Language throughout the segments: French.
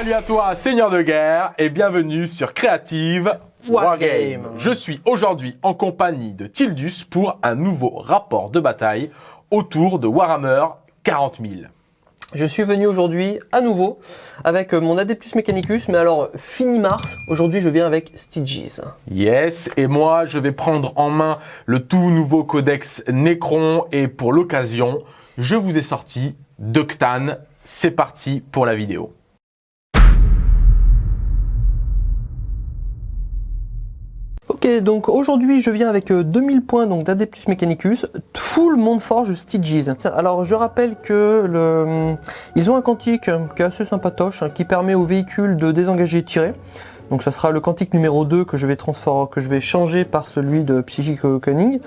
Salut à toi, Seigneur de guerre, et bienvenue sur Creative Wargame. Je suis aujourd'hui en compagnie de Tildus pour un nouveau rapport de bataille autour de Warhammer 40 000. Je suis venu aujourd'hui à nouveau avec mon Adeptus Mechanicus, mais alors fini Mars, aujourd'hui je viens avec Styges. Yes, et moi je vais prendre en main le tout nouveau codex Necron et pour l'occasion, je vous ai sorti Ductan. C'est parti pour la vidéo. Ok, donc aujourd'hui je viens avec 2000 euh, points donc d'Adeptus Mechanicus, full Montforge Styges. Alors je rappelle que le, ils ont un cantique qui est assez sympatoche, hein, qui permet au véhicule de désengager et tirer. Donc ça sera le cantique numéro 2 que je vais transformer, que je vais changer par celui de Psychic Cunning.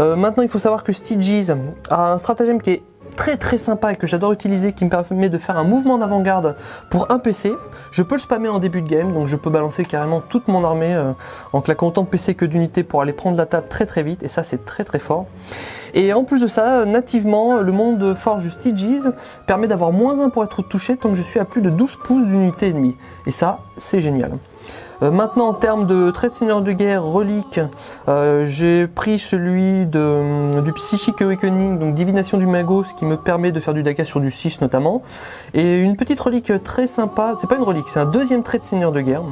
Euh, maintenant il faut savoir que Styges a un stratagème qui est très très sympa et que j'adore utiliser qui me permet de faire un mouvement d'avant-garde pour un PC. Je peux le spammer en début de game, donc je peux balancer carrément toute mon armée euh, en claquant autant de PC que d'unités pour aller prendre la table très très vite et ça c'est très très fort. Et en plus de ça, nativement, le monde de Forge Styges permet d'avoir moins 1 pour être touché tant que je suis à plus de 12 pouces d'unité ennemie. Et ça, c'est génial. Euh, maintenant en termes de trait de seigneur de guerre, relique, euh, j'ai pris celui de, du Psychic Awakening, donc divination du Magos, qui me permet de faire du Daka sur du 6 notamment. Et une petite relique très sympa, c'est pas une relique, c'est un deuxième trait de seigneur de guerre,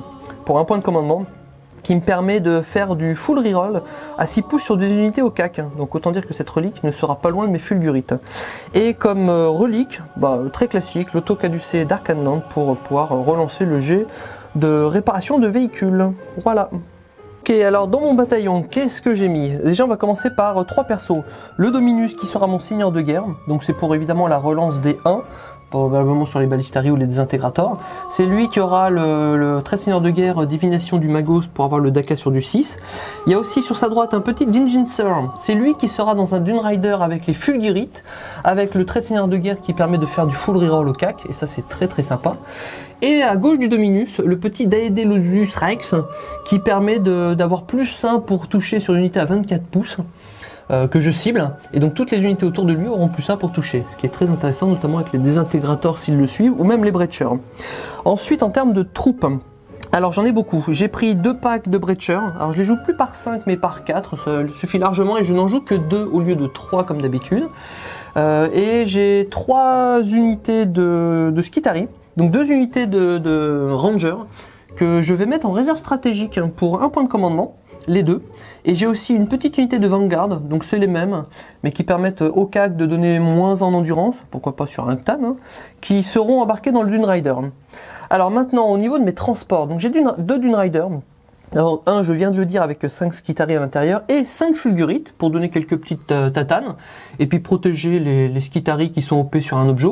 pour un point de commandement qui me permet de faire du full reroll à 6 pouces sur des unités au CAC. Donc autant dire que cette relique ne sera pas loin de mes fulgurites. Et comme euh, relique, bah, très classique, l'auto caducé d'Arcanland pour pouvoir relancer le jet de réparation de véhicules. Voilà. Ok, alors dans mon bataillon, qu'est-ce que j'ai mis? Déjà, on va commencer par trois persos. Le Dominus qui sera mon seigneur de guerre, donc c'est pour évidemment la relance des 1, probablement sur les balistaries ou les désintégrateurs. C'est lui qui aura le, le très seigneur de guerre divination du Magos pour avoir le Daka sur du 6. Il y a aussi sur sa droite un petit Jinjinser. C'est lui qui sera dans un Dune Rider avec les Fulgurites, avec le trait de seigneur de guerre qui permet de faire du full reroll au CAC, et ça c'est très très sympa. Et à gauche du Dominus, le petit Daedelosus Rex qui permet d'avoir plus 1 pour toucher sur une unité à 24 pouces euh, que je cible. Et donc toutes les unités autour de lui auront plus 1 pour toucher. Ce qui est très intéressant, notamment avec les désintégrateurs s'ils le suivent, ou même les Breachers. Ensuite, en termes de troupes, alors j'en ai beaucoup, j'ai pris deux packs de Breacher, alors je les joue plus par 5 mais par 4, ça suffit largement et je n'en joue que 2 au lieu de 3 comme d'habitude. Euh, et j'ai 3 unités de, de Skitari, donc deux unités de, Ranger que je vais mettre en réserve stratégique pour un point de commandement, les deux. Et j'ai aussi une petite unité de Vanguard, donc c'est les mêmes, mais qui permettent au CAC de donner moins en endurance, pourquoi pas sur un CTAN, hein, qui seront embarqués dans le Dune Rider. Alors maintenant, au niveau de mes transports, donc j'ai deux Dune Rider, alors, un, je viens de le dire avec 5 Skitari à l'intérieur et 5 Fulgurites pour donner quelques petites euh, tatanes et puis protéger les, les qui sont OP sur un objet.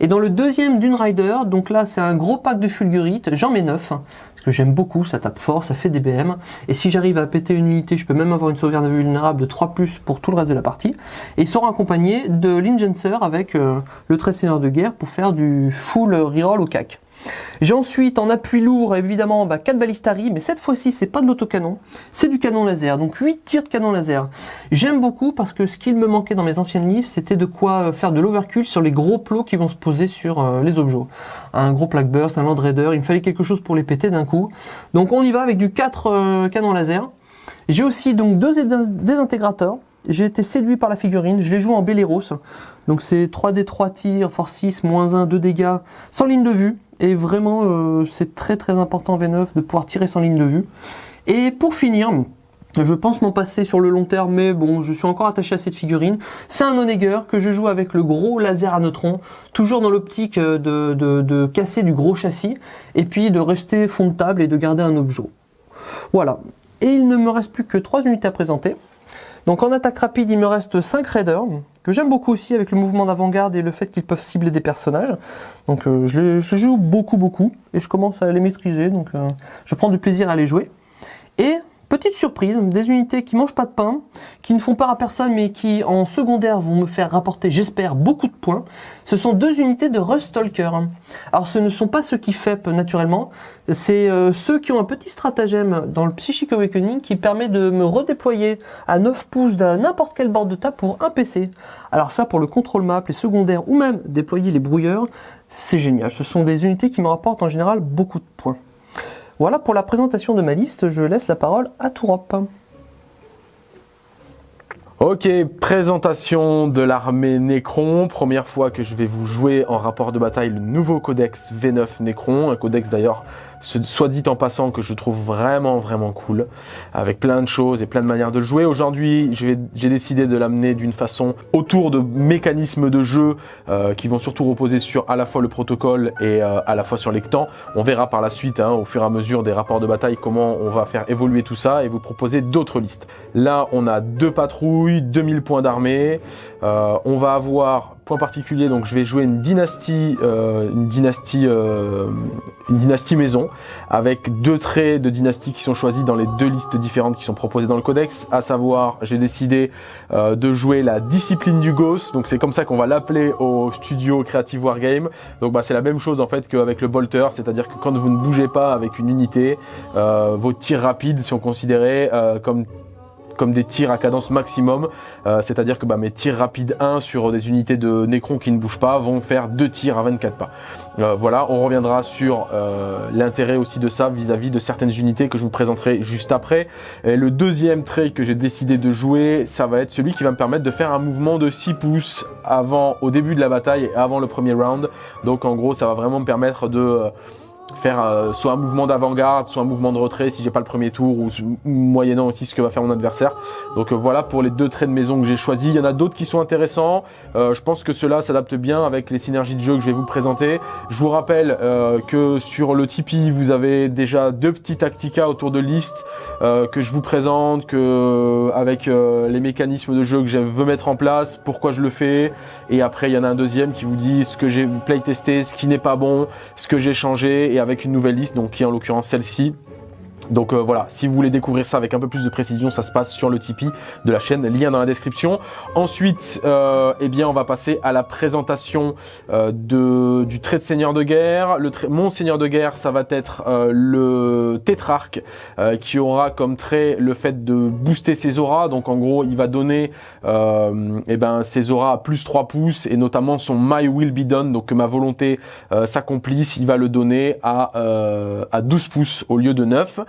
Et dans le deuxième Dune Rider, donc là c'est un gros pack de Fulgurites, j'en mets 9 hein, parce que j'aime beaucoup, ça tape fort, ça fait des BM et si j'arrive à péter une unité, je peux même avoir une sauvegarde vulnérable de 3 pour tout le reste de la partie. Et ils seront accompagnés de l'Ingencer avec euh, le trait de guerre pour faire du full reroll au CAC. J'ai ensuite en appui lourd évidemment bah, 4 balistari, mais cette fois-ci c'est pas de l'autocanon, c'est du canon laser, donc 8 tirs de canon laser. J'aime beaucoup parce que ce qu'il me manquait dans mes anciennes listes, c'était de quoi euh, faire de l'overkill sur les gros plots qui vont se poser sur euh, les objets. Un gros plaque burst, un land raider, il me fallait quelque chose pour les péter d'un coup. Donc on y va avec du 4 euh, canons laser. J'ai aussi donc deux désintégrateurs. J'ai été séduit par la figurine, je les joue en Belleros. Donc c'est 3D 3 tirs, force 6, moins 1, 2 dégâts, sans ligne de vue. Et vraiment, euh, c'est très très important V9 de pouvoir tirer sans ligne de vue. Et pour finir, je pense m'en passer sur le long terme, mais bon, je suis encore attaché à cette figurine. C'est un Oneger que je joue avec le gros laser à neutrons, toujours dans l'optique de, de, casser du gros châssis, et puis de rester fond de table et de garder un objet. Voilà. Et il ne me reste plus que 3 unités à présenter. Donc en attaque rapide, il me reste 5 raiders, que j'aime beaucoup aussi avec le mouvement d'avant-garde et le fait qu'ils peuvent cibler des personnages. Donc euh, je, les, joue beaucoup beaucoup et je commence à les maîtriser, donc euh, je prends du plaisir à les jouer. Et petite surprise, des unités qui mangent pas de pain, qui ne font peur à personne, mais qui en secondaire vont me faire rapporter, j'espère, beaucoup de points. Ce sont deux unités de Rustalker. Alors ce ne sont pas ceux qui FEP naturellement, c'est euh, ceux qui ont un petit stratagème dans le Psychic Awakening qui permet de me redéployer à 9 pouces d'un n'importe quel bord de table pour un PC. Alors ça, pour le contrôle map, les secondaires ou même déployer les brouilleurs, c'est génial. Ce sont des unités qui me rapportent en général beaucoup de points. Voilà pour la présentation de ma liste, je laisse la parole à Tourop. Ok, présentation de l'armée Necron. Première fois que je vais vous jouer en rapport de bataille le nouveau codex V9 Necron. Un codex d'ailleurs soit dit en passant que je trouve vraiment vraiment cool, avec plein de choses et plein de manières de jouer. Aujourd'hui, j'ai décidé de l'amener d'une façon autour de mécanismes de jeu euh, qui vont surtout reposer sur à la fois le protocole et euh, à la fois sur les temps. On verra par la suite, hein, au fur et à mesure des rapports de bataille, comment on va faire évoluer tout ça et vous proposer d'autres listes. Là, on a deux patrouilles, 2000 points d'armée. Euh, on va avoir particulier, donc je vais jouer une dynastie, euh, une dynastie, euh, une dynastie maison, avec deux traits de dynastie qui sont choisis dans les deux listes différentes qui sont proposées dans le codex. À savoir, j'ai décidé euh, de jouer la discipline du Ghost, donc c'est comme ça qu'on va l'appeler au studio Creative Wargame. Donc bah, c'est la même chose en fait qu'avec le Bolter, c'est-à-dire que quand vous ne bougez pas avec une unité, vos tirs rapides sont considérés comme comme des tirs à cadence maximum, euh, c'est-à-dire que bah, mes tirs rapides 1 sur des unités de Necron qui ne bougent pas vont faire deux tirs à 24 pas. Euh, voilà, on reviendra sur euh, l'intérêt aussi de ça vis-à-vis de certaines unités que je vous présenterai juste après. Et le deuxième trait que j'ai décidé de jouer, ça va être celui qui va me permettre de faire un mouvement de 6 pouces avant, au début de la bataille et avant le premier round. Donc en gros, ça va vraiment me permettre de faire euh, soit un mouvement d'avant-garde, soit un mouvement de retrait si j'ai pas le premier tour ou moyennant aussi ce que va faire mon adversaire. Donc euh, voilà pour les deux traits de maison que j'ai choisis. Il y en a d'autres qui sont intéressants. Euh, je pense que cela s'adapte bien avec les synergies de jeu que je vais vous présenter. Je vous rappelle que sur le Tipeee, vous avez déjà deux petits tactica autour de listes que je vous présente, que avec les mécanismes de jeu que je veux mettre en place, pourquoi je le fais. Et après, il y en a un deuxième qui vous dit ce que j'ai playtesté, ce qui n'est pas bon, ce que j'ai changé avec une nouvelle liste, donc qui est en l'occurrence celle-ci. Donc euh, voilà, si vous voulez découvrir ça avec un peu plus de précision, ça se passe sur le Tipeee de la chaîne, lien dans la description. Ensuite, euh, eh bien, on va passer à la présentation euh, de, du trait de seigneur de guerre. Le mon seigneur de guerre, ça va être le tétrarque qui aura comme trait le fait de booster ses auras. Donc en gros, il va donner eh ben, ses auras à plus 3 pouces et notamment son My Will Be Done, donc que ma volonté s'accomplisse, il va le donner à, à 12 pouces au lieu de 9.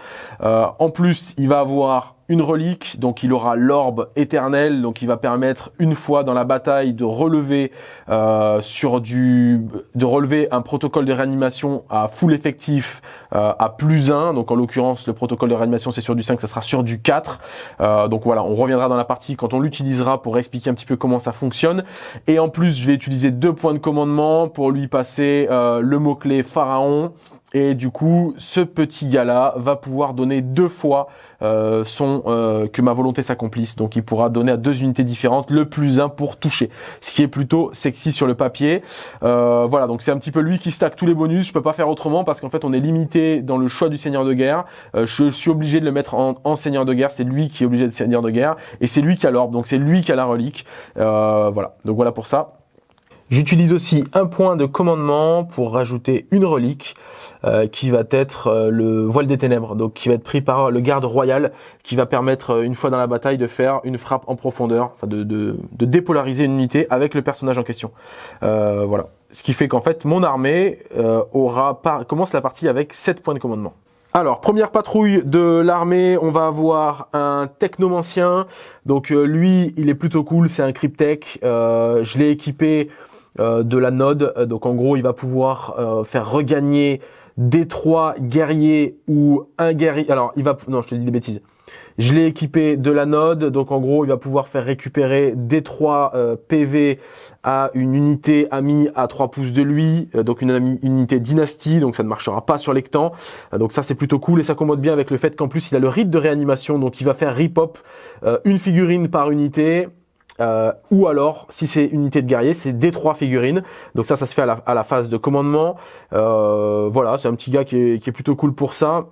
Euh, en plus, il va avoir une relique, donc il aura l'orbe éternel, donc il va permettre une fois dans la bataille de relever euh, sur du, de relever un protocole de réanimation à full effectif euh, à plus 1, donc en l'occurrence le protocole de réanimation c'est sur du 5, ça sera sur du 4, donc voilà, on reviendra dans la partie quand on l'utilisera pour expliquer un petit peu comment ça fonctionne, et en plus je vais utiliser deux points de commandement pour lui passer le mot-clé pharaon, et du coup, ce petit gars-là va pouvoir donner deux fois euh, son euh, que ma volonté s'accomplisse. Donc, il pourra donner à deux unités différentes le plus un pour toucher, ce qui est plutôt sexy sur le papier. Euh, voilà, donc c'est un petit peu lui qui stack tous les bonus. Je peux pas faire autrement parce qu'en fait, on est limité dans le choix du seigneur de guerre. Je, suis obligé de le mettre en, en, seigneur de guerre. C'est lui qui est obligé de seigneur de guerre et c'est lui qui a l'orbe. Donc, c'est lui qui a la relique. voilà. Donc voilà pour ça. J'utilise aussi un point de commandement pour rajouter une relique euh, qui va être euh, le voile des ténèbres, donc qui va être pris par le garde royal, qui va permettre euh, une fois dans la bataille de faire une frappe en profondeur, enfin de, de, de dépolariser une unité avec le personnage en question. voilà, ce qui fait qu'en fait mon armée aura commence la partie avec 7 points de commandement. Alors, première patrouille de l'armée, on va avoir un technomancien. Donc lui, il est plutôt cool, c'est un cryptech. je l'ai équipé euh, de la node. Euh, donc en gros, il va pouvoir euh, faire regagner des trois guerriers ou un guerrier. Alors, il va... Non, je te dis des bêtises. Je l'ai équipé de la node, donc en gros, il va pouvoir faire récupérer des 3 PV à une unité amie à 3 pouces de lui, donc une, unité dynastie, donc ça ne marchera pas sur l'éctan. donc ça, c'est plutôt cool et ça commode bien avec le fait qu'en plus, il a le rite de réanimation, donc il va faire ripop une figurine par unité, euh, ou alors, si c'est unité de guerrier, c'est des trois figurines. Donc ça, ça se fait à la, phase de commandement. Euh, voilà, c'est un petit gars qui est, plutôt cool pour ça.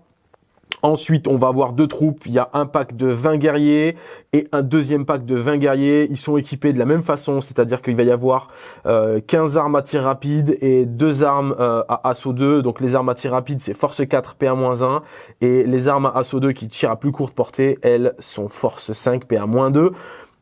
Ensuite, on va avoir deux troupes. Il y a un pack de 20 guerriers et un deuxième pack de 20 guerriers. Ils sont équipés de la même façon, c'est-à-dire qu'il va y avoir euh, 15 armes à tir rapide et deux armes euh, à assaut 2. Donc les armes à tir rapide, c'est force 4, PA-1. Et les armes à assaut 2 qui tirent à plus courte portée, elles sont force 5, PA-2.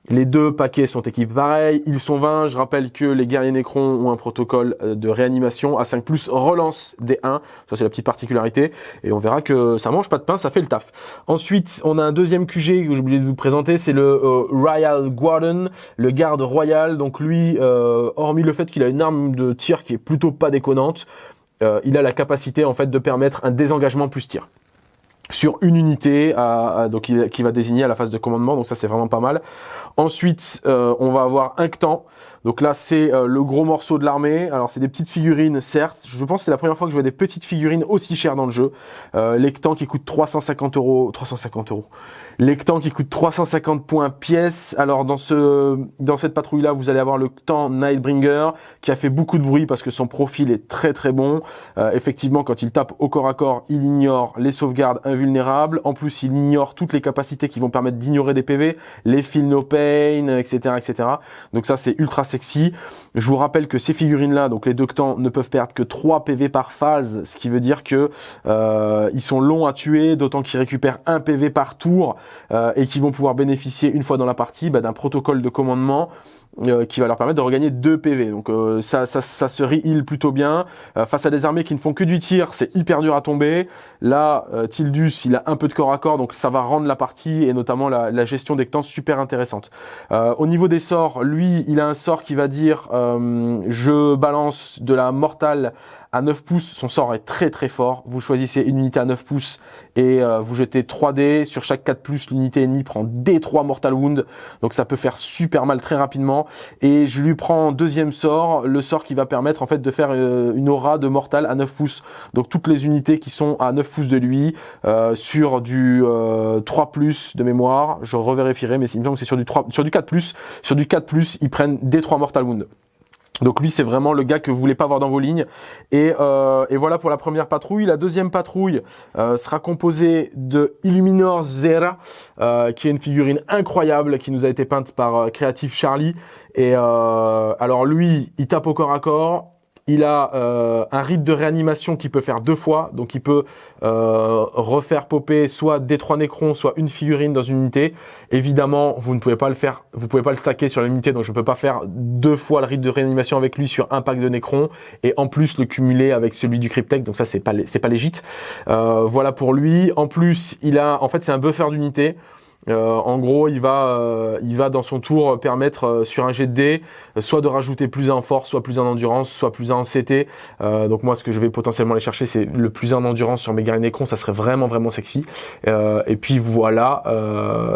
Les deux paquets sont équipés pareil, ils sont 20. Je rappelle que les guerriers Necron ont un protocole euh, de réanimation. A5 plus relance des 1. Ça, c'est la petite particularité. Et on verra que ça mange pas de pain, ça fait le taf. Ensuite, on a un deuxième QG que j'ai oublié de vous présenter. C'est le euh, Royal Guardian, le garde royal. Donc lui, euh, hormis le fait qu'il a une arme de tir qui est plutôt pas déconnante, il a la capacité en fait de permettre un désengagement plus tir sur une unité donc qui va désigner à la phase de commandement donc ça c'est vraiment pas mal. Ensuite euh, on va avoir un Ctan donc là c'est euh, le gros morceau de l'armée alors c'est des petites figurines certes je pense que c'est la première fois que je vois des petites figurines aussi chères dans le jeu euh, les Ctans qui coûtent 350 euros 350 euros Lectan qui coûte 350 points pièce. Alors dans ce dans cette patrouille là, vous allez avoir le Ctan Nightbringer qui a fait beaucoup de bruit parce que son profil est très très bon. Euh, effectivement, quand il tape au corps à corps, il ignore les sauvegardes invulnérables. En plus, il ignore toutes les capacités qui vont permettre d'ignorer des PV, les feel no pain, etc., etc. Donc ça, c'est ultra Je vous rappelle que ces figurines là, donc les deux Ctans, ne peuvent perdre que 3 PV par phase, ce qui veut dire que euh, ils sont longs à tuer, d'autant qu'ils récupèrent un PV par tour. Euh, et qui vont pouvoir bénéficier une fois dans la partie bah, d'un protocole de commandement euh, qui va leur permettre de regagner 2 PV. Donc euh, ça, ça, se re plutôt bien. face à des armées qui ne font que du tir, c'est hyper dur à tomber. Là, Tildus, il a un peu de corps à corps, donc ça va rendre la partie et notamment la, la gestion des temps super intéressante. au niveau des sorts, lui, il a un sort qui va dire je balance de la mortale à 9 pouces, son sort est très très fort. Vous choisissez une unité à 9 pouces et euh, vous jetez 3 dés. Sur chaque 4 plus, l'unité ennemie prend D3 Mortal Wound. Donc ça peut faire super mal très rapidement. Et je lui prends deuxième sort, le sort qui va permettre en fait de faire euh, une aura de Mortal à 9 pouces. Donc toutes les unités qui sont à 9 pouces de lui, euh, sur du 3 plus de mémoire, je revérifierai, mais il me semble que c'est sur du 3, sur du 4 plus. Sur du 4 plus, ils prennent D3 Mortal Wound. Donc lui, c'est vraiment le gars que vous voulez pas voir dans vos lignes. Et, euh, et voilà pour la première patrouille. La deuxième patrouille euh, sera composée de Illuminor Zera, euh, qui est une figurine incroyable qui nous a été peinte par Creative Charlie. Et alors lui, il tape au corps à corps. Il a euh, un rite de réanimation qui peut faire deux fois, donc il peut euh, refaire popper soit des trois nécrons, soit une figurine dans une unité. Évidemment, vous ne pouvez pas le faire, vous pouvez pas le stacker sur l'unité, donc je ne peux pas faire deux fois le rite de réanimation avec lui sur un pack de nécrons et en plus le cumuler avec celui du Cryptech, donc ça c'est pas c'est pas légit. Euh, voilà pour lui. En plus, il a, en fait, c'est un buffer d'unité. Euh, en gros, il va, euh, il va dans son tour permettre euh, sur un jet de dés, soit de rajouter plus en force, soit plus en endurance, soit plus en CT. donc moi, ce que je vais potentiellement aller chercher, c'est le plus en endurance sur mes guerriers Necron, ça serait vraiment vraiment sexy. et puis voilà,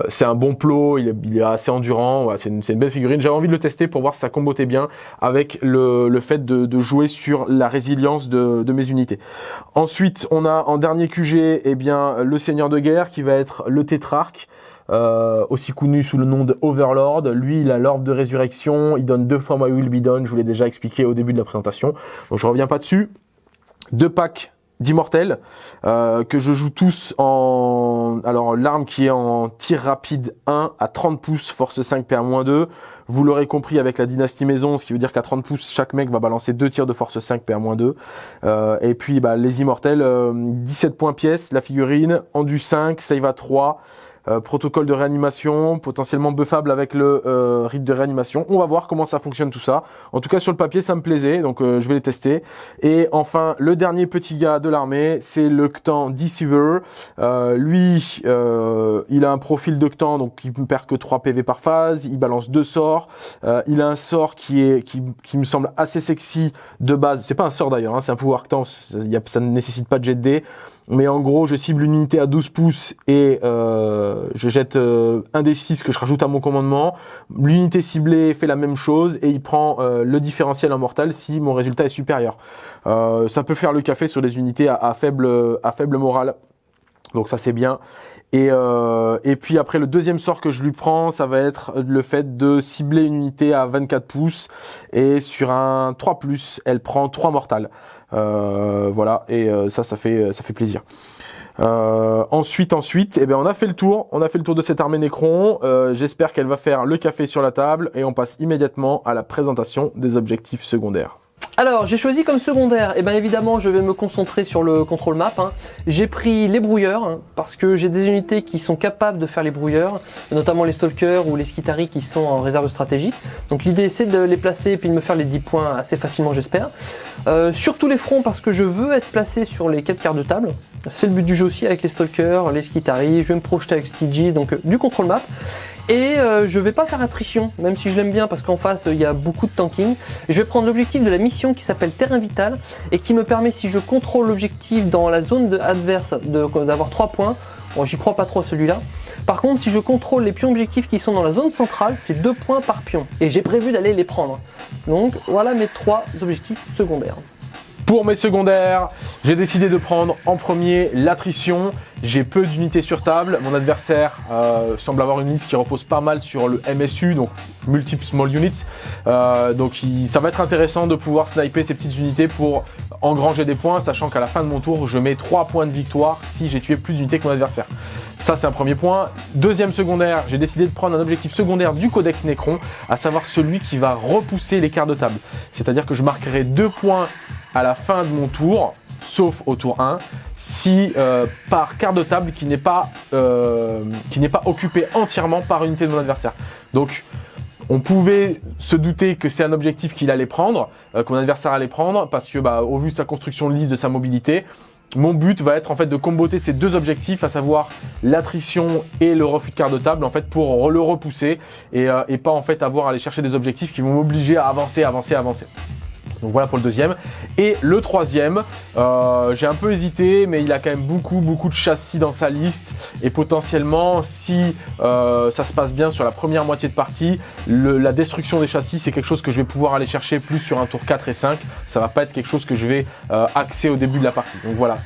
c'est un bon plot, il est, il assez endurant, c'est une, une, belle figurine. J'avais envie de le tester pour voir si ça combotait bien avec le, fait de, jouer sur la résilience de, de, mes unités. Ensuite, on a en dernier QG, eh bien le Seigneur de guerre qui va être le Tétrarque. Euh, aussi connu sous le nom de Overlord. Lui, il a l'orbe de résurrection, il donne deux fois My Will Be Done, je vous l'ai déjà expliqué au début de la présentation, donc je reviens pas dessus. Deux packs d'immortels euh, que je joue tous en alors l'arme qui est en tir rapide 1 à 30 pouces force 5 PA-2 vous l'aurez compris avec la dynastie maison ce qui veut dire qu'à 30 pouces chaque mec va balancer deux tirs de force 5 PA-2 euh, et puis bah, les immortels 17 points pièce la figurine en du 5 save à 3 euh, protocole de réanimation, potentiellement buffable avec le euh, rite de réanimation. On va voir comment ça fonctionne tout ça. En tout cas sur le papier ça me plaisait, donc euh, je vais les tester. Et enfin le dernier petit gars de l'armée, c'est le Ctan Deceiver. lui, il a un profil de Ctan, donc il ne perd que 3 PV par phase, il balance deux sorts. il a un sort qui est qui, me semble assez sexy de base. C'est pas un sort d'ailleurs, hein, c'est un pouvoir Ctan, ça, ça ne nécessite pas de jet de dés mais en gros je cible une unité à 12 pouces et euh, je jette euh, un des 6 que je rajoute à mon commandement. L'unité ciblée fait la même chose et il prend euh, le différentiel en mortal si mon résultat est supérieur. ça peut faire le café sur des unités à, faible à faible morale. Donc ça c'est bien. Et, et puis après le deuxième sort que je lui prends, ça va être le fait de cibler une unité à 24 pouces et sur un 3+, elle prend 3 mortales. Euh, voilà, et euh, ça, ça fait, ça fait plaisir. Euh, ensuite, ensuite, eh bien, on a fait le tour. On a fait le tour de cette armée Necron. Euh, J'espère qu'elle va faire le café sur la table et on passe immédiatement à la présentation des objectifs secondaires. Alors, j'ai choisi comme secondaire, et eh bien évidemment, je vais me concentrer sur le contrôle map. hein. J'ai pris les brouilleurs, hein, parce que j'ai des unités qui sont capables de faire les brouilleurs, notamment les stalkers ou les skitari qui sont en réserve stratégique. Donc l'idée, c'est de les placer et puis de me faire les 10 points assez facilement, j'espère. Euh, sur tous les fronts, parce que je veux être placé sur les 4 quarts de table. C'est le but du jeu aussi avec les stalkers, les skitari, je vais me projeter avec Stygies, donc euh, du contrôle map. Et euh, je vais pas faire attrition, même si je l'aime bien parce qu'en face il y a beaucoup de tanking. Je vais prendre l'objectif de la mission qui s'appelle Terrain Vital et qui me permet, si je contrôle l'objectif dans la zone adverse, d'avoir 3 points. Bon, j'y crois pas trop celui-là. Par contre, si je contrôle les pions objectifs qui sont dans la zone centrale, c'est 2 points par pion. Et j'ai prévu d'aller les prendre. Donc voilà mes 3 objectifs secondaires. Pour mes secondaires, j'ai décidé de prendre en premier l'attrition. J'ai peu d'unités sur table. Mon adversaire euh, semble avoir une liste qui repose pas mal sur le MSU, donc Multiple Small Units. Euh, donc il- ça va être intéressant de pouvoir sniper ces petites unités pour engranger des points, sachant qu'à la fin de mon tour, je mets 3 points de victoire si j'ai tué plus d'unités que mon adversaire. Ça, c'est un premier point. Deuxième secondaire, j'ai décidé de prendre un objectif secondaire du Codex Necron, à savoir celui qui va repousser quarts de table. C'est-à-dire que je marquerai deux points à la fin de mon tour, sauf au tour 1, si euh, par quart de table qui n'est pas, euh, pas occupé entièrement par unité de mon adversaire. Donc, on pouvait se douter que c'est un objectif qu'il allait prendre, euh, que mon adversaire allait prendre, parce que bah, au vu de sa construction de liste, de sa mobilité, mon but va être en fait de comboter ces deux objectifs, à savoir l'attrition et le refus de quart de table, en fait pour le repousser et, euh, et pas en fait avoir à aller chercher des objectifs qui vont m'obliger à avancer, avancer, avancer. Donc voilà pour le deuxième. Et le troisième, euh, j'ai un peu hésité, mais il a quand même beaucoup, beaucoup de châssis dans sa liste. Et potentiellement, si euh, ça se passe bien sur la première moitié de partie, la destruction des châssis, c'est quelque chose que je vais pouvoir aller chercher plus sur un tour 4 et 5. Ça va pas être quelque chose que je vais euh, axer au début de la partie. Donc voilà.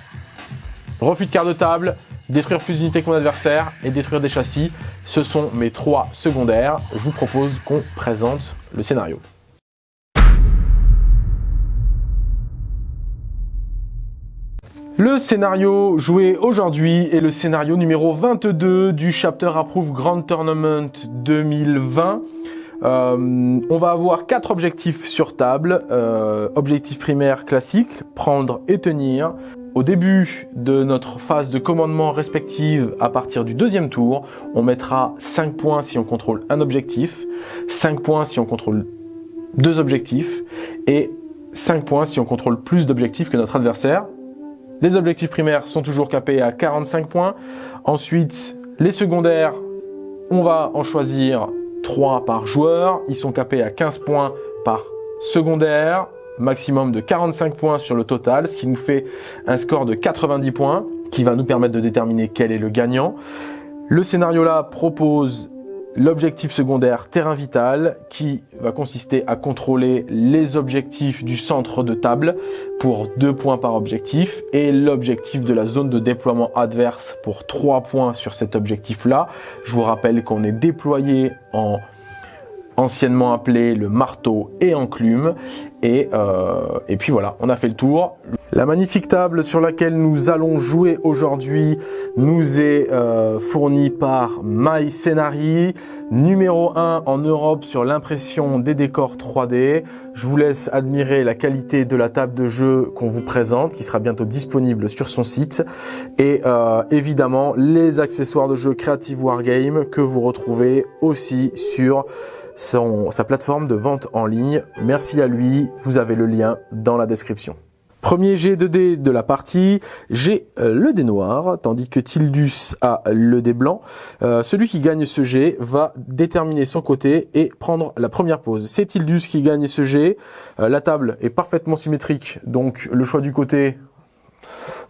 Refus de quart de table, détruire plus d'unités que mon adversaire et détruire des châssis. Ce sont mes trois secondaires. Je vous propose qu'on présente le scénario. Le scénario joué aujourd'hui est le scénario numéro 22 du Chapter Approve Grand Tournament 2020. Euh, on va avoir quatre objectifs sur table. Euh, objectif primaire classique, prendre et tenir. Au début de notre phase de commandement respective, à partir du deuxième tour, on mettra 5 points si on contrôle un objectif, 5 points si on contrôle deux objectifs, et 5 points si on contrôle plus d'objectifs que notre adversaire. Les objectifs primaires sont toujours capés à 45 points. Ensuite, les secondaires, on va en choisir 3 par joueur. Ils sont capés à 15 points par secondaire, maximum de 45 points sur le total, ce qui nous fait un score de 90 points, qui va nous permettre de déterminer quel est le gagnant. Le scénario là propose l'objectif secondaire terrain vital qui va consister à contrôler les objectifs du centre de table pour 2 points par objectif et l'objectif de la zone de déploiement adverse pour 3 points sur cet objectif là. Je vous rappelle qu'on est déployé en anciennement appelé le marteau et enclume et, euh, et puis voilà on a fait le tour la magnifique table sur laquelle nous allons jouer aujourd'hui nous est euh, fournie par My Scenari, numéro 1 en Europe sur l'impression des décors 3D. Je vous laisse admirer la qualité de la table de jeu qu'on vous présente, qui sera bientôt disponible sur son site. Et euh, évidemment, les accessoires de jeu Creative Wargame que vous retrouvez aussi sur sa plateforme de vente en ligne. Merci à lui, vous avez le lien dans la description. Premier jet de dés de la partie, j'ai euh, le dé noir, tandis que Tildus a le dé blanc. Euh, celui qui gagne ce jet va déterminer son côté et prendre la première pause. C'est Tildus qui gagne ce jet. Euh, la table est parfaitement symétrique, donc le choix du côté,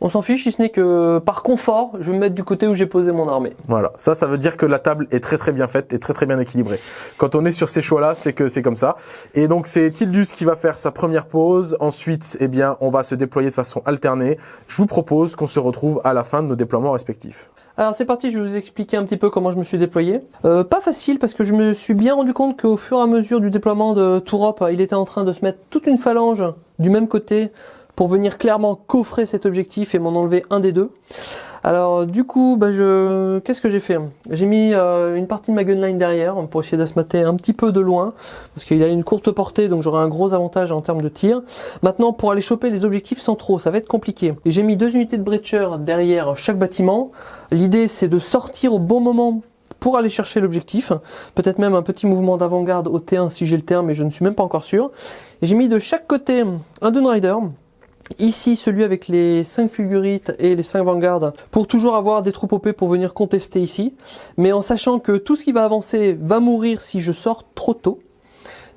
On s'en fiche, si ce n'est que par confort, je vais me mettre du côté où j'ai posé mon armée. Voilà, ça, ça veut dire que la table est très très bien faite et très très bien équilibrée. Quand on est sur ces choix-là, c'est que c'est comme ça. Et donc c'est Tildus qui va faire sa première pause. Ensuite, eh bien, on va se déployer de façon alternée. Je vous propose qu'on se retrouve à la fin de nos déploiements respectifs. Alors c'est parti, je vais vous expliquer un petit peu comment je me suis déployé. Euh, pas facile parce que je me suis bien rendu compte qu'au fur et à mesure du déploiement de Tourop, il était en train de se mettre toute une phalange du même côté pour venir clairement coffrer cet objectif et m'en enlever un des deux. Alors du coup, bah, je... qu'est-ce que j'ai fait J'ai mis euh, une partie de ma gunline derrière pour essayer de se mater un petit peu de loin, parce qu'il a une courte portée, donc j'aurai un gros avantage en termes de tir. Maintenant, pour aller choper les objectifs centraux, ça va être compliqué. J'ai mis deux unités de breacher derrière chaque bâtiment. L'idée, c'est de sortir au bon moment pour aller chercher l'objectif. Peut-être même un petit mouvement d'avant-garde au T1 si j'ai le T1, mais je ne suis même pas encore sûr. J'ai mis de chaque côté un Dune Rider. Ici, celui avec les 5 fulgurites et les 5 vanguards pour toujours avoir des troupes OP pour venir contester ici. Mais en sachant que tout ce qui va avancer va mourir si je sors trop tôt.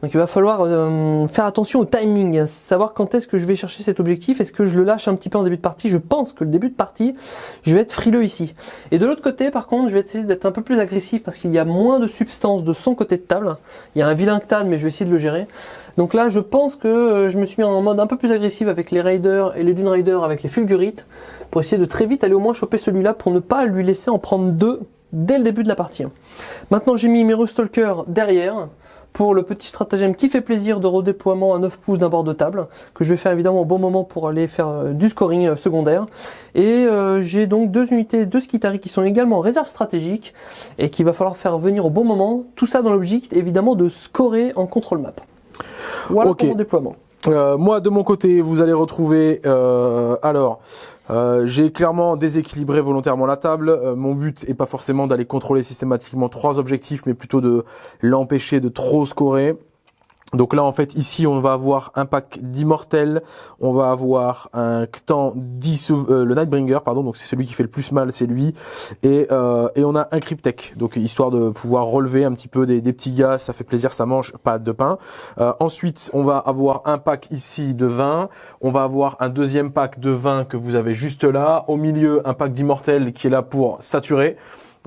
Donc il va falloir euh, faire attention au timing, savoir quand est-ce que je vais chercher cet objectif, est-ce que je le lâche un petit peu en début de partie, je pense que le début de partie, je vais être frileux ici. Et de l'autre côté par contre, je vais essayer d'être un peu plus agressif parce qu'il y a moins de substance de son côté de table. Il y a un vilain Ctan mais je vais essayer de le gérer. Donc là je pense que euh, je me suis mis en mode un peu plus agressif avec les Raiders et les Dune Raiders avec les Fulgurites pour essayer de très vite aller au moins choper celui-là pour ne pas lui laisser en prendre deux dès le début de la partie. Maintenant j'ai mis mes Stalker derrière pour le petit stratagème qui fait plaisir de redéploiement à 9 pouces d'un bord de table, que je vais faire évidemment au bon moment pour aller faire euh, du scoring euh, secondaire. Et euh, j'ai donc deux unités de Skitari qui sont également en réserve stratégique et qu'il va falloir faire venir au bon moment. Tout ça dans l'objectif évidemment de scorer en contrôle map. Voilà pour mon déploiement. moi de mon côté, vous allez retrouver alors euh, j'ai clairement déséquilibré volontairement la table. Euh, mon but est pas forcément d'aller contrôler systématiquement trois objectifs, mais plutôt de l'empêcher de trop scorer. Donc là, en fait, ici, on va avoir un pack d'immortels, on va avoir un Ctan 10, euh, le Nightbringer, pardon, donc c'est celui qui fait le plus mal, c'est lui, et, euh, et on a un Cryptek, donc histoire de pouvoir relever un petit peu des, des petits gars, ça fait plaisir, ça mange pas de pain. Euh, ensuite, on va avoir un pack ici de 20, on va avoir un deuxième pack de 20 que vous avez juste là, au milieu, un pack d'immortels qui est là pour saturer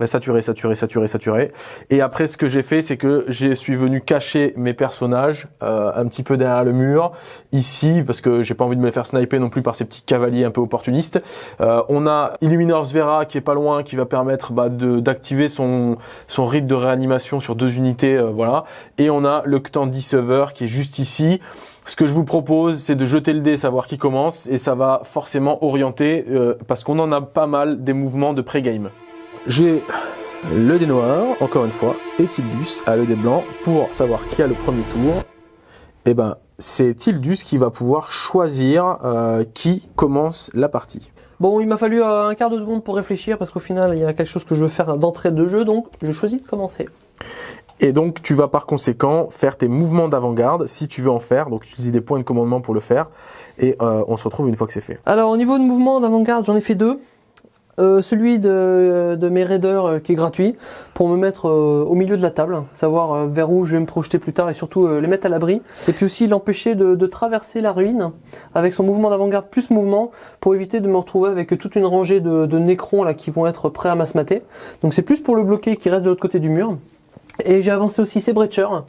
saturé, saturé, saturé, saturé. Et après, ce que j'ai fait, c'est que je suis venu cacher mes personnages euh, un petit peu derrière le mur, ici, parce que j'ai pas envie de me faire sniper non plus par ces petits cavaliers un peu opportunistes. Euh, on a Illuminor Vera qui est pas loin, qui va permettre bah, d'activer son, son rite de réanimation sur deux unités, euh, voilà. Et on a le Ctan Dissever qui est juste ici. Ce que je vous propose, c'est de jeter le dé, savoir qui commence, et ça va forcément orienter, parce qu'on en a pas mal des mouvements de pré-game. J'ai le dé noir, encore une fois, et Tildus a le dé blanc pour savoir qui a le premier tour? Et eh ben, c'est Tildus qui va pouvoir choisir euh, qui commence la partie? Bon, il m'a fallu euh, un quart de seconde pour réfléchir parce qu'au final, il y a quelque chose que je veux faire d'entrée de jeu, donc je choisis de commencer. Et donc, tu vas par conséquent faire tes mouvements d'avant-garde si tu veux en faire. Donc, utiliser des points de commandement pour le faire. Et euh, on se retrouve une fois que c'est fait. Alors, au niveau de mouvement d'avant-garde, j'en ai fait deux. Euh, celui de, mes raiders euh, qui est gratuit pour me mettre euh, au milieu de la table, savoir vers où je vais me projeter plus tard et surtout les mettre à l'abri. Et puis aussi l'empêcher de, traverser la ruine avec son mouvement d'avant-garde plus mouvement pour éviter de me retrouver avec toute une rangée de, de nécrons là qui vont être prêts à m'asmater. Donc c'est plus pour le bloquer qui reste de l'autre côté du mur. Et j'ai avancé aussi ces breachers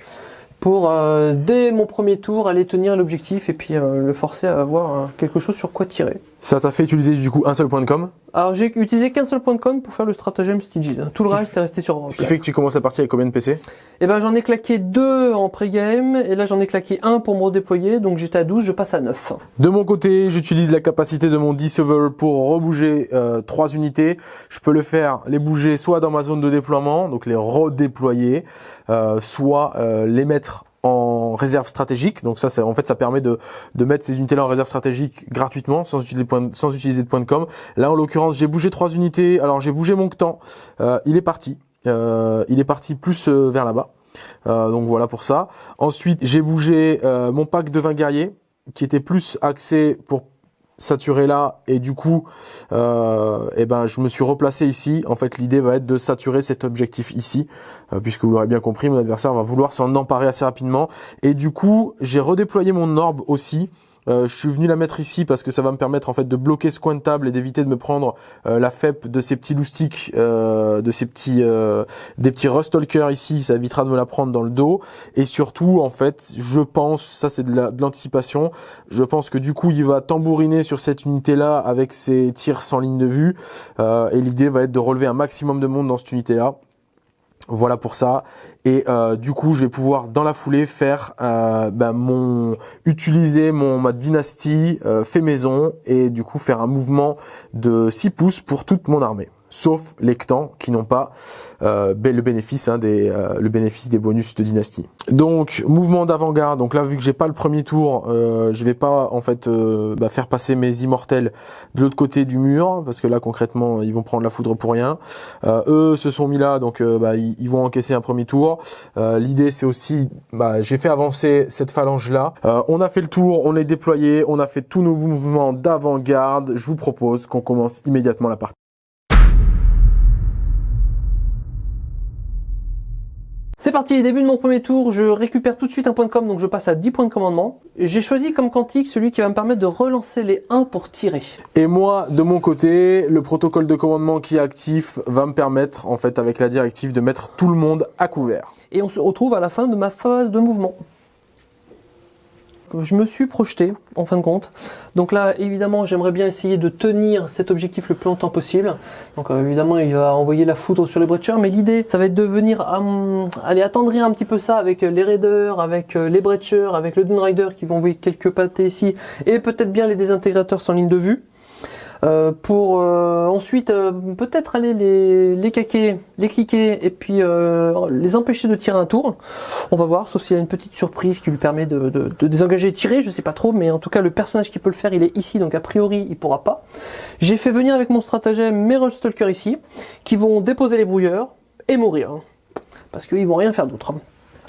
pour dès mon premier tour aller tenir l'objectif et puis le forcer à avoir quelque chose sur quoi tirer. Ça t'a fait utiliser du coup un seul point de com? Alors j'ai utilisé qu'un seul point de com pour faire le stratagème Stygies. Tout le reste est resté sur. Ce qui fait que tu commences la partie avec combien de PC Eh ben j'en ai claqué deux en pré-game et là j'en ai claqué un pour me redéployer donc j'étais à 12, je passe à 9. De mon côté, j'utilise la capacité de mon Discover pour rebouger euh, trois unités. Je peux le faire, les bouger soit dans ma zone de déploiement, donc les redéployer, euh, soit euh, les mettre en réserve stratégique. Donc ça, c'est en fait, ça permet de, de mettre ces unités-là en réserve stratégique gratuitement, sans utiliser, de points, sans utiliser de points de com. Là, en l'occurrence, j'ai bougé trois unités. Alors, j'ai bougé mon Ctan. Euh, il est parti. Euh, il est parti plus euh, vers là-bas. donc voilà pour ça. Ensuite, j'ai bougé mon pack de 20 guerriers, qui était plus axé pour saturer là et du coup euh, eh ben je me suis replacé ici. En fait l'idée va être de saturer cet objectif ici euh, puisque vous l'aurez bien compris mon adversaire va vouloir s'en emparer assez rapidement. Et du coup j'ai redéployé mon orbe aussi euh, je suis venu la mettre ici parce que ça va me permettre en fait de bloquer ce coin de table et d'éviter de me prendre euh, la FEP de ces petits loustiques, euh, de ces petits des petits rustalkers ici, ça évitera de me la prendre dans le dos. Et surtout en fait, je pense, ça c'est de l'anticipation, je pense que du coup il va tambouriner sur cette unité là avec ses tirs sans ligne de vue. et l'idée va être de relever un maximum de monde dans cette unité là Voilà pour ça. Et euh, du coup, je vais pouvoir dans la foulée faire euh, bah, mon utiliser mon ma dynastie euh, fait maison et du coup faire un mouvement de 6 pouces pour toute mon armée sauf les Ctans qui n'ont pas euh, le bénéfice hein, des euh, le bénéfice des bonus de dynastie. Donc mouvement d'avant-garde. Donc là vu que j'ai pas le premier tour, euh, je vais pas en fait euh, bah, faire passer mes immortels de l'autre côté du mur parce que là concrètement ils vont prendre la foudre pour rien. Euh, eux se sont mis là donc bah, ils, vont encaisser un premier tour. L'idée c'est aussi bah, j'ai fait avancer cette phalange là. on a fait le tour, on est déployé, on a fait tous nos mouvements d'avant-garde. Je vous propose qu'on commence immédiatement la partie. C'est parti, début de mon premier tour, je récupère tout de suite un point de com, donc je passe à 10 points de commandement. J'ai choisi comme quantique celui qui va me permettre de relancer les 1 pour tirer. Et moi, de mon côté, le protocole de commandement qui est actif va me permettre, en fait, avec la directive, de mettre tout le monde à couvert. Et on se retrouve à la fin de ma phase de mouvement je me suis projeté en fin de compte. Donc là, évidemment, j'aimerais bien essayer de tenir cet objectif le plus longtemps possible. Donc euh, évidemment, il va envoyer la foudre sur les breachers, mais l'idée, ça va être de venir aller attendrir un petit peu ça avec les raiders, avec euh, les breachers, avec le Rider qui vont envoyer quelques pâtés ici, et peut-être bien les désintégrateurs sans ligne de vue. Euh, pour euh, ensuite euh, peut-être aller les, les caquer, les cliquer et puis les empêcher de tirer un tour. On va voir, sauf s'il y a une petite surprise qui lui permet de, désengager et tirer, je sais pas trop, mais en tout cas le personnage qui peut le faire il est ici, donc a priori il pourra pas. J'ai fait venir avec mon stratagème mes Stalker ici, qui vont déposer les brouilleurs et mourir. Hein. parce qu'ils vont rien faire d'autre.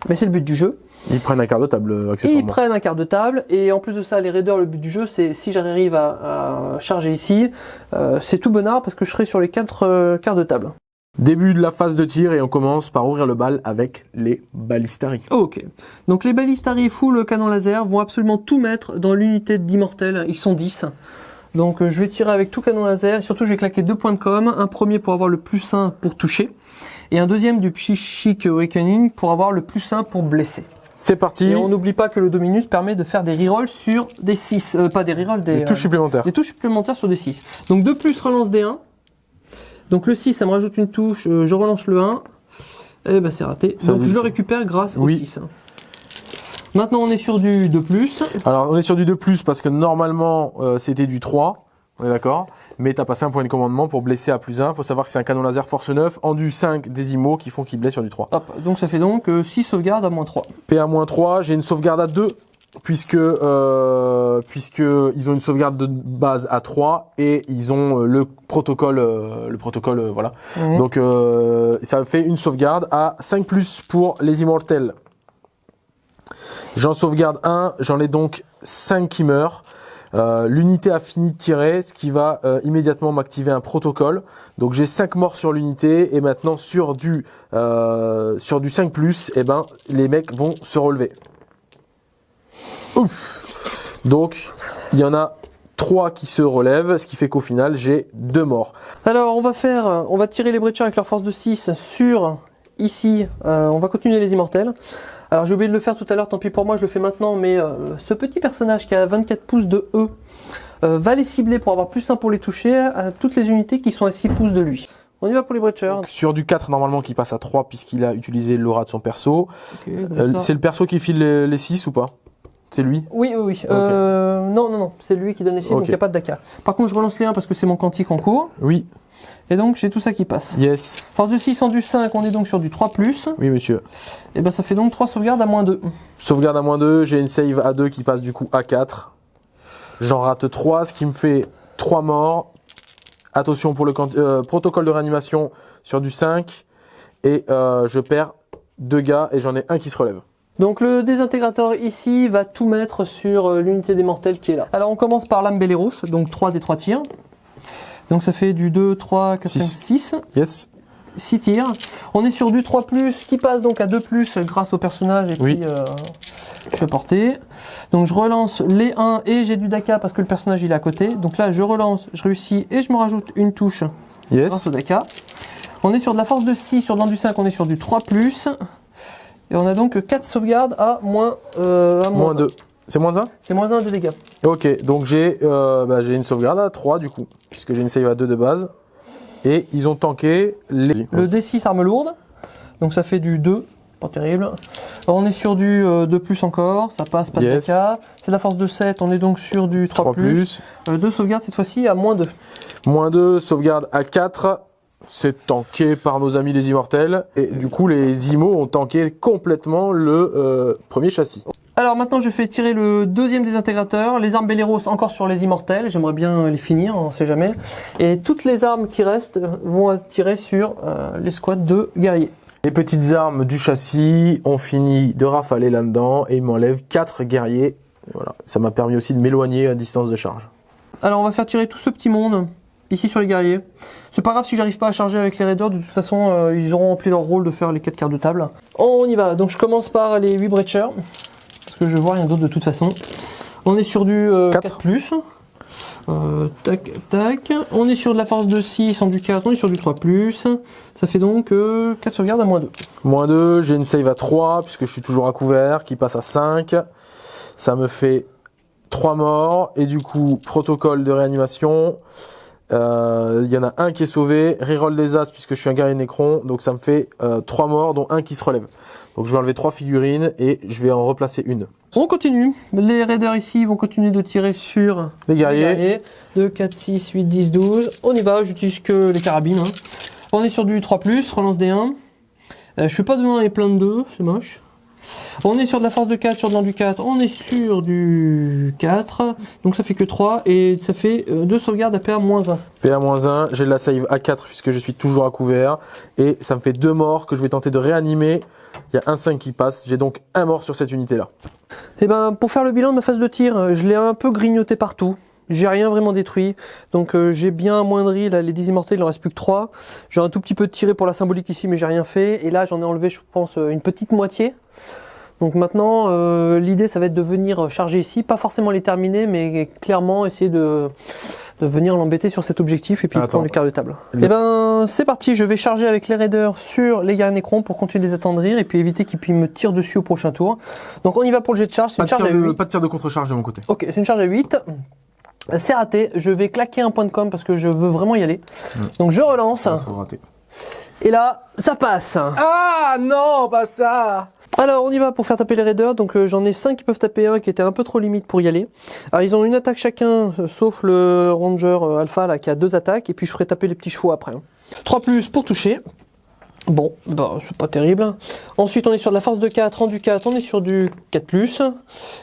Mais c'est le but du jeu. Ils prennent un quart de table, euh, accessoirement. Ils prennent un quart de table, et en plus de ça, les raiders, le but du jeu, c'est si j'arrive à, charger ici, euh, c'est tout bonard parce que je serai sur les quatre euh, quarts de table. Début de la phase de tir et on commence par ouvrir le bal avec les balistari. Ok. Donc les balistari full canon laser vont absolument tout mettre dans l'unité d'immortel. Ils sont 10. Donc je vais tirer avec tout canon laser. Et surtout je vais claquer deux points de com. Un premier pour avoir le plus 1 pour toucher. Et un deuxième du Psychic Awakening pour avoir le plus 1 pour blesser. C'est parti. Et on n'oublie pas que le Dominus permet de faire des rerolls sur des 6. Euh, pas des rerolls, des, des touches supplémentaires. Des touches supplémentaires sur des 6. Donc 2 plus relance des 1. Donc le 6, ça me rajoute une touche. Euh, je relance le 1. Et eh ben c'est raté. Donc je le récupère grâce au 6. Maintenant on est sur du 2+. Alors on est sur du 2+, parce que normalement euh, c'était du 3. On est d'accord? Mais tu as passé un point de commandement pour blesser à plus 1. faut savoir que c'est un canon laser force 9, du 5 des IMO qui font qu'il blesse sur du 3. Hop, donc ça fait donc 6 euh, sauvegardes à moins 3. P à moins 3, j'ai une sauvegarde à 2 puisque euh, puisque ils ont une sauvegarde de base à 3 et ils ont euh, le protocole euh, le protocole voilà. Mhm. Donc ça fait une sauvegarde à 5 plus pour les immortels. J'en sauvegarde 1, j'en ai donc 5 qui meurent. Euh, l'unité a fini de tirer, ce qui va euh, immédiatement m'activer un protocole. Donc j'ai 5 morts sur l'unité et maintenant sur du euh, sur du 5 plus, eh ben les mecs vont se relever. Ouf. Donc il y en a 3 qui se relèvent, ce qui fait qu'au final j'ai 2 morts. Alors on va faire, on va tirer les breachers avec leur force de 6 sur ici, on va continuer les immortels. Alors j'ai oublié de le faire tout à l'heure, tant pis pour moi, je le fais maintenant, mais euh, ce petit personnage qui a 24 pouces de E euh, va les cibler pour avoir plus 1 pour les toucher à toutes les unités qui sont à 6 pouces de lui. On y va pour les breachers. sur du 4 normalement qui passe à 3 puisqu'il a utilisé l'aura de son perso. Euh, c'est le perso qui file les, 6 ou pas? C'est lui Oui, oui, oui. non, non, non, c'est lui qui donne les 6, donc il n'y a pas de Dakar. Par contre, je relance les 1 parce que c'est mon quantique en cours. Oui. Et donc j'ai tout ça qui passe. Yes. Force de 6 en du 5, on est donc sur du 3+. Oui monsieur. Et ben ça fait donc 3 sauvegardes à moins 2. Sauvegarde à moins 2, j'ai une save à 2 qui passe du coup à 4. J'en rate 3, ce qui me fait 3 morts. Attention pour le euh, protocole de réanimation sur du 5. Et euh, je perds 2 gars et j'en ai un qui se relève. Donc le désintégrateur ici va tout mettre sur euh, l'unité des mortels qui est là. Alors on commence par l'âme donc 3 des 3 tirs. Donc ça fait du 2, 3, 4, 5, 6. Yes. 6 tirs. On est sur du 3 qui passe donc à 2 grâce au personnage et puis euh, je suis. Donc je relance les 1 et j'ai du Daka parce que le personnage il est à côté. Donc là je relance, je réussis et je me rajoute une touche yes. grâce au Daka. On est sur de la force de 6, sur dans du 5 on est sur du 3 Et on a donc 4 sauvegardes à moins, euh, à moins 2. C'est moins 1 C'est moins 1 de dégâts. Ok, donc j'ai euh, bah, une sauvegarde à 3 du coup, puisque j'ai une save à 2 de base. Et ils ont tanké les... Le D6 arme lourde. Donc ça fait du 2. Pas terrible. Alors, on est sur du euh, 2 plus encore. Ça passe, pas Yes. de dégâts. C'est la force de 7. On est donc sur du 3, 3 plus. plus. Euh, deux sauvegardes cette fois-ci à moins 2. Moins 2, sauvegarde à 4. C'est tanké par nos amis les immortels. Et du coup, les IMO ont tanké complètement le euh, premier châssis. Alors maintenant je fais tirer le deuxième désintégrateur, les armes Belleros encore sur les immortels, j'aimerais bien les finir, on sait jamais. Et toutes les armes qui restent vont tirer sur euh, les squads de guerriers. Les petites armes du châssis ont fini de rafaler là-dedans et ils m'enlèvent 4 guerriers. Et Voilà. Ça m'a permis aussi de m'éloigner à distance de charge. Alors on va faire tirer tout ce petit monde ici sur les guerriers. C'est pas grave si j'arrive pas à charger avec les raiders, de toute façon euh, ils auront rempli leur rôle de faire les 4 quarts de table. On y va, donc je commence par les 8 breachers, parce que je vois rien d'autre de toute façon. On est sur du euh, Quatre. 4+. Euh, tac, tac. On est sur de la force de 6 en du 4, on est sur du 3+. Ça fait donc euh, 4 sauvegardes à moins 2. Moins 2, j'ai une save à 3 puisque je suis toujours à couvert qui passe à 5. Ça me fait 3 morts et du coup protocole de réanimation. Euh, Il y en a un qui est sauvé, reroll des as puisque je suis un guerrier nécron, donc ça me fait 3 morts dont un qui se relève. Donc je vais enlever 3 figurines et je vais en replacer une. On continue. Les raiders ici vont continuer de tirer sur Les guerriers. 2, 4, 6, 8, 10, 12. On y va, j'utilise que les carabines. hein. On est sur du 3+, relance des 1. Euh, je fais pas de 1 et plein de 2, c'est moche. On est sur de la force de 4, sur de l'an du 4. On est sur du 4. Donc ça fait que 3. Et ça fait 2 sauvegardes à PA moins 1. PA-1, j'ai de la save à 4 puisque je suis toujours à couvert et ça me fait 2 morts que je vais tenter de réanimer. Il y a un 5 qui passe, j'ai donc un mort sur cette unité là. Et ben, pour faire le bilan de ma phase de tir, euh, je l'ai un peu grignoté partout. J'ai rien vraiment détruit. Donc euh, j'ai bien amoindri là, les 10 immortels, il en reste plus que 3. J'ai un tout petit peu tiré pour la symbolique ici, mais j'ai rien fait. Et là, j'en ai enlevé, je pense, euh, une petite moitié. Donc maintenant, euh, l'idée, ça va être de venir charger ici. Pas forcément les terminer, mais clairement essayer de, de venir l'embêter sur cet objectif et puis Attends. prendre le quart de table. Le- Et ben, c'est parti. Je vais charger avec les raiders sur les guerriers Necrons pour continuer de les attendrir et puis éviter qu'ils puissent me tirer dessus au prochain tour. Donc on y va pour le jet de charge. C'est une charge à de, 8. pas de tir de contre-charge de mon côté. Ok, c'est une charge à 8. C'est raté. Je vais claquer un point de com parce que je veux vraiment y aller. Donc je relance. Ça raté. Et là, ça passe. Ah non, pas ça Alors on y va pour faire taper les raiders. Donc euh, j'en ai 5 qui peuvent taper un qui était un peu trop limite pour y aller. Alors ils ont une attaque chacun, euh, sauf le ranger euh, alpha là qui a deux attaques. Et puis je ferai taper les petits chevaux après. 3 plus pour toucher. Bon, bah, c'est pas terrible. Ensuite, on est sur de la force de 4, en du 4, on est sur du 4+.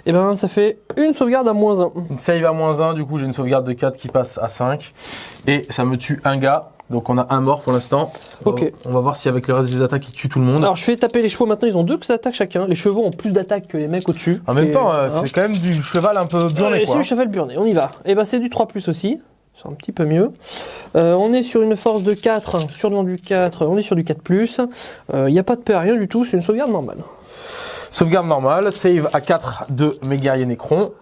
Et ben, ça fait une sauvegarde à moins 1. Une save à moins 1, du coup j'ai une sauvegarde de 4 qui passe à 5. Et ça me tue un gars. Donc on a un mort pour l'instant. Ok. On va voir si avec le reste des attaques il tue tout le monde. Alors je fais taper les chevaux maintenant, ils ont deux attaques chacun. Les chevaux ont plus d'attaques que les mecs au-dessus. en même temps, euh, voilà. c'est quand même du cheval un peu burné quoi. c'est le cheval burné, on y va. Et ben c'est du 3 plus aussi. C'est un petit peu mieux. Euh, on est sur une force de 4, sur le du 4, on est sur du 4 plus. Il n'y a pas de paix, rien du tout, c'est une sauvegarde normale. Sauvegarde normale, save à 4 de mes guerriers nécrons.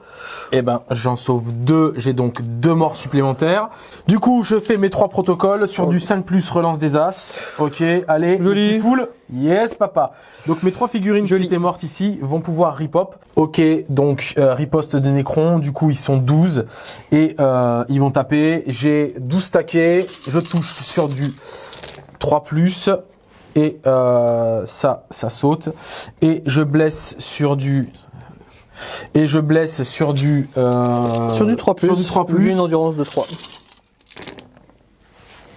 Et ben j'en sauve 2, j'ai donc 2 morts supplémentaires. Du coup je fais mes 3 protocoles sur du 5 plus relance des as. Ok, allez, Joli. petit full. Yes papa. Donc mes 3 figurines Joli. qui étaient mortes ici vont pouvoir ripop. Ok, donc euh, riposte des nécrons, du coup ils sont 12 et euh, ils vont taper. J'ai 12 taquets, je touche sur du 3 plus et euh, ça, ça saute. Et je blesse sur du et je blesse sur du euh, sur du 3 plus, Sur du 3 j'ai plus. une endurance de 3.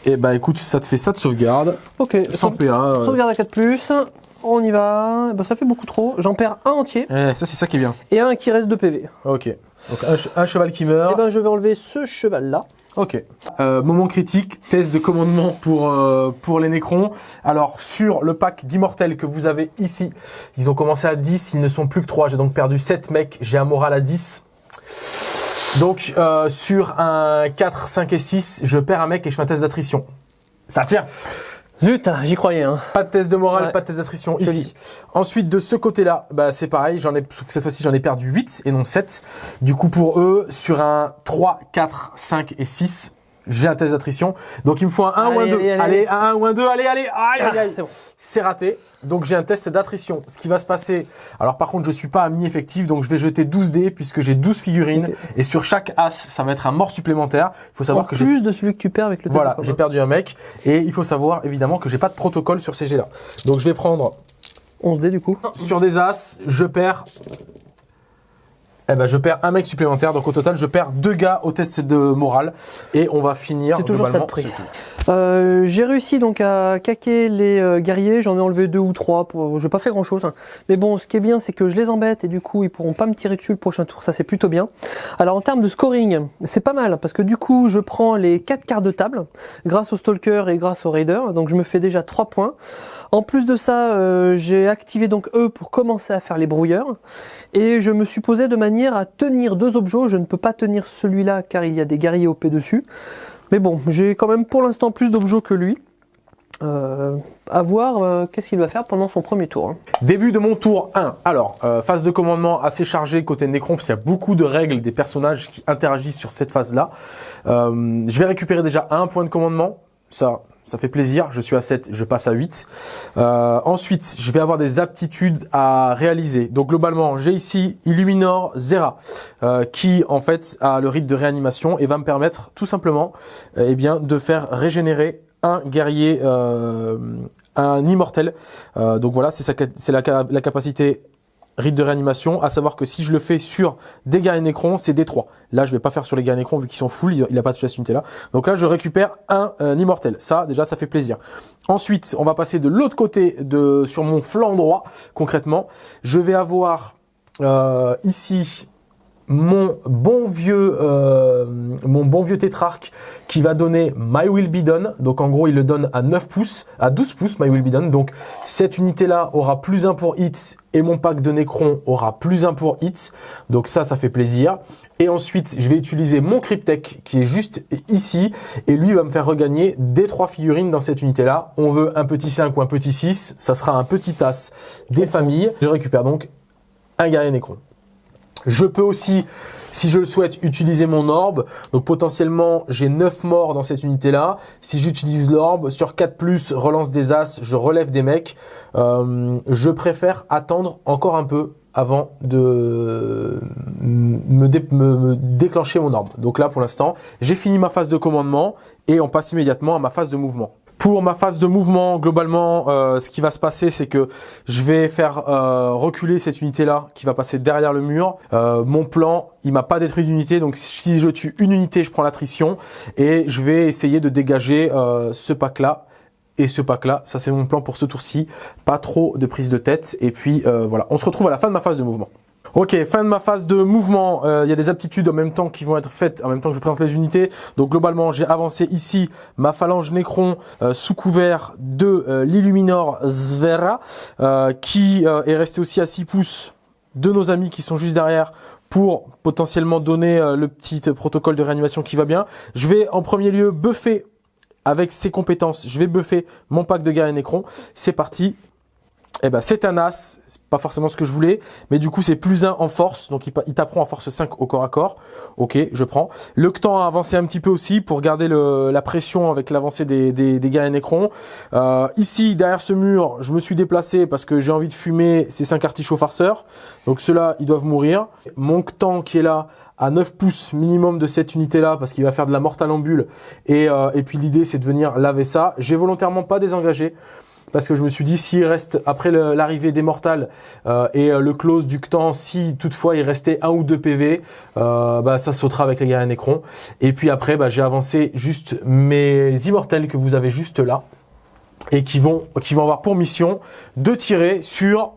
Et bah écoute, ça te fait ça de sauvegarde Ok, sans PA. euh. sauvegarde à 4 plus. On y va. Ben, ça fait beaucoup trop. J'en perds un entier Eh, ça c'est ça qui est bien. et un qui reste de PV. Ok. Donc un, che- un cheval qui Et meurt. ben je vais enlever ce cheval là. Ok. Euh, moment critique, test de commandement pour euh, pour les Nécrons. Alors sur le pack d'immortels que vous avez ici, ils ont commencé à 10, ils ne sont plus que 3. J'ai donc perdu 7 mecs, j'ai un moral à 10. Donc euh, sur un 4, 5 et 6, je perds un mec et je fais un test d'attrition. Ça tient. Zut, j'y croyais. Hein. Pas de test de morale, Ouais. pas de test d'attrition ici. Ensuite, de ce côté-là, bah, c'est pareil, j'en ai, sauf que cette fois-ci, j'en ai perdu 8 et non 7. Du coup, pour eux, sur un 3, 4, 5 et 6, J'ai un test d'attrition. Donc il me faut un 1 ou un Allez, 2. allez, Allez, allez. un 1 ou un 2. Allez, allez. Aïe. C'est bon. C'est raté. Donc j'ai un test d'attrition. Ce qui va se passer. Alors par contre, je suis pas à mi-effectif, donc je vais jeter 12 dés puisque j'ai 12 figurines. Et sur chaque as, ça va être un mort supplémentaire. Il faut savoir En que j'ai plus de celui que tu perds avec le voilà, j'ai perdu un mec. Et il faut savoir évidemment que j'ai pas de protocole sur ces jets-là. Donc je vais prendre 11 dés du coup. sur des as, je perds. Eh ben, je perds un mec supplémentaire. Donc au total, je perds deux gars au test de morale. Et on va finir. C'est toujours ça de globalement prix. Euh, j'ai réussi donc à caquer les euh, guerriers, j'en ai enlevé deux ou trois, pour... j'ai pas fait grand chose. Mais bon, ce qui est bien, c'est que je les embête et du coup, ils pourront pas me tirer dessus le prochain tour, ça c'est plutôt bien. Alors en termes de scoring, c'est pas mal, parce que du coup, je prends les quatre quarts de table, grâce au Stalker et grâce au Raider, donc je me fais déjà trois points. En plus de ça, euh, j'ai activé donc eux pour commencer à faire les brouilleurs, et je me suis posé de manière à tenir deux objets, je ne peux pas tenir celui-là car il y a des guerriers OP dessus. Mais bon, j'ai quand même pour l'instant plus d'objets que lui. Euh, à voir euh, qu'est-ce qu'il va faire pendant son premier tour. hein. Début de mon tour 1. Alors, euh, phase de commandement assez chargée côté Necron, parce qu'il y a beaucoup de règles des personnages qui interagissent sur cette phase-là. Euh, je vais récupérer déjà un point de commandement. Ça, ça fait plaisir. Je suis à 7, je passe à 8. Euh, ensuite, je vais avoir des aptitudes à réaliser. Donc globalement, j'ai ici Illuminor Zera, euh, qui en fait a le rite de réanimation et va me permettre tout simplement euh, eh bien, de faire régénérer un guerrier, un immortel. Donc voilà, c'est la, la capacité rite de réanimation, à savoir que si je le fais sur des guerriers Necron, c'est des 3. Là, je vais pas faire sur les guerriers Necron vu qu'ils sont full, il il a pas touché à cette unité-là. Donc là, je récupère un, euh, immortel. Ça, déjà, ça fait plaisir. Ensuite, on va passer de l'autre côté, de sur mon flanc droit, concrètement. Je vais avoir euh, ici mon bon vieux euh, mon bon vieux tétrarque qui va donner My Will Be Done. Donc en gros, il le donne à 9 pouces, à 12 pouces My Will Be Done. Donc cette unité là aura plus 1 pour hit et mon pack de Necron aura plus 1 pour hit. Donc ça ça fait plaisir. Et ensuite, je vais utiliser mon Cryptek qui est juste ici et lui va me faire regagner des trois figurines dans cette unité là. On veut un petit 5 ou un petit 6, ça sera un petit as des familles. Je récupère donc un guerrier Necron. Je peux aussi, si je le souhaite, utiliser mon orbe. Donc potentiellement, j'ai 9 morts dans cette unité-là. Si j'utilise l'orbe, sur 4+, relance des as, je relève des mecs. Euh, je préfère attendre encore un peu avant de me, me déclencher mon orbe. Donc là, pour l'instant, j'ai fini ma phase de commandement et on passe immédiatement à ma phase de mouvement. Pour ma phase de mouvement, globalement, euh, ce qui va se passer, c'est que je vais faire euh, reculer cette unité-là qui va passer derrière le mur. Euh, mon plan, il m'a pas détruit d'unité, donc si je tue une unité, je prends l'attrition et je vais essayer de dégager ce pack-là et ce pack-là. Ça, c'est mon plan pour ce tour-ci. Pas trop de prise de tête. Et puis voilà, on se retrouve à la fin de ma phase de mouvement. Ok, fin de ma phase de mouvement. Euh, Il y a des aptitudes en même temps qui vont être faites en même temps que je présente les unités. Donc globalement, j'ai avancé ici ma phalange Necron euh, sous couvert de euh, l'Illuminor Zvera, euh, qui euh, est resté aussi à 6 pouces de nos amis qui sont juste derrière pour potentiellement donner euh, le petit euh, protocole de réanimation qui va bien. Je vais en premier lieu buffer avec ses compétences. Je vais buffer mon pack de guerrier Necron. C'est parti. Eh ben, c'est un as, c'est pas forcément ce que je voulais, mais du coup c'est plus 1 en force, donc il, il t'apprend en force 5 au corps à corps. Ok, je prends. Le temps a avancé un petit peu aussi pour garder la pression avec l'avancée des, des, des guerriers. Euh, ici, derrière ce mur, je me suis déplacé parce que j'ai envie de fumer ces 5 artichauts farceurs. Donc ceux-là, ils doivent mourir. Mon temps qui est là, à 9 pouces minimum de cette unité-là, parce qu'il va faire de la mortalambule. Et, euh, et puis l'idée, c'est de venir laver ça. J'ai volontairement pas désengagé parce que je me suis dit s'il reste après l'arrivée des mortals euh, et euh, le close du Ctan, si toutefois il restait un ou deux PV, euh, bah ça sautera avec les guerriers Necron. Et puis après, bah, j'ai avancé juste mes immortels que vous avez juste là et qui vont qui vont avoir pour mission de tirer sur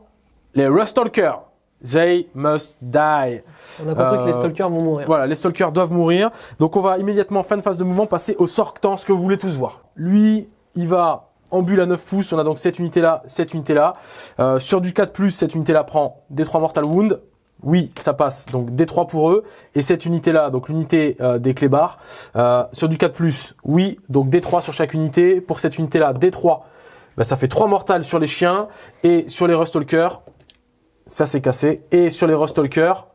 les Rustalkers. They must die. On a compris que les Euh, stalkers vont mourir. Voilà, les stalkers doivent mourir. Donc on va immédiatement, fin de phase de mouvement, passer au sortant, ce que vous voulez tous voir. Lui, il va en bulle à 9 pouces. On a donc cette unité-là, cette unité-là. Euh, sur du 4+, cette unité-là prend des 3 Mortal Wound. Oui, ça passe. Donc D3 pour eux. Et cette unité-là, donc l'unité euh, des clébards, euh, sur du 4+, oui, donc D3 sur chaque unité. Pour cette unité-là, D3, bah, ça fait 3 mortals sur les chiens. Et sur les Rustalkers, ça c'est cassé. Et sur les Rustalkers,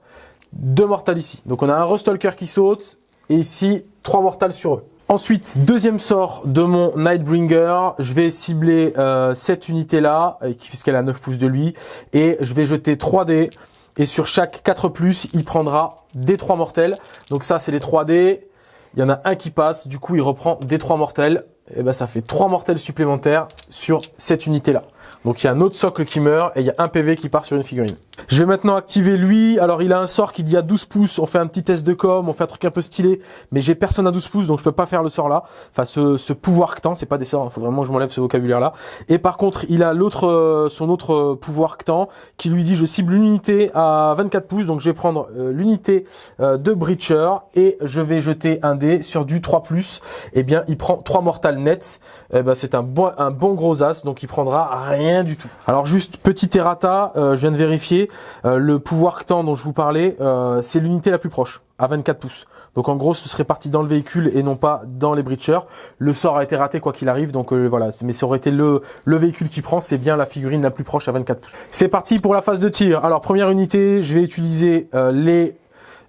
deux mortals ici. Donc on a un Rustalker qui saute, et ici, trois mortals sur eux. Ensuite, deuxième sort de mon Nightbringer, je vais cibler euh, cette unité-là, euh, puisqu'elle a 9 pouces de lui, et je vais jeter 3 dés, et sur chaque 4 plus, il prendra des 3 mortels. Donc ça, c'est les 3 dés, il y en a un qui passe, du coup, il reprend des 3 mortels, et ben ça fait 3 mortels supplémentaires sur cette unité-là. Donc il y a un autre socle qui meurt et il y a un PV qui part sur une figurine. Je vais maintenant activer lui. Alors il a un sort qui dit à 12 pouces. On fait un petit test de com, on fait un truc un peu stylé. Mais j'ai personne à 12 pouces donc je peux pas faire le sort là. Enfin ce, ce pouvoir ctan, c'est pas des sorts. Il hein. faut vraiment que je m'enlève ce vocabulaire là. Et par contre il a l'autre, euh, son autre euh, pouvoir ctan qui lui dit je cible l'unité à 24 pouces. Donc je vais prendre euh, l'unité de Breacher et je vais jeter un dé sur du 3 plus. Et eh bien il prend 3 mortals nets. Eh ben, c'est un bon, un bon gros as donc il prendra rien du tout. Alors juste petit errata, euh, je viens de vérifier, euh, le pouvoir temps dont je vous parlais, euh, c'est l'unité la plus proche, à 24 pouces. Donc en gros, ce serait parti dans le véhicule et non pas dans les breachers. Le sort a été raté quoi qu'il arrive, donc voilà. Mais ça aurait été le, le véhicule qui prend, c'est bien la figurine la plus proche à 24 pouces. C'est parti pour la phase de tir. Alors première unité, je vais utiliser les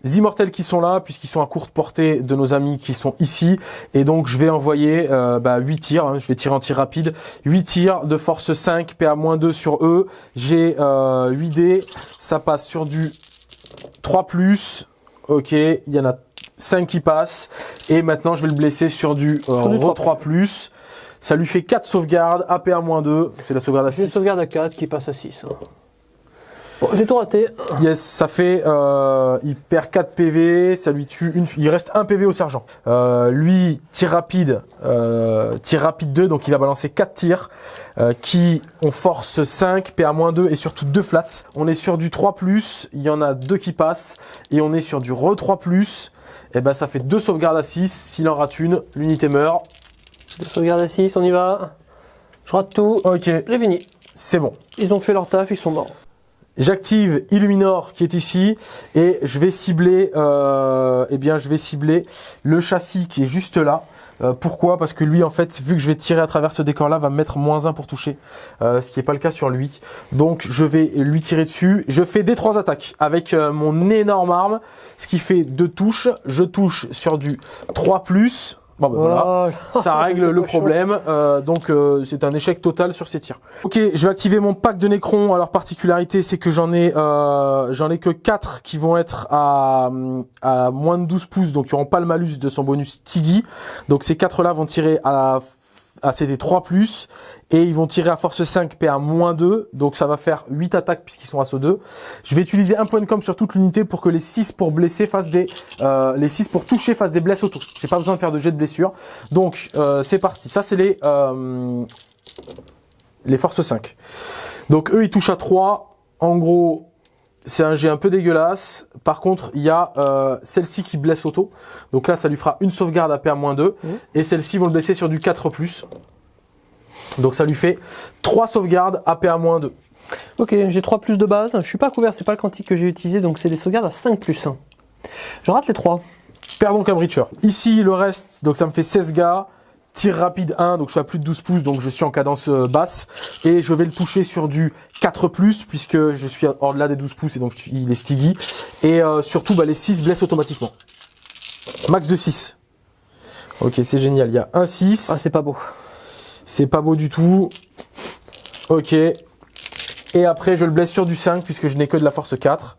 immortels qui sont là, puisqu'ils sont à courte portée de nos amis qui sont ici. Et donc, je vais envoyer euh, bah, 8 tirs. Hein, je vais tirer en tir rapide. 8 tirs de force 5, PA-2 sur eux. J'ai euh, 8 dés. Ça passe sur du 3+. Ok, il y en a 5 qui passent. Et maintenant, je vais le blesser sur du euh, 3+. Ça lui fait 4 sauvegardes, APA-2, c'est la sauvegarde à 6. Une sauvegarde à 4 qui passe à 6. Hein. Bon, j'ai tout raté. Yes, ça fait, euh, il perd 4 PV, ça lui tue une, il reste 1 PV au sergent. Euh, lui, tir rapide, euh, tir rapide 2, donc il va balancer 4 tirs, euh, qui ont force 5, PA-2 et surtout 2 flats. On est sur du 3+, il y en a 2 qui passent, et on est sur du re 3+, et ben ça fait 2 sauvegardes à 6, s'il en rate une, l'unité meurt. 2 sauvegardes à 6, on y va. Je rate tout. Ok. J'ai fini. C'est bon. Ils ont fait leur taf, ils sont morts. J'active Illuminor qui est ici et je vais cibler, euh, eh bien, je vais cibler le châssis qui est juste là. Euh, pourquoi? Parce que lui, en fait, vu que je vais tirer à travers ce décor-là, va me mettre moins 1 pour toucher, euh, ce qui n'est pas le cas sur lui. Donc, je vais lui tirer dessus. Je fais des trois attaques avec euh, mon énorme arme, ce qui fait deux touches. Je touche sur du 3+, Bon, ben voilà, oh. ça règle le problème. Euh, donc euh, c'est un échec total sur ces tirs. Ok, je vais activer mon pack de Necron. Alors particularité, c'est que j'en ai euh, j'en ai que 4 qui vont être à, à moins de 12 pouces, donc ils n'auront pas le malus de son bonus Tiggy. Donc ces 4 là vont tirer à à CD 3+, et ils vont tirer à force 5 PA moins 2, donc ça va faire 8 attaques puisqu'ils sont à saut 2. Je vais utiliser un point de com sur toute l'unité pour que les 6 pour blesser fassent des... Euh, les 6 pour toucher fassent des blesses auto. J'ai pas besoin de faire de jet de blessure. Donc euh, c'est parti, ça c'est les... Euh, les forces 5. Donc eux ils touchent à 3, en gros c'est un jet un peu dégueulasse. Par contre, il y a euh, celle-ci qui blesse auto. Donc là, ça lui fera une sauvegarde à PA-2. Mmh. Et celle-ci vont le blesser sur du 4+. Donc ça lui fait 3 sauvegardes à PA-2. Ok, j'ai 3 plus de base. Je suis pas couvert, c'est pas le quantique que j'ai utilisé, donc c'est des sauvegardes à 5 plus. Je rate les 3. Perds donc un breacher. Ici, le reste, donc ça me fait 16 gars. Tir rapide 1, donc je suis à plus de 12 pouces, donc je suis en cadence euh, basse. Et je vais le toucher sur du 4 puisque je suis hors-delà des 12 pouces et donc il est stiggy. Et euh, surtout, bah, les 6 blessent automatiquement. Max de 6. Ok, c'est génial. Il y a un 6. Ah, c'est pas beau. C'est pas beau du tout. Ok. Et après, je le blesse sur du 5 puisque je n'ai que de la force 4.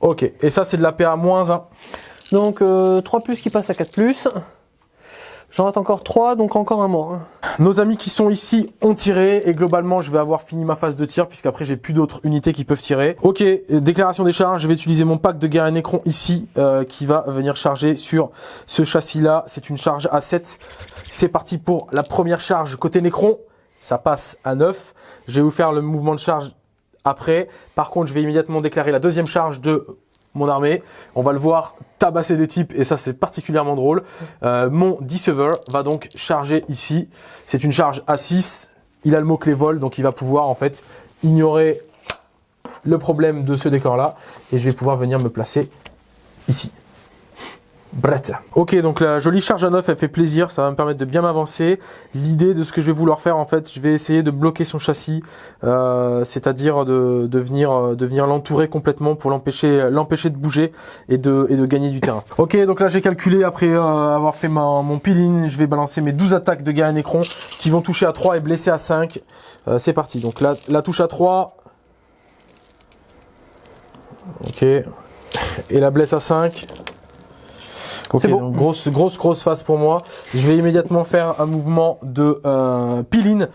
Ok. Et ça, c'est de la PA moins 1. Donc, euh, 3 plus qui passe à 4 plus. J'en rate encore 3, donc encore un mort. Hein. Nos amis qui sont ici ont tiré et globalement je vais avoir fini ma phase de tir puisqu'après j'ai plus d'autres unités qui peuvent tirer. Ok, déclaration des charges, je vais utiliser mon pack de guerre et Necron ici euh, qui va venir charger sur ce châssis là. C'est une charge à 7. C'est parti pour la première charge côté Necron. Ça passe à 9. Je vais vous faire le mouvement de charge après. Par contre, je vais immédiatement déclarer la deuxième charge de mon armée. On va le voir tabasser des types et ça c'est particulièrement drôle. Euh, mon Deceiver va donc charger ici. C'est une charge à 6. Il a le mot-clé vol donc il va pouvoir en fait ignorer le problème de ce décor là et je vais pouvoir venir me placer ici. Brett. Ok, donc la jolie charge à neuf, elle fait plaisir, ça va me permettre de bien m'avancer. L'idée de ce que je vais vouloir faire, en fait, je vais essayer de bloquer son châssis, euh, c'est-à-dire de, de venir, de venir l'entourer complètement pour l'empêcher, l'empêcher de bouger et de, et de gagner du terrain. Ok, donc là j'ai calculé après euh, avoir fait ma, mon peeling, je vais balancer mes 12 attaques de Garen Necron qui vont toucher à 3 et blesser à 5. Euh, c'est parti. Donc là, la touche à 3. Ok. Et la blesse à 5. Ok, bon. donc grosse, grosse, grosse phase pour moi. Je vais immédiatement faire un mouvement de euh, peeling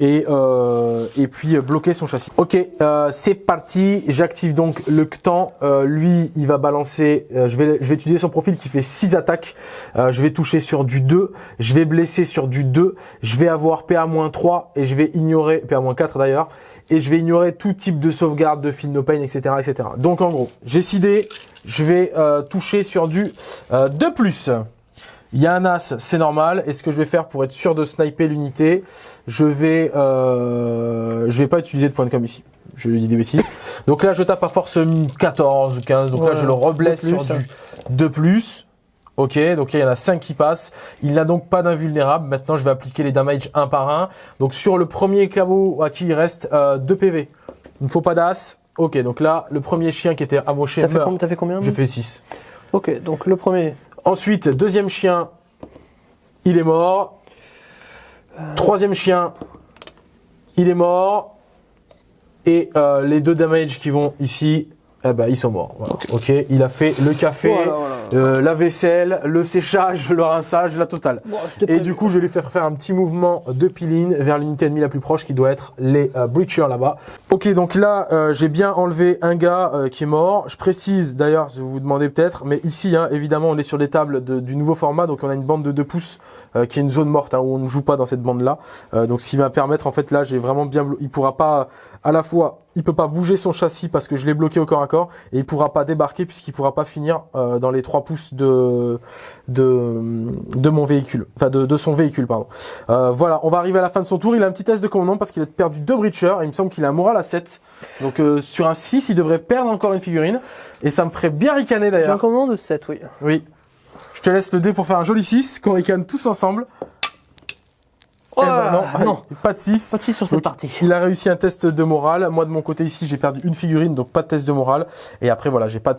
et, euh, et puis euh, bloquer son châssis. Ok, euh, c'est parti. J'active donc le Ctan. Euh, lui, il va balancer. euh, je vais, je vais utiliser son profil qui fait 6 attaques. Euh, je vais toucher sur du 2. Je vais blesser sur du 2. Je vais avoir PA-3 et je vais ignorer PA-4 d'ailleurs. Et je vais ignorer tout type de sauvegarde, de feel no pain, etc., etc. Donc en gros, j'ai sidé. Je vais euh, toucher sur du euh, 2+. Il y a un as, c'est normal. Et ce que je vais faire pour être sûr de sniper l'unité, je vais, euh, je vais pas utiliser de point de com ici. Je dis des bêtises. Donc là, je tape à force 14 ou 15. Donc là, je le reblesse sur du 2 plus. Ok, donc il y en a 5 qui passent. Il n'a donc pas d'invulnérable. Maintenant, je vais appliquer les damages un par un. Donc sur le premier caveau à qui il reste euh, 2 PV. Il ne faut pas d'as. Ok, donc là, le premier chien qui était amoché T'as fait, meurt. com- t'as fait combien Je fais 6. Ok, donc le premier. Ensuite, deuxième chien, il est mort. Troisième chien, il est mort. Et euh, les deux damage qui vont ici, eh ben, ils sont morts. Voilà. Ok, il a fait le café, Voilà, voilà. Euh, la vaisselle, le séchage, le rinçage, la totale. Bon, Et du coup, je vais lui faire faire un petit mouvement de peeling vers l'unité ennemie la plus proche qui doit être les euh, Breachers là-bas. Ok, donc là, euh, j'ai bien enlevé un gars euh, qui est mort. Je précise d'ailleurs, vous vous demandez peut-être, mais ici, hein, évidemment, on est sur des tables de- du nouveau format, donc on a une bande de 2 pouces euh, qui est une zone morte hein, où on ne joue pas dans cette bande-là. Euh, donc, ce qui va permettre, en fait, là, j'ai vraiment bien, il pourra pas à la fois, il peut pas bouger son châssis parce que je l'ai bloqué au corps à corps, et il pourra pas débarquer puisqu'il pourra pas finir euh, dans les 3 pouces de de, de mon véhicule, enfin de, de son véhicule, pardon. Euh, voilà, on va arriver à la fin de son tour. Il a un petit test de commandement parce qu'il a perdu deux breachers. Et il me semble qu'il a un moral à 7. Donc euh, sur un 6, il devrait perdre encore une figurine. Et ça me ferait bien ricaner J'ai un d'ailleurs. commandement de 7, oui. Oui. Je te laisse le dé pour faire un joli 6 qu'on ricane tous ensemble. Oh Eh ben non, non. pas de 6. Pas de 6 sur cette Donc, partie. Il a réussi un test de morale. Moi, de mon côté ici, j'ai perdu une figurine, donc pas de test de morale. Et après, voilà, j'ai pas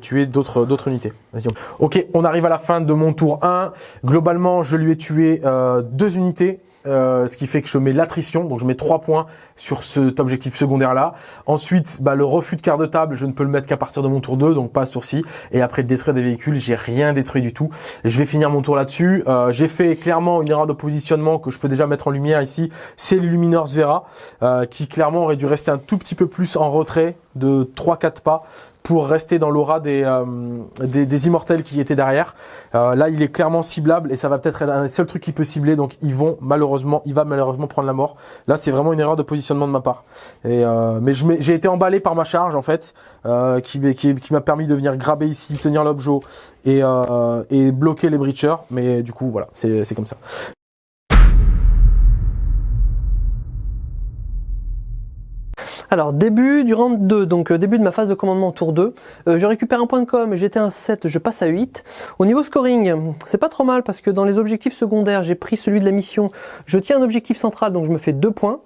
tué d'autres unités. Vas-y. Ok, on arrive à la fin de mon tour 1. Globalement, je lui ai tué euh, deux unités. Euh, ce qui fait que je mets l'attrition, donc je mets trois points sur cet objectif secondaire là. Ensuite, bah, le refus de quart de table, je ne peux le mettre qu'à partir de mon tour 2, donc pas tour-ci. Et après détruire des véhicules, j'ai rien détruit du tout. Je vais finir mon tour là-dessus. Euh, j'ai fait clairement une erreur de positionnement que je peux déjà mettre en lumière ici. C'est le Luminors Vera, euh, qui clairement aurait dû rester un tout petit peu plus en retrait de 3-4 pas pour rester dans l'aura des, euh, des, immortels qui étaient derrière. Euh, là, il est clairement ciblable et ça va peut-être être un des seuls trucs qui peut cibler. Donc, ils vont malheureusement, il va malheureusement prendre la mort. Là, c'est vraiment une erreur de positionnement de ma part. Euh, mais j'ai été emballé par ma charge en fait, qui, m'a permis de venir graber ici, tenir l'objet et, et bloquer les breachers. Mais du coup, voilà, c'est comme ça. Alors, début du round 2, donc euh, début de ma phase de commandement tour 2. Euh, je récupère un point de com, j'étais à 7, je passe à 8. Au niveau scoring, c'est pas trop mal parce que dans les objectifs secondaires, j'ai pris celui de la mission. Je tiens un objectif central, donc je me fais 2 points.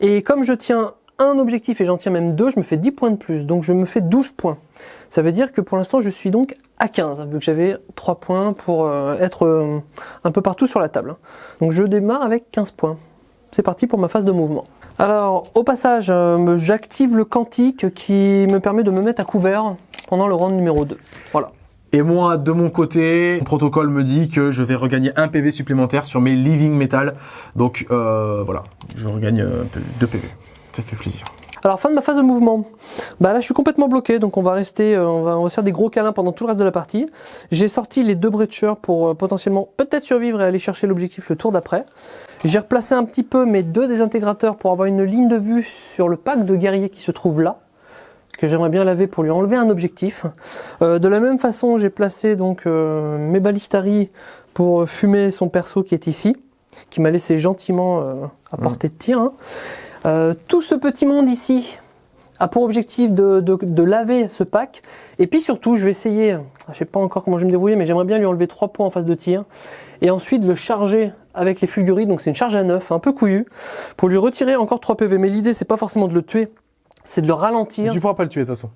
Et comme je tiens un objectif et j'en tiens même 2, je me fais 10 points de plus, donc je me fais 12 points. Ça veut dire que pour l'instant, je suis donc à 15, vu que j'avais 3 points pour euh, être euh, un peu partout sur la table. Donc je démarre avec 15 points. C'est parti pour ma phase de mouvement. Alors, au passage, euh, j'active le quantique qui me permet de me mettre à couvert pendant le round numéro 2. Voilà. Et moi, de mon côté, mon protocole me dit que je vais regagner un PV supplémentaire sur mes Living Metal. Donc euh, voilà, je regagne euh, 2 PV. Ça fait plaisir. Alors, fin de ma phase de mouvement. Bah là, je suis complètement bloqué, donc on va rester, euh, on, va, on va se faire des gros câlins pendant tout le reste de la partie. J'ai sorti les deux breachers pour euh, potentiellement peut-être survivre et aller chercher l'objectif le tour d'après. J'ai replacé un petit peu mes deux désintégrateurs pour avoir une ligne de vue sur le pack de guerriers qui se trouve là que j'aimerais bien laver pour lui enlever un objectif. Euh, de la même façon, j'ai placé donc euh, mes balistari pour fumer son perso qui est ici, qui m'a laissé gentiment euh, à portée de tir. hein. Tout ce petit monde ici a pour objectif de, de- de laver ce pack. Et puis surtout, je vais essayer, je sais pas encore comment je vais me débrouiller, mais j'aimerais bien lui enlever trois points en phase de tir. Et ensuite le charger avec les fulguries, donc c'est une charge à neuf, un peu couillue, pour lui retirer encore 3 PV. Mais l'idée, c'est pas forcément de le tuer, c'est de le ralentir. Tu pourras pas le tuer de toute façon.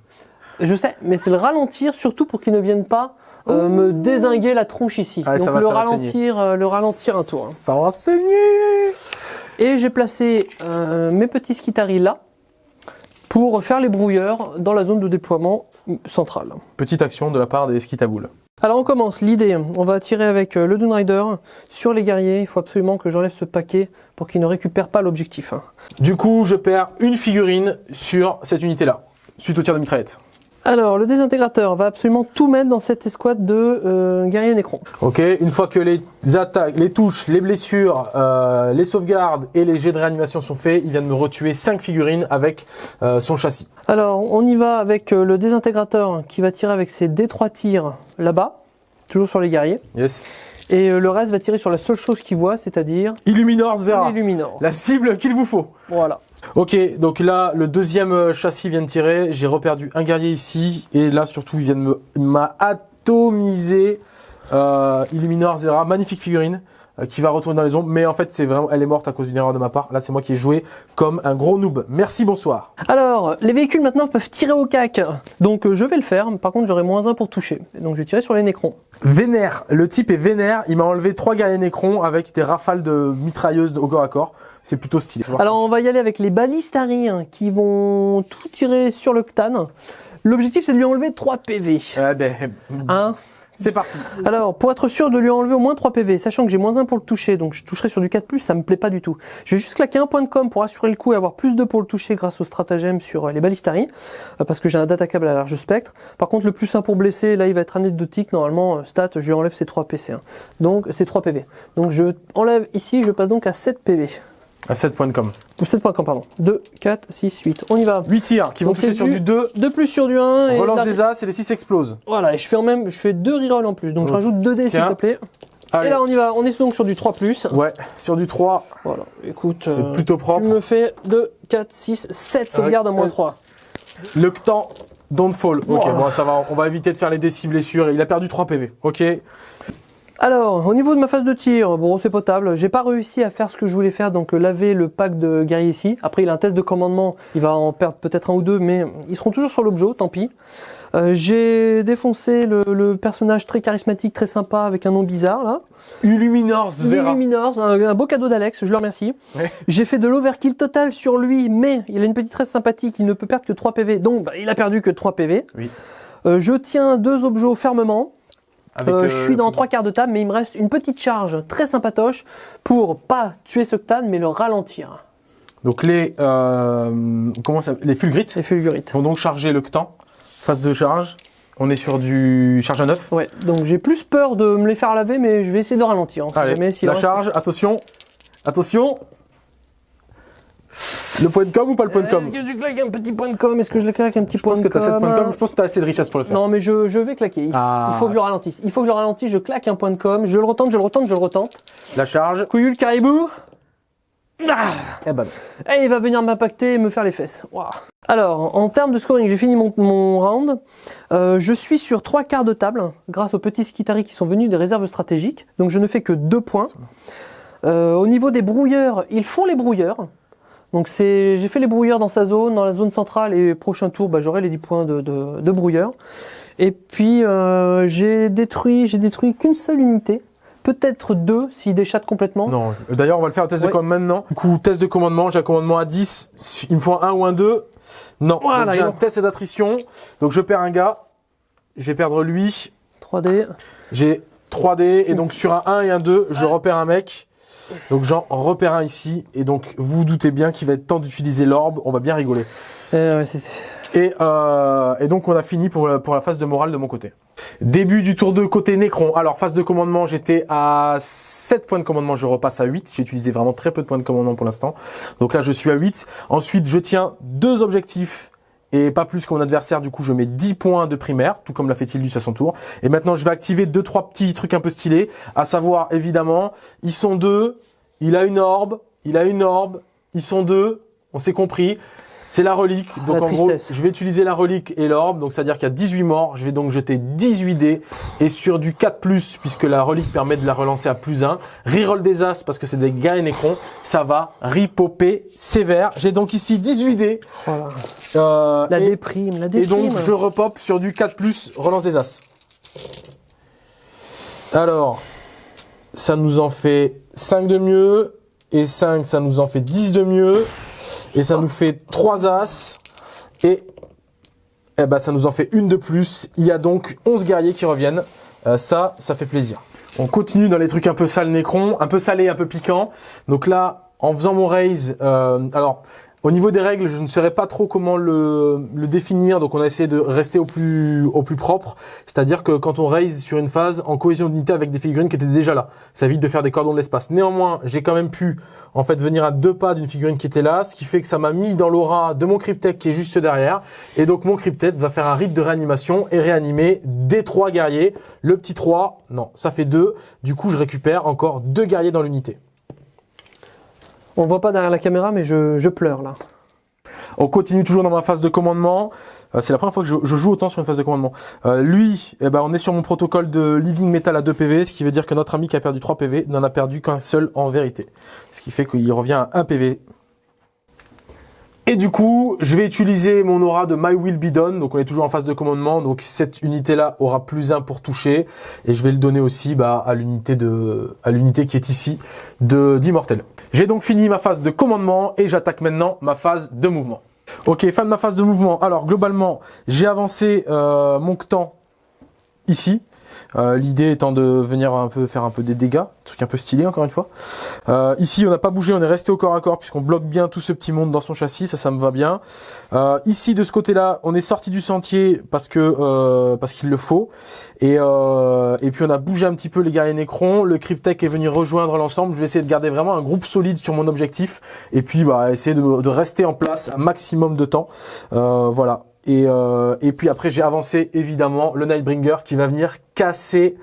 Je sais, mais c'est le ralentir surtout pour qu'il ne vienne pas euh, me désinguer la tronche ici. Ah, ça donc va, le ralentir, euh, le ralentir un tour. Ça va saigner Et j'ai placé euh, mes petits skitaris là pour faire les brouilleurs dans la zone de déploiement centrale. Petite action de la part des skitaboules. Alors on commence, l'idée, on va tirer avec euh, le Dune Rider sur les guerriers, il faut absolument que j'enlève ce paquet pour qu'il ne récupère pas l'objectif. Du coup, je perds une figurine sur cette unité-là, suite au tir de mitraillette. Alors le désintégrateur va absolument tout mettre dans cette escouade de euh, guerriers Necron. Ok, une fois que les attaques, les touches, les blessures, euh, les sauvegardes et les jets de réanimation sont faits, il vient de me retuer 5 figurines avec euh, son châssis. Alors on y va avec euh, le désintégrateur qui va tirer avec ses D3 tirs là-bas, toujours sur les guerriers. Yes. Et euh, le reste va tirer sur la seule chose qu'il voit, c'est-à-dire Illuminor Zera, les Luminors. la cible qu'il vous faut. Voilà. Ok, donc là, le deuxième euh, châssis vient de tirer. J'ai reperdu un guerrier ici. Et là, surtout, il vient de m'a atomisé euh, Illuminor Zera. Magnifique figurine euh, qui va retourner dans les ombres. Mais en fait, c'est vraiment, elle est morte à cause d'une erreur de ma part. Là, c'est moi qui ai joué comme un gros noob. Merci, bonsoir. Alors, les véhicules maintenant peuvent tirer au cac. Donc euh, je vais le faire, par contre j'aurai moins 1 pour toucher. Donc je vais tirer sur les Nécrons. Vénère. Le type est vénère. Il m'a enlevé trois guerriers Nécrons avec des rafales de mitrailleuses au corps à corps. C'est plutôt stylé. Alors on va y aller avec les balistari hein, qui vont tout tirer sur le Ctan. L'objectif c'est de lui enlever 3 PV. Eh ben, Hein c'est parti. Alors, pour être sûr de lui enlever au moins 3 PV, sachant que j'ai moins 1 pour le toucher, donc je toucherai sur du 4+, ça me plaît pas du tout. Je vais juste claquer un point de com pour assurer le coup et avoir plus de pour le toucher grâce au stratagème sur euh, les balistari, euh, parce que j'ai un data câble à large spectre. Par contre, le plus 1 pour blesser, là il va être anecdotique, normalement, euh, stat, je lui enlève ses 3 PC. hein. Donc, c'est 3 PV. Donc je enlève ici, je passe donc à 7 PV. À 7 points de com. Ou 7 points de com, pardon. 2, 4, 6, 8. On y va. 8 tirs qui vont toucher sur du- du 2. 2 plus sur du 1 et Relance la- des As et les 6 explosent. Voilà, et je fais en même, je fais deux rerolls en plus, donc je rajoute 2 dés s'il te plaît. Allez. Et là on y va, on est donc sur du 3 plus. Ouais, sur du 3, Voilà, écoute, c'est euh, plutôt propre. tu me fais 2, 4, 6, 7 sauvegardes à moins Euh, 3. Le temps, don't fall. Ok, Wow. bon, ça va, on va éviter de faire les décis blessures. Il a perdu 3 PV. Ok. Alors, au niveau de ma phase de tir, bon c'est potable, j'ai pas réussi à faire ce que je voulais faire, donc euh, laver le pack de guerriers ici. Après il a un test de commandement, il va en perdre peut-être un ou deux, mais ils seront toujours sur l'objet, tant pis. Euh, j'ai défoncé le, le personnage très charismatique, très sympa, avec un nom bizarre là. Illuminor Zvera. Illuminor, un, un beau cadeau d'Alex, je le remercie. Ouais. J'ai fait de l'overkill total sur lui, mais il a une petite tresse sympathique, il ne peut perdre que 3 PV, donc bah, il a perdu que 3 PV. Oui. Euh, je tiens deux objets fermement. Avec, Euh, euh, je suis dans trois quarts de table, mais il me reste une petite charge très sympatoche pour pas tuer ce Ctan, mais le ralentir. Donc les, euh, comment ça, les fulgrites C'est fulgurite. vont donc charger le Ctan. Phase de charge. On est sur du charge à 9. Ouais, donc j'ai plus peur de me les faire laver, mais je vais essayer de ralentir. Sait Allez, jamais la reste- charge, attention. Attention. Le point de com ou pas le point de com Est-ce que je claque un petit point de com Est-ce que je le claque un petit Je point pense de que tu as 7 com points de com. Je pense que tu as assez de richesse pour le faire. Non, mais je, je vais claquer. Il, Ah. il faut que je le ralentisse. Il faut que je le ralentisse. Je claque un point de com. Je le retente, je le retente, je le retente. La charge. Couillu le caribou. Ah Eh ben, et il va venir m'impacter et me faire les fesses. Alors, en termes de scoring, j'ai fini mon, mon round. Euh, je suis sur trois quarts de table grâce aux petits skitaris qui sont venus des réserves stratégiques. Donc, je ne fais que deux points. Euh, au niveau des brouilleurs, ils font les brouilleurs. Donc, c'est, j'ai fait les brouilleurs dans sa zone, dans la zone centrale, et prochain tour, bah, j'aurai les 10 points de, de, de brouilleurs. Et puis, euh, j'ai détruit, j'ai détruit qu'une seule unité. Peut-être deux s'il déchatte complètement. non. D'ailleurs, on va le faire un test Ouais. de commandement maintenant. Du coup, test de commandement. J'ai un commandement à 10. Il me faut un 1 ou un 2. Non. Voilà, j'ai un test d'attrition. Donc, je perds un gars. Je vais perdre lui. 3D. J'ai 3D. Et donc, sur un 1 et un 2, je repère un mec. Donc, j'en repère un ici. Et donc, vous vous doutez bien qu'il va être temps d'utiliser l'orbe. On va bien rigoler. Euh, ouais, c'est- Et, euh, et donc on a fini pour la, pour la phase de morale de mon côté. Début du tour de côté Necron. Alors phase de commandement, j'étais à 7 points de commandement, je repasse à 8. J'ai utilisé vraiment très peu de points de commandement pour l'instant. Donc là je suis à 8. Ensuite je tiens deux objectifs et pas plus que mon adversaire. Du coup je mets 10 points de primaire, tout comme l'a fait Tildus à son tour. Et maintenant je vais activer deux trois petits trucs un peu stylés, à savoir évidemment, ils sont deux, il a une orbe, il a une orbe, ils sont deux, on s'est compris. C'est la relique. Donc La en gros, je vais utiliser la relique et l'orbe. Donc c'est-à-dire qu'il y a 18 morts. Je vais donc jeter 18 dés. Et sur du 4+, puisque la relique permet de la relancer à plus 1, reroll des as parce que c'est des gars et nécrons, ça va ripoper sévère. J'ai donc ici 18 dés. Voilà. Euh, La et, déprime, la et déprime. donc je repop sur du 4+, relance des as. Alors, ça nous en fait 5 de mieux. Et 5, ça nous en fait 10 de mieux. Et ça nous fait 3 as. Et eh ben, ça nous en fait une de plus. Il y a donc 11 guerriers qui reviennent. Euh, ça, ça fait plaisir. On continue dans les trucs un peu sales nécrons, un peu salés, un peu piquants. Donc là, en faisant mon raise, euh, alors au niveau des règles, je ne saurais pas trop comment le, définir. Donc on a essayé de rester au plus au plus propre. C'est-à-dire que quand on raise sur une phase en cohésion d'unité avec des figurines qui étaient déjà là, ça évite de faire des cordons de l'espace. Néanmoins, j'ai quand même pu en fait venir à deux pas d'une figurine qui était là, ce qui fait que ça m'a mis dans l'aura de mon cryptech qui est juste derrière. Et donc mon cryptech va faire un rite de réanimation et réanimer des trois guerriers. Le petit 3, non, ça fait deux. Du coup, je récupère encore deux guerriers dans l'unité. On voit pas derrière la caméra, mais je, pleure là. On continue toujours dans ma phase de commandement. Euh, c'est la première fois que je, joue autant sur une phase de commandement. Euh, lui, eh ben, on est sur mon protocole de Living Metal à 2 PV, ce qui veut dire que notre ami qui a perdu 3 PV n'en a perdu qu'un seul en vérité. Ce qui fait qu'il revient à 1 PV. Et du coup, je vais utiliser mon aura de My Will Be Done. Donc on est toujours en phase de commandement. Donc cette unité-là aura plus 1 pour toucher. Et je vais le donner aussi bah, à l'unité qui est ici d'Immortel. J'ai donc fini ma phase de commandement et j'attaque maintenant ma phase de mouvement. Ok, fin de ma phase de mouvement. Alors globalement, j'ai avancé euh, mon temps ici. Euh, L'idée étant de venir un peu faire un peu des dégâts, truc un peu stylé encore une fois. Euh, ici, on n'a pas bougé, on est resté au corps à corps puisqu'on bloque bien tout ce petit monde dans son châssis, ça, ça me va bien. Euh, ici, de ce côté-là, on est sorti du sentier parce que parce qu'il le faut. Et et puis on a bougé un petit peu les guerriers nécrons. Le cryptech est venu rejoindre l'ensemble. Je vais essayer de garder vraiment un groupe solide sur mon objectif et puis bah essayer de, de rester en place un maximum de temps. Voilà. Et, euh, et puis après, j'ai avancé évidemment le Nightbringer qui va venir casser,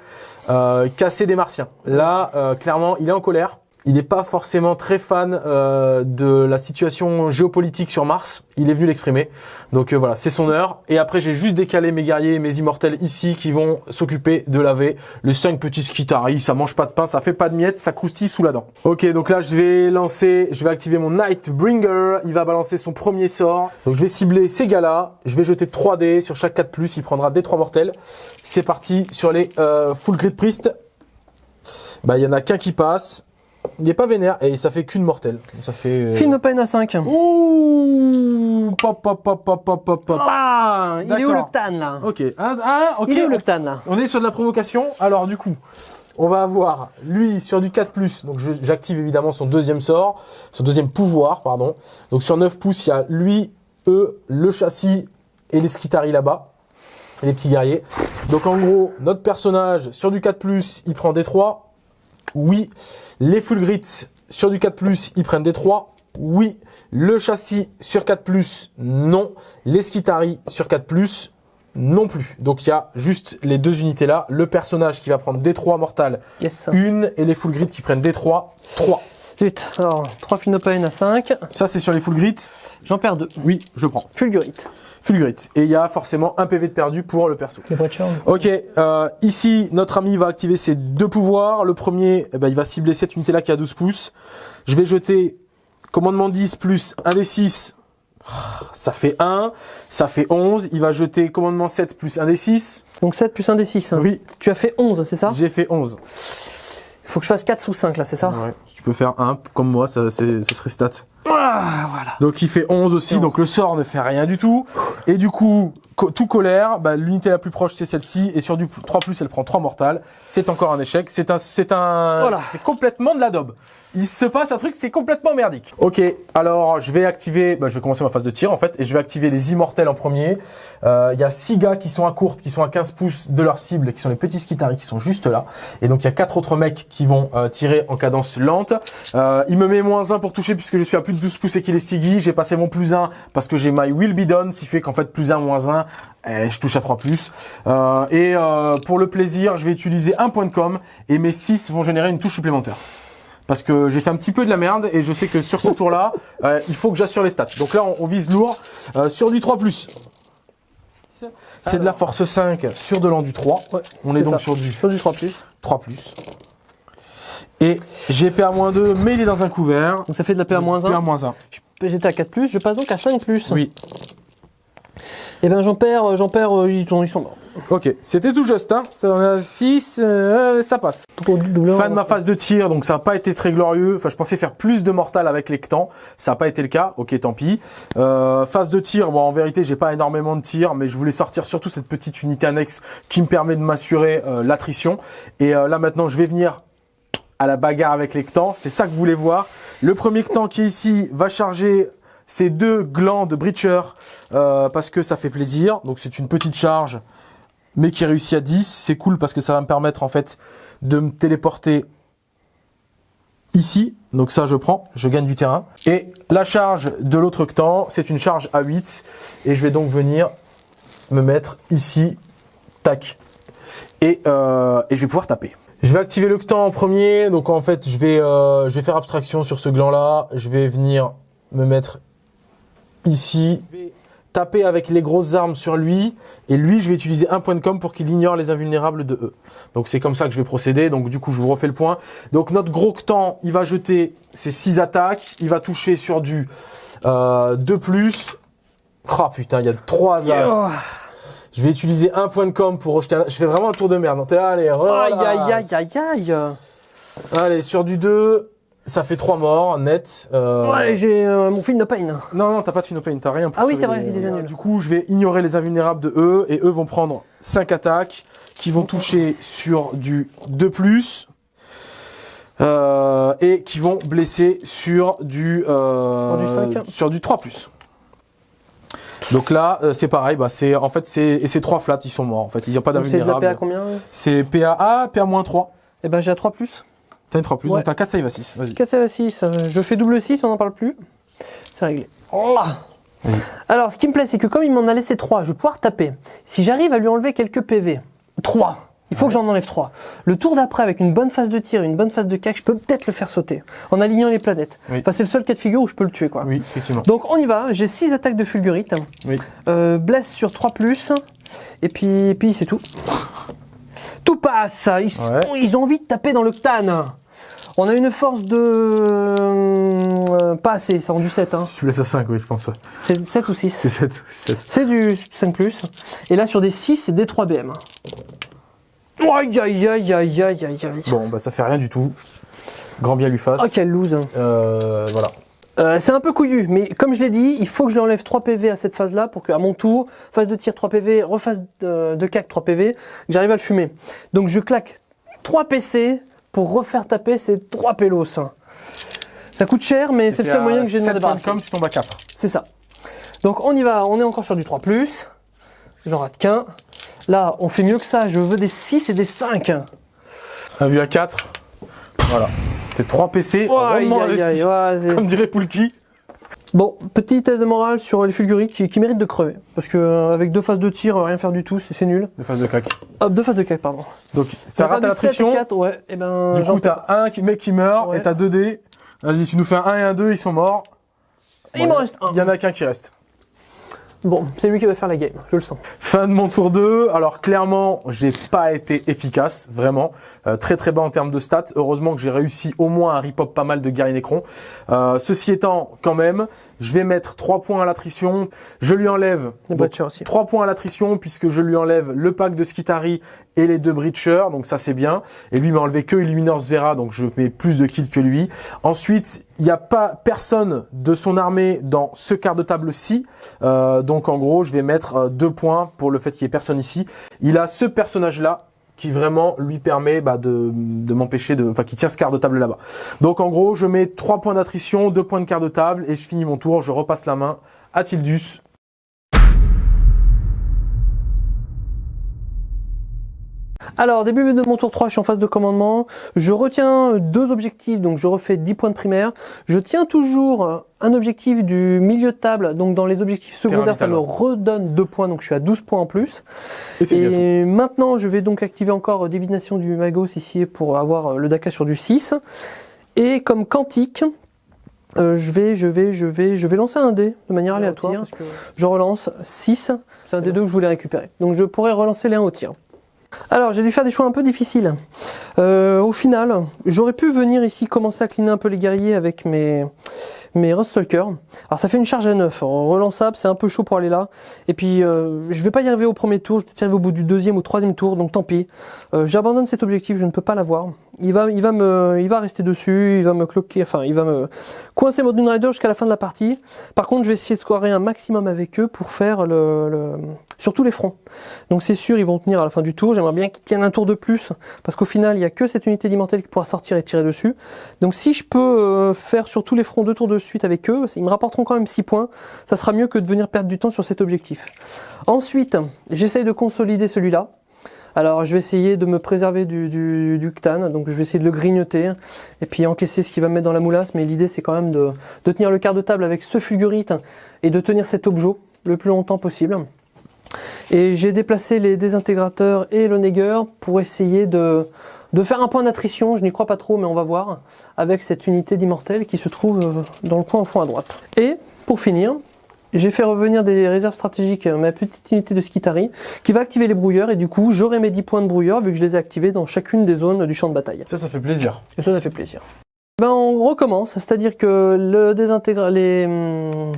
euh, casser des martiens. Là, euh, clairement, il est en colère. Il n'est pas forcément très fan euh, de la situation géopolitique sur Mars. Il est venu l'exprimer. Donc euh, voilà, c'est son heure. Et après, j'ai juste décalé mes guerriers et mes immortels ici qui vont s'occuper de laver les cinq petits skitaris. Ça mange pas de pain, ça fait pas de miettes, ça croustille sous la dent. Ok, donc là, je vais lancer, je vais activer mon Nightbringer. Il va balancer son premier sort. Donc je vais cibler ces gars-là. Je vais jeter 3 dés sur chaque 4+. Il prendra des 3 mortels. C'est parti sur les euh, Full Grid Priest. Bah, il y en a qu'un qui passe. Il n'est pas vénère et ça fait qu'une mortelle. Ça fait. euh, Fin open à 5. Ouh Pop, pop, pop, pop, pop, pop, pop. Ah, il est où le. Ctan là Ok. Ah, ah, ok. Il est où le Ctan là On est sur de la provocation. Alors, du coup, on va avoir lui sur du 4+. Donc, j'active évidemment son deuxième sort, son deuxième pouvoir, pardon. Donc, sur 9 pouces, il y a lui, eux, le châssis et les Skitari là-bas. Et les petits guerriers. Donc, en gros, notre personnage sur du 4+, il prend des 3. Oui. Les full grits sur du 4+, ils prennent des 3. Oui. Le châssis sur 4+, non. Les Skitari sur 4+, non plus. Donc il y a juste les deux unités là. Le personnage qui va prendre D3 mortal, Yes. une, et les full grid qui prennent D3, 3. Zut. Alors, 3 fin open à 5. Ça c'est sur les full grid. J'en perds 2. Oui, je prends. Fulgurite. Full grid. Et il y a forcément un PV de perdu pour le perso. Les. Ok, euh, ici notre ami va activer ses deux pouvoirs. Le premier, eh ben, il va cibler cette unité là qui a 12 pouces. Je vais jeter commandement 10 plus 1 des 6. Ça fait 1, ça fait 11. Il va jeter commandement 7 plus 1 des 6. Donc 7 plus 1 des 6. Oui, Tu as fait 11, c'est ça? J'ai fait 11. Il faut que je fasse 4 ou 5 là, c'est ça Ouais, si tu peux faire 1 comme moi, ça, c'est- ça serait stat. Ah, voilà. Donc il fait 11 aussi, donc le sort ne fait rien du tout. Et du coup, co- tout colère, bah, l'unité la plus proche c'est celle-ci, et sur du 3+, elle prend 3 mortales. C'est encore un échec, c'est un, c'est un, Voilà. c'est complètement de la daube. Il se passe un truc, c'est complètement merdique. Ok, alors je vais activer, bah, je vais commencer ma phase de tir en fait, et je vais activer les immortels en premier. Euh, Il y a 6 gars qui sont à courte, qui sont à 15 pouces de leur cible, qui sont les petits skitaris qui sont juste là. Et donc il y a quatre autres mecs qui vont euh, tirer en cadence lente. Euh, il me met moins 1 pour toucher puisque je suis à plus de 12 pouces et qu'il est Siggy. J'ai passé mon plus 1 parce que j'ai my will be done, ce qui fait qu'en fait plus 1 moins 1, eh, je touche à 3 plus. Euh, et euh, pour le plaisir, je vais utiliser un point de com et mes 6 vont générer une touche supplémentaire. parce que j'ai fait un petit peu de la merde et je sais que sur ce tour-là, euh, il faut que j'assure les stats. Donc là, on, on vise lourd sur du 3+. C'est de la force 5 sur de l'endu 3. Ouais, on est donc ça. sur du Sur du 3 plus. 3+. Et j'ai PA-2, mais il est dans un couvert. Donc ça fait de la PA-1. PA-1. J'étais à 4 plus, je passe donc à 5 plus. Oui. Et ben j'en perds, j'en perds, euh, ils sont, ils sont morts. Ok, c'était tout juste. Hein. Ça en a 6, ça passe. Fin de ma phase de tir, donc ça n'a pas été très glorieux. Enfin, je pensais faire plus de mortal avec les Ctans. Ça n'a pas été le cas. Ok, tant pis. Euh, phase de tir, bon, en vérité, j'ai pas énormément de tir, mais je voulais sortir surtout cette petite unité annexe qui me permet de m'assurer euh, l'attrition. Et euh, là, maintenant, je vais venir à la bagarre avec les Ctans. C'est ça que vous voulez voir. Le premier Ctan qui est ici va charger ces deux glands de Breacher euh, parce que ça fait plaisir. Donc, c'est une petite charge mais qui réussit à 10. C'est cool parce que ça va me permettre en fait de me téléporter ici. Donc ça, je prends, je gagne du terrain. Et la charge de l'autre Ctan, c'est une charge à 8. Et je vais donc venir me mettre ici. Tac. Et, euh, et je vais pouvoir taper. Je vais activer le Ctan en premier. Donc en fait, je vais, euh, je vais faire abstraction sur ce gland-là. Je vais venir me mettre ici. Je vais taper avec les grosses armes sur lui. Et lui, je vais utiliser un point de com pour qu'il ignore les invulnérables de E. Donc c'est comme ça que je vais procéder. Donc du coup, je vous refais le point. Donc notre gros Ctan, il va jeter ses 6 attaques. Il va toucher sur du euh, 2 plus. Oh putain, il y a 3 as. Je vais utiliser un point de com pour rejeter un... Je fais vraiment un tour de merde. Allez, Aïe aïe aïe aïe aïe. Allez, sur du 2, ça fait 3 morts, net. Euh, Ouais, j'ai euh, mon film de pain. Non, non, t'as pas de Phinopane, t'as rien pour Ah oui, c'est vrai, les- il les annule. Du coup, je vais ignorer les invulnérables de eux, et eux vont prendre 5 attaques, qui vont toucher sur du 2+, euh, et qui vont blesser sur du, euh, Sur du 5. sur du 3+. Donc là, euh, c'est pareil, bah c'est en fait c'est et ces trois flats, ils sont morts. En fait, ils n'ont pas Donc, C'est de PA d'invulnérables. combien? C'est PA, PA-3. Eh ben j'ai à 3 plus. T'as une 3 plus, Ouais. donc t'as 4 save à 6. Vas-y. 4 à 6, euh, je fais double 6, on n'en parle plus. C'est réglé. Oh là. Alors, ce qui me plaît, c'est que comme il m'en a laissé 3, je vais pouvoir taper. Si j'arrive à lui enlever quelques PV, 3, il faut que j'en enlève 3. Le tour d'après, avec une bonne phase de tir, une bonne phase de cac, je peux peut-être le faire sauter, en alignant les planètes. Oui. Enfin, c'est le seul cas de figure où je peux le tuer, quoi. Oui, effectivement. Donc on y va, j'ai 6 attaques de fulgurite, Oui. euh, blesse sur 3+, et puis, et puis c'est tout. Tout passe Ils, Ouais. ils ont envie de taper dans l'octane On a une force de... euh, pas assez, c'est rendu 7. Hein. Tu laisses à 5, oui, je pense. C'est 7 ou 6 C'est 7. 7. C'est du 5+. Et là sur des 6, c'est des 3 BM. Aïe aïe aïe aïe aïe aïe aïe. Bon, bah ça fait rien du tout. Grand bien lui fasse. Oh quelle loose Euh, voilà. Euh, c'est un peu couillu, mais comme je l'ai dit, il faut que je lui enlève 3 PV à cette phase-là pour qu'à mon tour, phase de tir 3 PV, rephase de, de cac 3 PV, j'arrive à le fumer. Donc je claque 3 PC pour refaire taper ces 3 pélos. Ça coûte cher, mais c'est le seul moyen que j'ai de m'en débarrasser. comme tu tombes à 4. C'est ça. Donc on y va, on est encore sur du 3+, j'en rate qu'un. Là, on fait mieux que ça, je veux des 6 et des 5. Un vu à 4. Voilà. C'était 3 PC. Aïe, rondement aïe, aïe, ouais, c'est- Comme dirait Poulki. Bon, petit test de morale sur les fulgurites qui, qui méritent de crever. Parce que euh, avec deux phases de tir, euh, rien faire du tout, c'est c'est nul. De phase de crack. Hop, deux phases de cac, pardon. Donc, si t'as raté l'attrition, ouais, et ben. du coup, t'as un qui- mec qui meurt Ouais. et t'as 2 dés. Vas-y, tu nous fais un 1 et un 2, ils sont morts. Il m'en reste un. Il y en a qu'un qui reste. Bon, c'est lui qui va faire la game, je le sens. Fin de mon tour 2. Alors clairement, j'ai pas été efficace, vraiment. Euh, très très bas en termes de stats. Heureusement que j'ai réussi au moins à rip-up pas mal de guerriers Necron. Euh, ceci étant, quand même, je vais mettre 3 points à l'attrition. Je lui enlève donc, Butcher aussi. 3 points à l'attrition puisque je lui enlève le pack de Skitari et les deux Breachers, donc ça c'est bien. Et lui m'a enlevé que Illuminor Vera, donc je mets plus de kills que lui. Ensuite, il n'y a pas personne de son armée dans ce quart de table-ci. Euh, donc en gros, je vais mettre euh, deux points pour le fait qu'il n'y ait personne ici. Il a ce personnage-là qui vraiment lui permet bah, de, de m'empêcher de... Enfin, qui tient ce quart de table là-bas. Donc en gros, je mets trois points d'attrition, deux points de quart de table, et je finis mon tour, je repasse la main à Tildus. Alors, début de mon tour 3, je suis en phase de commandement. Je retiens deux objectifs, donc je refais 10 points de primaire. Je tiens toujours un objectif du milieu de table, donc dans les objectifs secondaires, ça me redonne 2 points, donc je suis à 12 points en plus. Et maintenant, je vais donc activer encore divination du Magos ici pour avoir le Daka sur du 6. Et comme quantique, euh, je vais, je vais, je vais, je vais lancer un dé de manière aléatoire. tir, parce que je relance 6. C'est un des deux que je voulais récupérer. Donc je pourrais relancer les 1 au tir. Alors j'ai dû faire des choix un peu difficiles. Euh, au final, j'aurais pu venir ici commencer à cleaner un peu les guerriers avec mes mes. Alors ça fait une charge à 9, relançable, c'est un peu chaud pour aller là. Et puis euh, je vais pas y arriver au premier tour, je vais peut-être y arriver au bout du deuxième ou troisième tour, donc tant pis. Euh, J'abandonne cet objectif, je ne peux pas l'avoir. Il va, il va me, il va rester dessus, il va me cloquer, enfin il va me coincer mon Dune Rider jusqu'à la fin de la partie. Par contre, je vais essayer de scorer un maximum avec eux pour faire le, le sur tous les fronts. Donc c'est sûr, ils vont tenir à la fin du tour. J'aimerais bien qu'ils tiennent un tour de plus, parce qu'au final, il n'y a que cette unité d'immortel qui pourra sortir et tirer dessus. Donc si je peux euh, faire sur tous les fronts deux tours de suite avec eux, ils me rapporteront quand même 6 points. Ça sera mieux que de venir perdre du temps sur cet objectif. Ensuite, j'essaye de consolider celui-là. Alors je vais essayer de me préserver du, du, du donc je vais essayer de le grignoter et puis encaisser ce qu'il va me mettre dans la moulasse, mais l'idée c'est quand même de, de tenir le quart de table avec ce fulgurite et de tenir cet objet le plus longtemps possible. Et j'ai déplacé les désintégrateurs et le Neger pour essayer de, de faire un point d'attrition, je n'y crois pas trop mais on va voir, avec cette unité d'immortel qui se trouve euh, dans le coin au fond à droite. Et pour finir, j'ai fait revenir des réserves stratégiques ma petite unité de Skitari qui va activer les brouilleurs et du coup j'aurai mes 10 points de brouilleurs vu que je les ai activés dans chacune des zones du champ de bataille. Ça, ça fait plaisir. Et ça, ça fait plaisir. Ben, on recommence, c'est-à-dire que le désintégra... les, hum,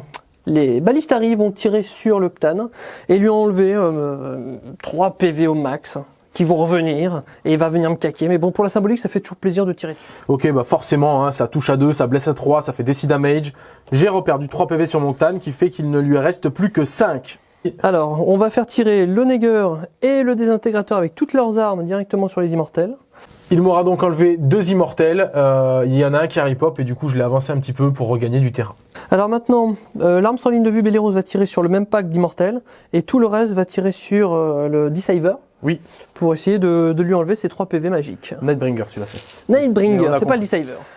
les balistari vont tirer sur le Ctan et lui enlever euh, 3 PV au max qui vont revenir et il va venir me caquer. Mais bon, pour la symbolique, ça fait toujours plaisir de tirer. Ok, bah forcément, hein, ça touche à 2, ça blesse à 3, ça fait DC damage. J'ai reperdu 3 PV sur mon Tan qui fait qu'il ne lui reste plus que 5. Alors, on va faire tirer le Neger et le désintégrateur avec toutes leurs armes directement sur les immortels. Il m'aura donc enlevé deux immortels. Euh, il y en a un qui Harry Pop et du coup je l'ai avancé un petit peu pour regagner du terrain. Alors maintenant, euh, l'arme sans ligne de vue Belleros va tirer sur le même pack d'immortels et tout le reste va tirer sur euh, le Deceiver Oui, pour essayer de, de lui enlever ses 3 PV magiques. Nightbringer celui-là c'est. Nightbringer, c'est pas le.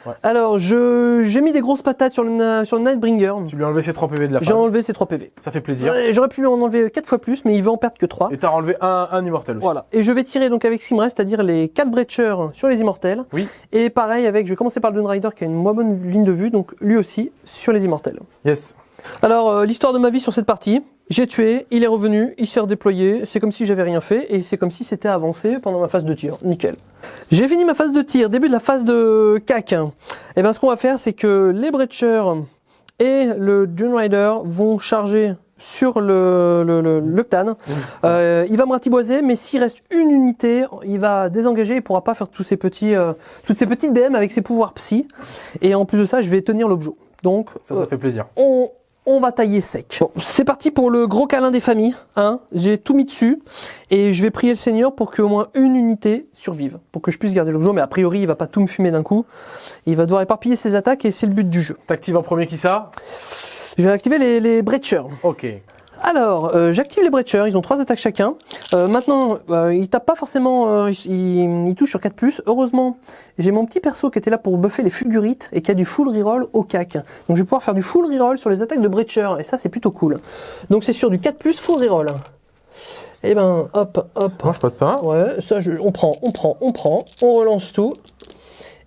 Ouais. Alors, je j'ai mis des grosses patates sur le, sur le Nightbringer. Tu lui as enlevé ses 3 PV de la J'ai phase. enlevé ses 3 PV. Ça fait plaisir. Ouais, J'aurais pu en enlever 4 fois plus, mais il veut en perdre que 3. Et t'as enlevé un, un immortel aussi. Voilà. Et je vais tirer donc avec Simrest, c'est-à-dire les 4 breachers sur les immortels. Oui. Et pareil avec, je vais commencer par le Dune Rider qui a une moins bonne ligne de vue, donc lui aussi sur les immortels. Yes. Alors, euh, l'histoire de ma vie sur cette partie, j'ai tué, il est revenu, il s'est redéployé, c'est comme si j'avais rien fait, et c'est comme si c'était avancé pendant ma phase de tir. Nickel. J'ai fini ma phase de tir, début de la phase de cac. Et bien ce qu'on va faire, c'est que les breachers et le Dune Rider vont charger sur le, le, le, le Ctan. Euh, il va me ratiboiser, mais s'il reste une unité, il va désengager, il pourra pas faire tous ces petits, euh, toutes ces petites BM avec ses pouvoirs psy. Et en plus de ça, je vais tenir l'objet. Donc, Ça, ça fait plaisir. on, on va tailler sec. Bon, c'est parti pour le gros câlin des familles. Hein. J'ai tout mis dessus et je vais prier le Seigneur pour qu'au moins une unité survive, pour que je puisse garder l'objet. Mais a priori, il va pas tout me fumer d'un coup. Il va devoir éparpiller ses attaques et c'est le but du jeu. T'actives en premier qui ça Je vais activer les, les breachers. Ok. Alors, euh, j'active les breachers, ils ont trois attaques chacun. Euh, maintenant, euh, ils tapent pas forcément, euh, ils, ils touchent sur 4+. Heureusement, j'ai mon petit perso qui était là pour buffer les fulgurites et qui a du full reroll au cac. Donc je vais pouvoir faire du full reroll sur les attaques de breacher et ça c'est plutôt cool. Donc c'est sur du 4+, full reroll. Et ben, hop, hop. Ça mange pas de pain. Ouais, ça je- on prend, on prend, on prend, on relance tout.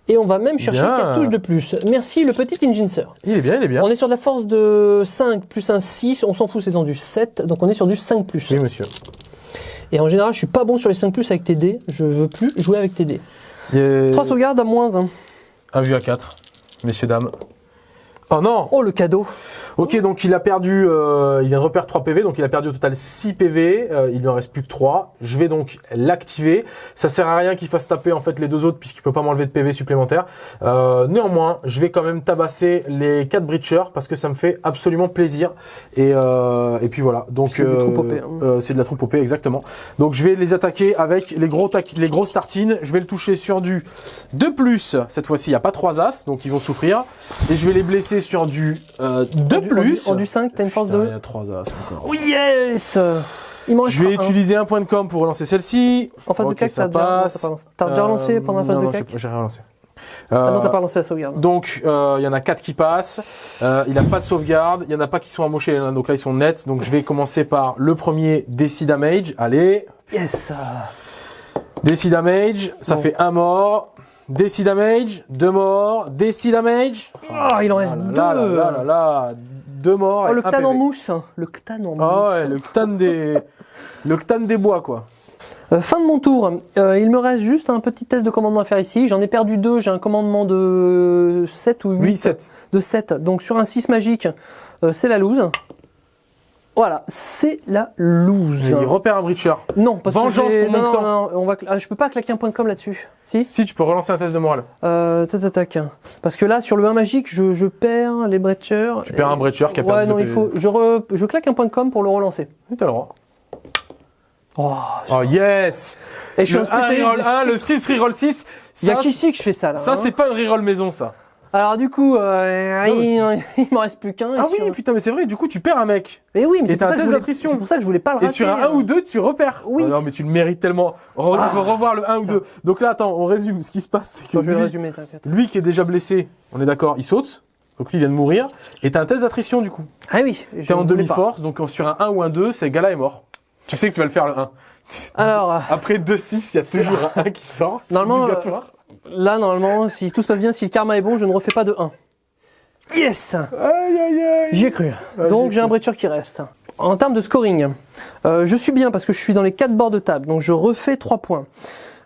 Et on va même chercher Bien. 4 touches de plus. Merci le petit Inginser. Il est bien, il est bien. On est sur de la force de 5 plus un 6, on s'en fout, c'est dans du 7, donc on est sur du 5 plus. Oui, monsieur. Et en général, je suis pas bon sur les 5 plus avec tes dés, je veux plus jouer avec tes dés. Il y a 3 sauvegardes à moins 1. un vu à 4. Messieurs, dames. Oh non Oh le cadeau Ok, donc il a perdu, euh, il vient de repère 3 PV, donc il a perdu au total 6 PV, euh, il lui en reste plus que 3. Je vais donc l'activer. Ça sert à rien qu'il fasse taper en fait les deux autres puisqu'il peut pas m'enlever de PV supplémentaire. Euh, néanmoins, je vais quand même tabasser les 4 breachers parce que ça me fait absolument plaisir. Et, euh, et puis voilà, donc C'est des troupes OP, hein. euh, c'est de la troupe OP exactement. Donc je vais les attaquer avec les gros tac- les grosses tartines. Je vais le toucher sur du 2 plus. Cette fois-ci, il n'y a pas 3 as, donc ils vont souffrir. Et je vais les blesser sur du euh, 2 En du- plus. En du, 5, t'as une force de... Il y a 3 as encore. Oh yes Il Je vais un. utiliser un point de com pour relancer celle-ci. En phase Ok, de cac, ça t'as déjà, relancé pendant la phase non, de non, cac j'ai- J'ai relancé. Ah non, Euh, t'as pas lancé la sauvegarde. donc, euh, il y en a 4 qui passent. Euh, il n'a pas de sauvegarde. Il y en a pas qui sont amochés. hein, donc là, ils sont nets. Donc, je vais commencer par le premier DC Damage. Allez. Yes Décide damage, ça Bon. fait un mort. Décide damage, deux morts. Décide damage. Oh, il en reste là, là, deux. là, là, là, deux morts. Oh, le ctan en mousse. Le ctan en mousse. Ah ouais, le ctan des, le ctan des bois quoi. Euh, fin de mon tour. Euh, il me reste juste un petit test de commandement à faire ici. J'en ai perdu deux. J'ai un commandement de 7 ou 8. Oui, 7. De 7. Donc sur un 6 magique, euh, c'est la loose. Voilà, c'est la loose. Il repère un breacher. Non, parce Vengeance que pour mon non, non, temps. non, on va... ah, je peux pas claquer un point de com là-dessus. Si Si tu peux relancer un test de morale. euh, tac, tac. Parce que là, sur le 1 magique, je, je perds les breachers. Tu perds un breacher qui a Ouais, perdu non, deux il faut. Je, re- je claque un point de com pour le relancer. Oui, T'as le droit. Oh. Oh yes Et je suis Le un 1 spécialiste reroll des 1, le six. 6 reroll 6. Il y a Ça, qu'ici que je fais ça là. ça hein. c'est pas une reroll maison ça. Alors du coup, euh, Non, il, il m'en reste plus qu'un. Ah sur- oui, putain, mais c'est vrai, du coup tu perds un mec. Mais oui, mais c'est pour, voulais- d'attrition. c'est pour ça que je voulais pas le rater. Et sur un 1 ou 2, tu repères. Oui. Oh non, mais tu le mérites tellement. Re- Ah. revoir le 1 ou 2. Donc là, attends, on résume. Ce qui se passe, c'est que Attends, je vais le lui, résumer, lui qui est déjà blessé, on est d'accord, il saute. Donc lui il vient de mourir. Et t'as un test d'attrition du coup. Ah oui, T'es en demi-force, donc sur un 1 ou un 2, c'est gars-là est mort. Tu sais que tu vas le faire le 1. Alors, euh, Après 2-6, il y a toujours un 1 qui sort. C'est Normalement, obligatoire. Là, normalement, si tout se passe bien, si le karma est bon, je ne refais pas de 1. Yes Aïe aïe aïe. J'y ai cru. Donc j'ai ai un breacher qui reste. En termes de scoring, euh, je suis bien parce que je suis dans les 4 bords de table, donc je refais 3 points.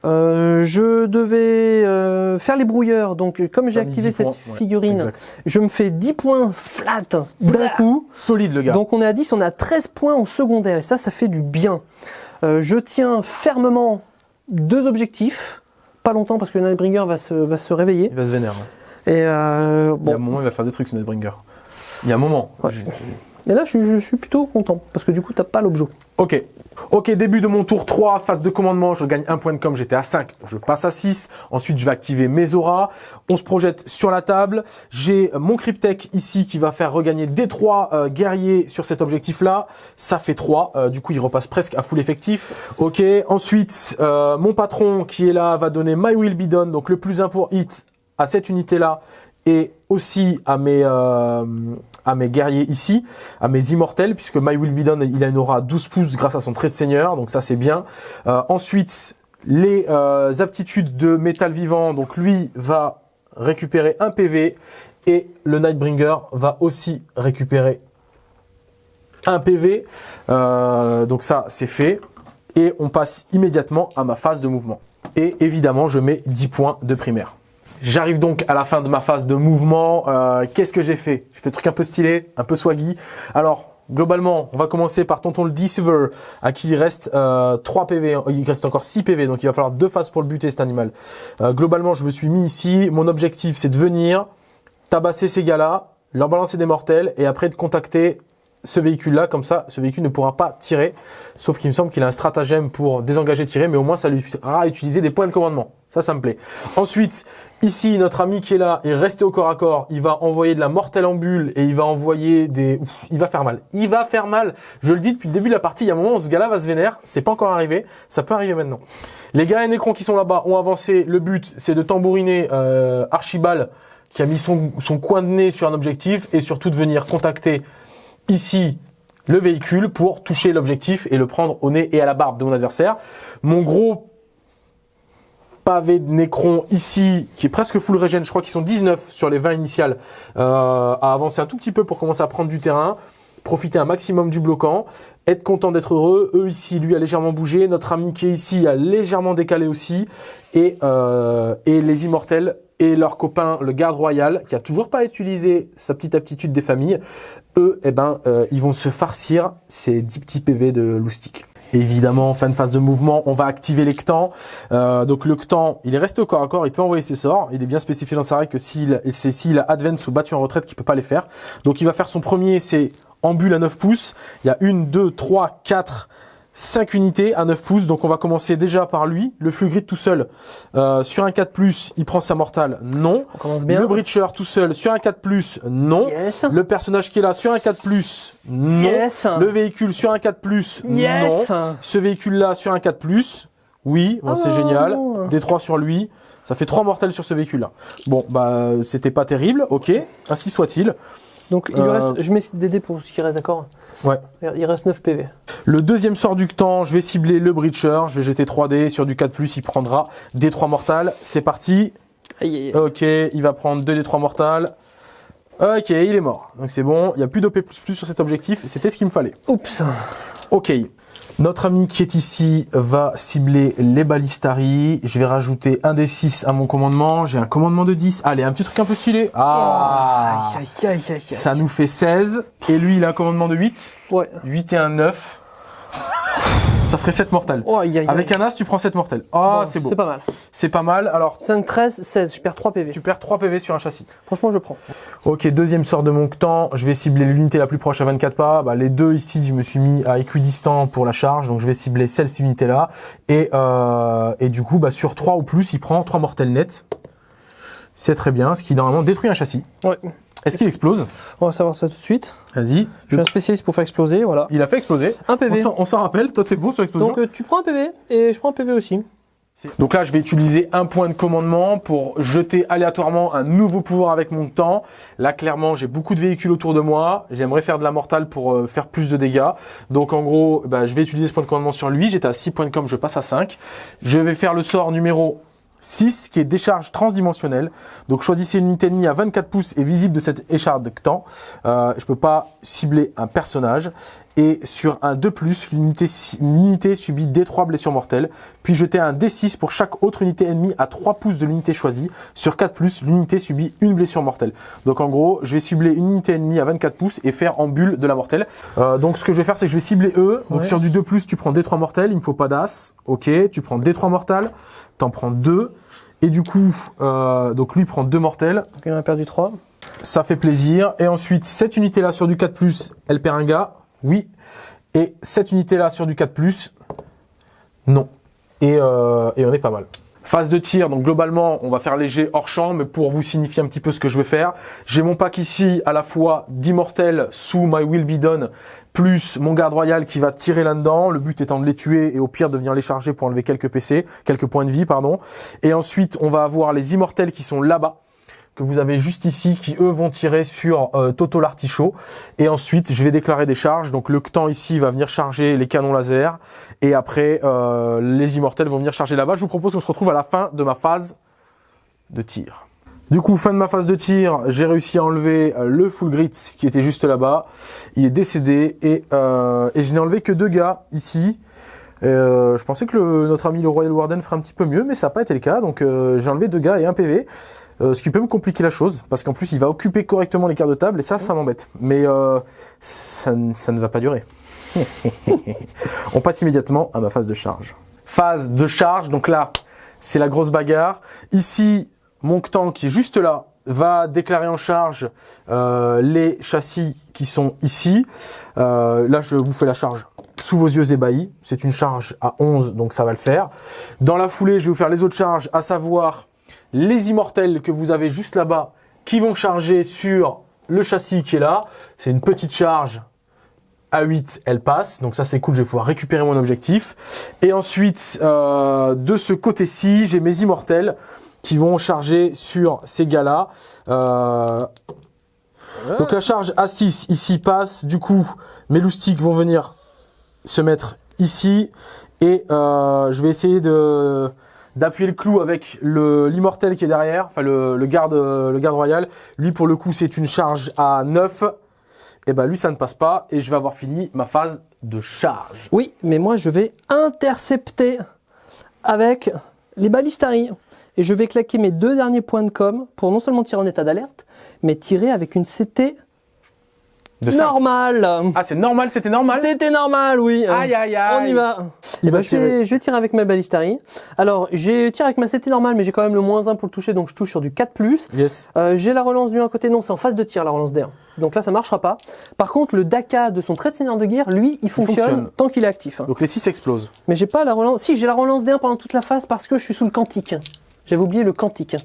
Euh, je devais euh, faire les brouilleurs, donc comme j'ai activé 10 cette points, figurine, je me fais 10 points flat d'un coup. Solide le gars. Donc on est à 10, on à 13 points en secondaire et ça, ça fait du bien. Je tiens fermement deux objectifs, pas longtemps parce que Nightbringer va se, va se réveiller. il va se vénérer. Et euh, Il y a un bon, moment, il va faire des trucs, ce Nightbringer. Il y a un moment. Ouais. Je- là je, suis- je suis plutôt content parce que du coup t'as pas l'objet. Ok. Ok, début de mon tour 3, phase de commandement, je gagne un point de com, j'étais à 5, je passe à 6, ensuite je vais activer mes auras, on se projette sur la table, j'ai mon Cryptech ici qui va faire regagner des 3 guerriers sur cet objectif-là, ça fait 3, du coup il repasse presque à full effectif. Ok, ensuite euh, mon patron qui est là va donner My Will Be Done, donc le plus 1 pour hit à cette unité-là, et aussi à mes, euh, à mes guerriers ici, à mes immortels, puisque My Will Be Done, il une aura 12 pouces grâce à son trait de seigneur, donc ça c'est bien. Euh, ensuite, les euh, aptitudes de métal vivant, donc lui va récupérer un PV, et le Nightbringer va aussi récupérer un PV, Euh, donc ça c'est fait, et on passe immédiatement à ma phase de mouvement. Et évidemment, je mets 10 points de primaire. J'arrive donc à la fin de ma phase de mouvement. Euh, Qu'est-ce que j'ai fait? J'ai fait des trucs un peu stylés, un peu swaggy. Alors, globalement, on va commencer par Tonton le Deceiver, à qui il reste euh, 3 PV. Il reste encore 6 PV, donc il va falloir deux phases pour le buter, cet animal. Euh, globalement, je me suis mis ici. Mon objectif, c'est de venir tabasser ces gars-là, leur balancer des mortels, et après de contacter ce véhicule-là, comme ça, ce véhicule ne pourra pas tirer, sauf qu'il me semble qu'il a un stratagème pour désengager tirer, mais au moins ça lui fera utiliser des points de commandement. Ça, ça me plaît. Ensuite, ici, notre ami qui est là, est resté au corps à corps, il va envoyer de la mortelle en bulle et il va envoyer des... Il va faire mal. Il va faire mal. Je le dis depuis le début de la partie, il y a un moment où ce gars-là va se vénère, c'est pas encore arrivé, ça peut arriver maintenant. Les gars et Nécron qui sont là-bas ont avancé, le but c'est de tambouriner euh, Archibald qui a mis son, son coin de nez sur un objectif et surtout de venir contacter ici le véhicule pour toucher l'objectif et le prendre au nez et à la barbe de mon adversaire. Mon gros pavé de Nécron ici, qui est presque full regen, je crois qu'ils sont 19 sur les 20 initiales, euh, à avancer un tout petit peu pour commencer à prendre du terrain, profiter un maximum du bloquant, être content d'être heureux. Eux ici, lui a légèrement bougé, notre ami qui est ici a légèrement décalé aussi, et, euh, et les immortels et leur copain, le garde royal, qui a toujours pas utilisé sa petite aptitude des familles, eux, eh ben, euh, ils vont se farcir ces 10 petits PV de loustic. Évidemment, en fin de phase de mouvement, on va activer les Ctans. Euh, donc le Ctan, il est resté au corps à corps, il peut envoyer ses sorts. Il est bien spécifié dans sa règle que s'il c'est s'il a advance ou battu en retraite qu'il peut pas les faire. Donc il va faire son premier, c'est en bulle à 9 pouces. Il y a une, deux, trois, quatre, cinq unités à 9 pouces. Donc on va commencer déjà par lui. Le flux grid tout seul. Euh, sur un 4+, il prend sa mortale, non. On commence bien. Le Breacher tout seul sur un 4+, non. Yes. Le personnage qui est là sur un 4+, non. Yes. Le véhicule sur un 4+, Yes. non. Ce véhicule-là sur un 4+, oui, bon, c'est Oh. génial. Des 3 sur lui, ça fait 3 mortels sur ce véhicule-là. Bon, bah, c'était pas terrible, ok, ainsi soit-il. Donc il Euh, reste, je mets des dés pour ce qui reste, d'accord Ouais. Il reste 9 PV. Le deuxième sort du temps, je vais cibler le Breacher. Je vais jeter 3D. Sur du 4+, il prendra des 3 mortales. C'est parti. Aïe, aïe. Ok, il va prendre 2 des 3 mortales. Ok, il est mort. Donc c'est bon, il n'y a plus d'OP++ sur cet objectif. C'était ce qu'il me fallait. Oups. Ok. Notre ami qui est ici va cibler les balistari. Je vais rajouter un des 6 à mon commandement. J'ai un commandement de 10. Allez, un petit truc un peu stylé. Ah aïe. Ça nous fait 16. Et lui, il a un commandement de 8. Ouais. 8 et un 9. Ça ferait 7 mortels. Oh, aïe, aïe, Avec un as, tu prends 7 mortels. Ah, Bon, c'est beau. C'est pas mal. C'est pas mal. Alors, 5, 13, 16. Je perds 3 PV. tu perds 3 PV sur un châssis. Franchement, je prends. Ok, deuxième sort de mon temps. Je vais cibler l'unité la plus proche à 24 pas. Bah, les deux ici, je me suis mis à équidistant pour la charge. Donc, je vais cibler celle-ci unité-là. Et, euh, et du coup, bah, sur 3 ou plus, il prend 3 mortels nets. C'est très bien. Ce qui, normalement, détruit un châssis. Ouais. Est-ce qu'il explose? On va savoir ça tout de suite. Vas-y. Je suis un spécialiste pour faire exploser, voilà. Il a fait exploser. Un On PV. s'en- On s'en rappelle. Toi, t'es bon sur l'explosion. Donc euh, tu prends un PV et je prends un PV aussi. Donc là, je vais utiliser un point de commandement pour jeter aléatoirement un nouveau pouvoir avec mon temps. Là, clairement, j'ai beaucoup de véhicules autour de moi. J'aimerais faire de la mortale pour euh, faire plus de dégâts. Donc en gros, bah, je vais utiliser ce point de commandement sur lui. J'étais à 6 points de com, je passe à 5. Je vais faire le sort numéro 6 qui est décharge transdimensionnelle. Donc choisissez une unité ennemie à 24 pouces et visible de cette écharpe-temps. Euh, je peux pas cibler un personnage. Et sur un 2+, l'unité l'unité subit D3 blessures mortelles. Puis jeter un D6 pour chaque autre unité ennemie à 3 pouces de l'unité choisie. Sur 4+, l'unité subit une blessure mortelle. Donc en gros, je vais cibler une unité ennemie à 24 pouces et faire en bulle de la mortelle. Euh, donc ce que je vais faire, c'est que je vais cibler eux. Donc Ouais. sur du 2+, tu prends D3 mortels, il me faut pas d'as. Ok, tu prends D3 mortales, t'en prends 2. Et du coup, euh, donc lui prend 2 mortels. Donc il en a perdu 3. Ça fait plaisir. Et ensuite, cette unité-là sur du 4+, elle perd un gars. Oui. Et cette unité-là sur du 4+, non. Et, euh, et on est pas mal. Phase de tir, donc globalement, on va faire léger hors champ, mais pour vous signifier un petit peu ce que je vais faire, j'ai mon pack ici à la fois d'immortels sous My Will Be Done, plus mon garde royal qui va tirer là-dedans, le but étant de les tuer et au pire de venir les charger pour enlever quelques PC, quelques points de vie, pardon. Et ensuite, on va avoir les immortels qui sont là-bas, que vous avez juste ici, qui eux vont tirer sur euh, Toto l'artichaut. Et ensuite, je vais déclarer des charges. Donc le temps ici va venir charger les canons laser. Et après, euh, les immortels vont venir charger là-bas. Je vous propose qu'on se retrouve à la fin de ma phase de tir. Du coup, fin de ma phase de tir, j'ai réussi à enlever euh, le full grit qui était juste là-bas. Il est décédé et, euh, et je n'ai enlevé que deux gars ici. Euh, je pensais que notre ami le Royal Warden ferait un petit peu mieux, mais ça n'a pas été le cas. Donc euh, j'ai enlevé deux gars et un PV. Euh, ce qui peut me compliquer la chose, parce qu'en plus il va occuper correctement les cartes de table, et ça, ça m'embête. Mais ça, ça ne va pas durer. On passe immédiatement à ma phase de charge. Phase de charge, donc là, c'est la grosse bagarre. Ici, mon Ctan qui est juste là va déclarer en charge euh, les châssis qui sont ici. Euh, là, je vous fais la charge sous vos yeux ébahis. C'est une charge à 11, donc ça va le faire. Dans la foulée, je vais vous faire les autres charges, à savoir les immortels que vous avez juste là-bas, qui vont charger sur le châssis qui est là. C'est une petite charge à 8, elle passe. Donc ça, c'est cool, je vais pouvoir récupérer mon objectif. Et ensuite, euh, de ce côté-ci, j'ai mes immortels qui vont charger sur ces gars-là. Euh, donc la charge A6 ici passe. Du coup, mes loustiques vont venir se mettre ici. Et euh, je vais essayer de d'appuyer le clou avec l'immortel qui est derrière, enfin le, le garde le garde royal. Lui pour le coup c'est une charge à 9. Et ben lui ça ne passe pas et je vais avoir fini ma phase de charge. Oui, mais moi je vais intercepter avec les balistari. Et je vais claquer mes deux derniers points de com pour non seulement tirer en état d'alerte, mais tirer avec une CT De cinq. normale. Ah c'est normal, c'était normal. C'était normal, oui. Aïe aïe aïe. On y va. Il Eh ben, je, vais, je vais tirer avec ma balistari. Alors, j'ai tiré avec ma CT normale, mais j'ai quand même le moins 1 pour le toucher, donc je touche sur du 4+. Yes. Euh, j'ai la relance du 1 côté, non, c'est en phase de tir la relance D1. Donc là, ça marchera pas. Par contre, le DACA de son trait de seigneur de guerre, lui, il fonctionne, fonctionne. tant qu'il est actif. hein. Donc les 6 explosent. Mais j'ai pas la relance. Si, j'ai la relance D1 pendant toute la phase parce que je suis sous le quantique. J'avais oublié le quantique.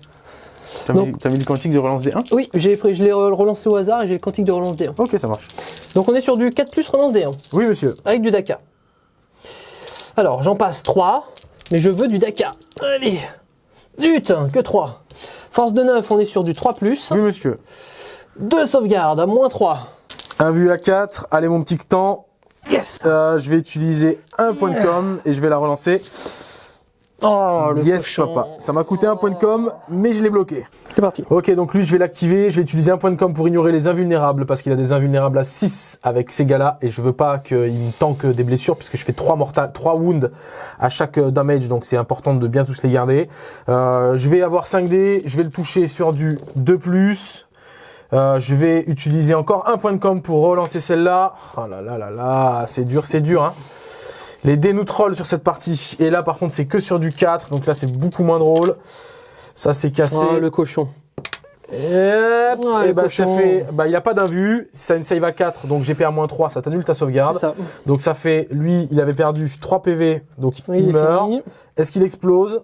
T'as mis, mis le quantique de relance des 1 Oui, je l'ai re- relancé au hasard et j'ai le quantique de relance D1. Ok ça marche. Donc on est sur du 4 plus relance D1 Oui monsieur. avec du DACA. Alors, j'en passe 3, mais je veux du DACA. Allez Zut Que 3 Force de 9, on est sur du 3 plus. Oui monsieur. Deux sauvegardes à moins 3. Un vu à 4. Allez, mon petit temps. Yes Euh, je vais utiliser un point de com et je vais la relancer. Oh, le yes, cochon. papa. Ça m'a coûté un point de com, mais je l'ai bloqué. C'est parti. Ok, donc lui, je vais l'activer. Je vais utiliser un point de com pour ignorer les invulnérables parce qu'il a des invulnérables à 6 avec ces gars-là et je veux pas qu'il me tanque des blessures puisque je fais 3 mortales, 3 wounds à chaque euh, damage, donc c'est important de bien tous les garder. Euh, je vais avoir 5 dés. Je vais le toucher sur du 2+. Euh, je vais utiliser encore un point de com pour relancer celle-là. Oh là là là là, c'est dur, c'est dur. Hein. Les dés nous trollent sur cette partie. Et là, par contre, c'est que sur du 4. Donc là, c'est beaucoup moins drôle. Ça, c'est cassé. Oh, le cochon. Et, hop, Ouais, et le bah, ça cochon. fait, bah, il a pas d'invu. Ça a une save à 4, donc GP à moins 3, ça t'annule ta sauvegarde. ça. Donc ça fait, lui, il avait perdu 3 PV, donc Oui, il meurt. Est-ce qu'il explose?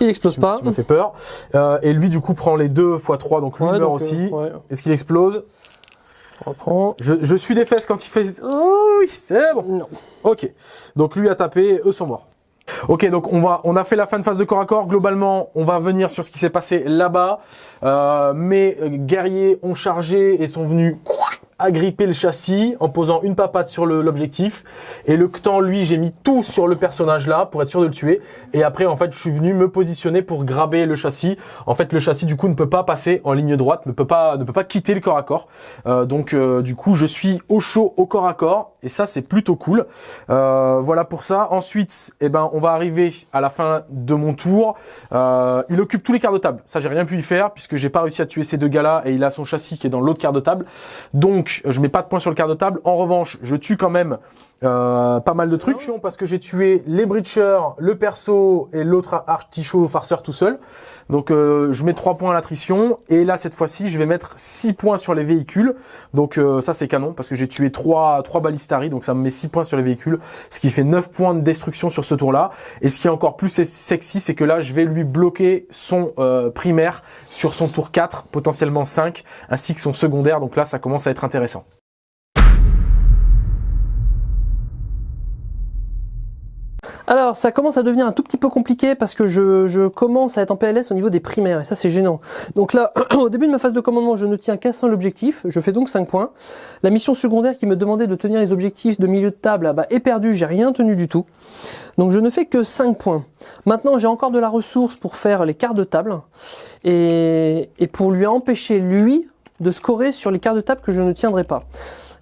Il explose pas. Ça me fait peur. Euh, et lui, du coup, prend les 2 x 3, donc lui Ouais, meurt donc, aussi. euh, ouais. Est-ce qu'il explose? Je, je suis des fesses quand il fait... Oh oui, c'est bon. Non. Ok. Donc lui a tapé, eux sont morts. Ok, donc on va, on a fait la fin de phase de corps à corps. Globalement, on va venir sur ce qui s'est passé là-bas. Euh, mes guerriers ont chargé et sont venus agripper le châssis en posant une papate sur l'objectif. Et le Ctan, lui, j'ai mis tout sur le personnage là pour être sûr de le tuer. Et après, en fait, je suis venu me positionner pour graber le châssis. En fait, le châssis du coup ne peut pas passer en ligne droite, ne peut pas, ne peut pas quitter le corps à corps. Euh, donc, euh, du coup, je suis au chaud au corps à corps. Et ça, c'est plutôt cool. Euh, voilà pour ça. Ensuite, eh ben, on va arriver à la fin de mon tour. Il occupe tous les quarts de table. Ça, j'ai rien pu y faire puisque j'ai pas réussi à tuer ces deux gars-là et il a son châssis qui est dans l'autre quart de table. Donc, je mets pas de points sur le quart de table. En revanche, je tue quand même euh, pas mal de trucs parce que j'ai tué les breachers, le perso et l'autre artichaut farceur tout seul. Donc, euh, je mets 3 points à l'attrition et là, cette fois-ci, je vais mettre 6 points sur les véhicules. Donc, euh, ça, c'est canon parce que j'ai tué 3, 3 balistari. Donc, ça me met 6 points sur les véhicules, ce qui fait 9 points de destruction sur ce tour-là. Et ce qui est encore plus sexy, c'est que là, je vais lui bloquer son euh, primaire sur son tour 4, potentiellement 5, ainsi que son secondaire. Donc là, ça commence à être intéressant. Alors, ça commence à devenir un tout petit peu compliqué parce que je, commence à être en PLS au niveau des primaires et ça c'est gênant. Donc là, au début de ma phase de commandement, je ne tiens qu'à seul objectif, je fais donc 5 points. La mission secondaire qui me demandait de tenir les objectifs de milieu de table ah bah, est perdue, j'ai rien tenu du tout. Donc je ne fais que 5 points. Maintenant, j'ai encore de la ressource pour faire les quarts de table et, et pour lui empêcher, lui, de scorer sur les quarts de table que je ne tiendrai pas.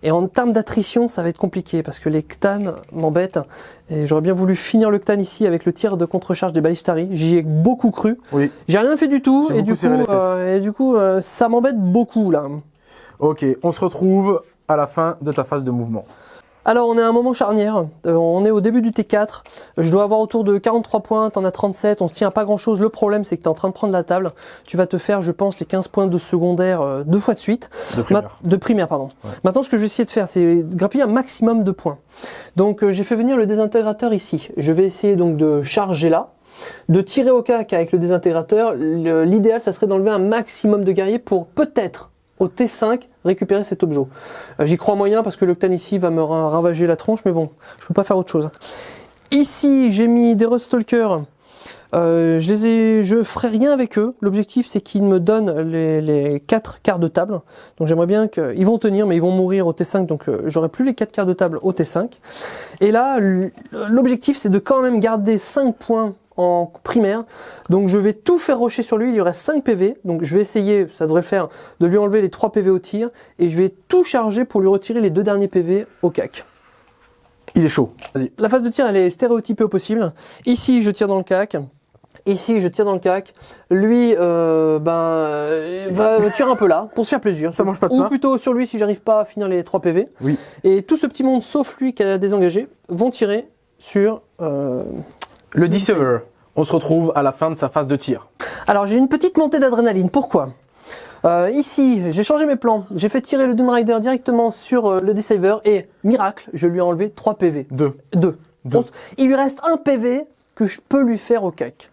Et en termes d'attrition, ça va être compliqué parce que les Ctan m'embêtent. Et j'aurais bien voulu finir le Ctan ici avec le tir de contre-charge des balistari. J'y ai beaucoup cru. Oui. J'ai rien fait du tout et du, coup, euh, et du coup, euh, ça m'embête beaucoup là. Ok, on se retrouve à la fin de ta phase de mouvement. Alors on est à un moment charnière, Euh, on est au début du T4, je dois avoir autour de 43 points, t'en as 37, on se tient à pas grand chose, le problème c'est que t'es en train de prendre la table, tu vas te faire je pense les 15 points de secondaire euh, deux fois de suite, De primaire. Ma- de primaire, pardon. Ouais. Maintenant, ce que je vais essayer de faire, c'est grappiller un maximum de points. Donc, euh, j'ai fait venir le désintégrateur ici. Je vais essayer donc de charger là, de tirer au cac avec le désintégrateur. L'idéal, ça serait d'enlever un maximum de guerriers pour peut-être au T5 récupérer cet objet. Euh, J'y crois moyen parce que le Ctan ici va me ra- ravager la tronche, mais bon, je peux pas faire autre chose. Ici, j'ai mis des Ruststalkers. Euh, je les ai, je ferai rien avec eux. L'objectif, c'est qu'ils me donnent les, les quatre quarts de table. Donc j'aimerais bien qu'ils vont tenir, mais ils vont mourir au T5, donc euh, j'aurai plus les quatre quarts de table au T5. Et là, l'objectif, c'est de quand même garder 5 points en primaire. Donc je vais tout faire rocher sur lui. Il y aurait 5 PV. Donc je vais essayer, ça devrait faire, de lui enlever les 3 PV au tir. Et je vais tout charger pour lui retirer les deux derniers PV au cac. Il est chaud. Vas-y. La phase de tir, elle est stéréotypée au possible. Ici, je tire dans le cac. Ici, je tire dans le cac. Lui, euh, ben, euh, va va tirer un peu là, pour se faire plaisir. Ça mange pas de Ou pain. plutôt sur lui si j'arrive pas à finir les 3 PV. Oui. Et tout ce petit monde, sauf lui qui a désengagé, vont tirer sur... euh, Le Deceiver. On se retrouve à la fin de sa phase de tir. Alors, j'ai une petite montée d'adrénaline. Pourquoi? Euh, Ici, j'ai changé mes plans. J'ai fait tirer le Doom Rider directement sur euh, le Deceiver. Et, miracle, je lui ai enlevé 3 PV. Deux. Deux. Deux. On s- il lui reste un PV que je peux lui faire au cac.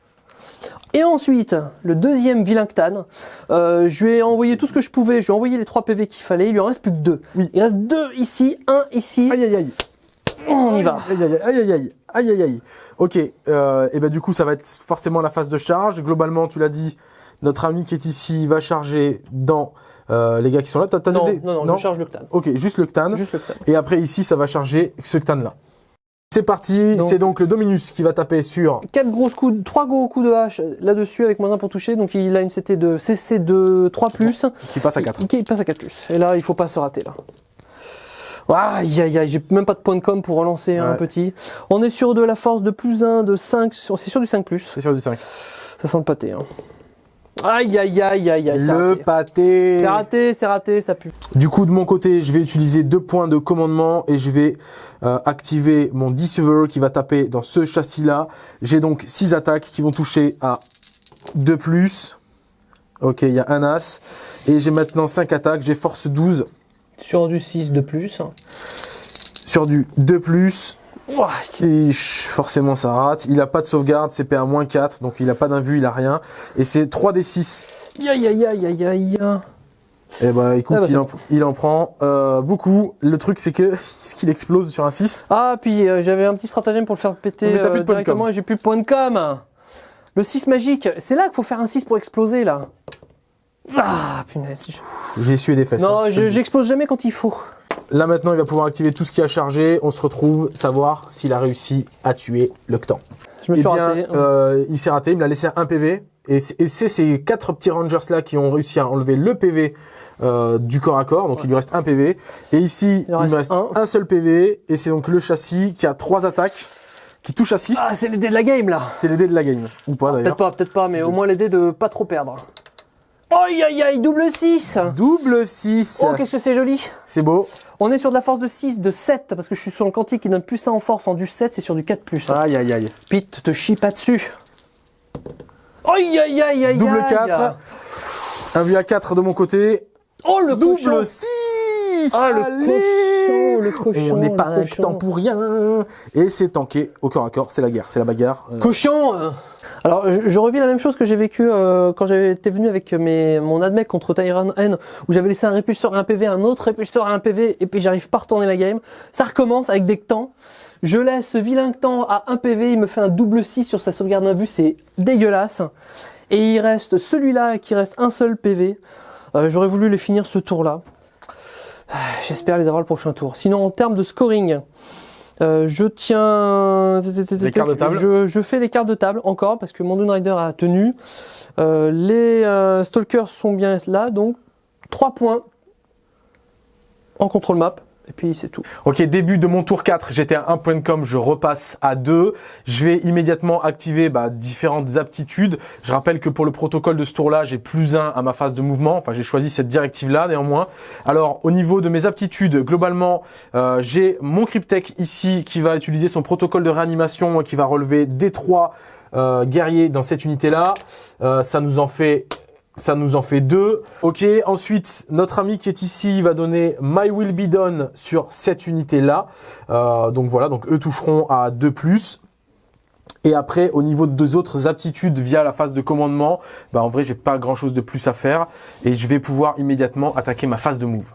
Et ensuite, le deuxième vilain Ctan, euh, je lui ai envoyé tout ce que je pouvais, je lui ai envoyé les 3 PV qu'il fallait, il lui en reste plus que deux. Oui. Il reste deux ici, un ici, Aïe aïe aïe. On y va. Aïe aïe aïe aïe aïe. Aïe aïe aïe. Ok. Euh, et ben du coup, ça va être forcément la phase de charge. Globalement, tu l'as dit, Notre ami qui est ici va charger dans euh, les gars qui sont là. T'as t'as Non, des- non, non, je charge le Ctan. Ok, juste le Ctan. Juste le Ctan. Et après ici, ça va charger ce Ctan là. C'est parti, c'est donc le Dominus qui va taper sur. Quatre grosses coups, trois gros coups de hache là-dessus avec moins 1 pour toucher. Donc il a une CT de CC de 3 plus. Qui passe à 4. Il, il passe à 4 plus. Et là, il faut pas se rater là. Aïe aïe aïe, j'ai même pas de point de com pour relancer un Ouais. petit. On est sur de la force de plus 1, de 5, c'est sur du 5 plus. C'est sur du 5. Ça sent le pâté. Hein. Aïe aïe aïe aïe aïe, Le raté. pâté. C'est raté, c'est raté, ça pue. Du coup, de mon côté, je vais utiliser deux points de commandement et je vais euh, activer mon Deceiver qui va taper dans ce châssis-là. J'ai donc 6 attaques qui vont toucher à 2 plus. Ok, il y a un as. Et j'ai maintenant 5 attaques. J'ai force 12 Sur du 6 de plus. sur du 2 plus. Et forcément, ça rate. Il a pas de sauvegarde, CP à moins 4. Donc il a pas d'invue, il a rien. Et c'est 3 des 6. Aïe aïe aïe aïe aïe. Et bah écoute, Ah bah, il, en, il en prend euh, beaucoup. Le truc, c'est que ce qu'il explose sur un 6. Ah, puis euh, j'avais un petit stratagème pour le faire péter Mais t'as euh, plus de directement et j'ai plus de point de com. Le 6 magique, c'est là qu'il faut faire un 6 pour exploser là. Ah, punaise. J'ai essuyé des fesses. Non, hein, je te je- le dis. j'explose jamais quand il faut. Là maintenant, il va pouvoir activer tout ce qui a chargé. On se retrouve, savoir s'il a réussi à tuer l'Octan. Je me Eh suis bien, raté. euh, il s'est raté. Il me l'a laissé à 1 PV. Et c'est ces quatre petits rangers là qui ont réussi à enlever le PV euh, du corps à corps. Donc il lui reste un PV. Et ici, Il il, en me reste un. un. seul PV. Et c'est donc le châssis qui a trois attaques, qui touche à 6. Ah, c'est les dés de la game là. c'est les dés de la game. Ou pas Peut-être d'ailleurs. pas, peut-être pas, mais au moins les dés de pas trop perdre. Aïe aïe aïe, double 6 Double 6. Oh, qu'est-ce que c'est joli c'est beau. On est sur de la force de 6, de 7, parce que je suis sur le quantique qui donne plus 1 en force en du 7, c'est sur du 4 plus. Aïe aïe aïe. Pete, te chie pas dessus. Aïe aïe aïe aïe Double aïe. 4. Un vu à 4 de mon côté. Oh le Double cochon 6 Ah le cochon, le cochon. On n'est pas un temps pour rien. Et c'est tanké au corps à corps, c'est la guerre, c'est la bagarre. Euh, Cochon euh. Alors, je, revis la même chose que j'ai vécu euh, quand été venu avec mon admec contre Tyran N, où j'avais laissé un répulsor et un PV, un autre répulsor et un PV, et puis j'arrive pas à retourner la game. Ça recommence avec des temps. Je laisse ce vilain temps à un PV, il me fait un double 6 sur sa sauvegarde d'un but, c'est dégueulasse. Et il reste celui-là qui reste un seul PV. Euh, J'aurais voulu les finir ce tour-là. Ah, J'espère les avoir le prochain tour. Sinon, en termes de scoring, euh, je tiens. Les cartes de table. Je, je fais les cartes de table encore parce que mon Dune Rider a tenu. Euh, les euh, Stalkers sont bien là, donc 3 points en contrôle map. Et puis c'est tout. Ok, début de mon tour 4, j'étais à 1 point de com, je repasse à 2. Je vais immédiatement activer bah, différentes aptitudes. Je rappelle que pour le protocole de ce tour-là, j'ai plus 1 à ma phase de mouvement. Enfin, j'ai choisi cette directive-là néanmoins. Alors, au niveau de mes aptitudes, globalement, euh, j'ai mon Cryptech ici qui va utiliser son protocole de réanimation qui va relever D3 euh, guerriers dans cette unité-là. Euh, ça nous en fait ça nous en fait deux. Ok, ensuite, notre ami qui est ici va donner My Will Be Done sur cette unité-là. Euh, donc voilà, donc eux toucheront à 2 plus. Et après, au niveau de deux autres aptitudes via la phase de commandement, bah en vrai, j'ai pas grand chose de plus à faire. Et je vais pouvoir immédiatement attaquer ma phase de move.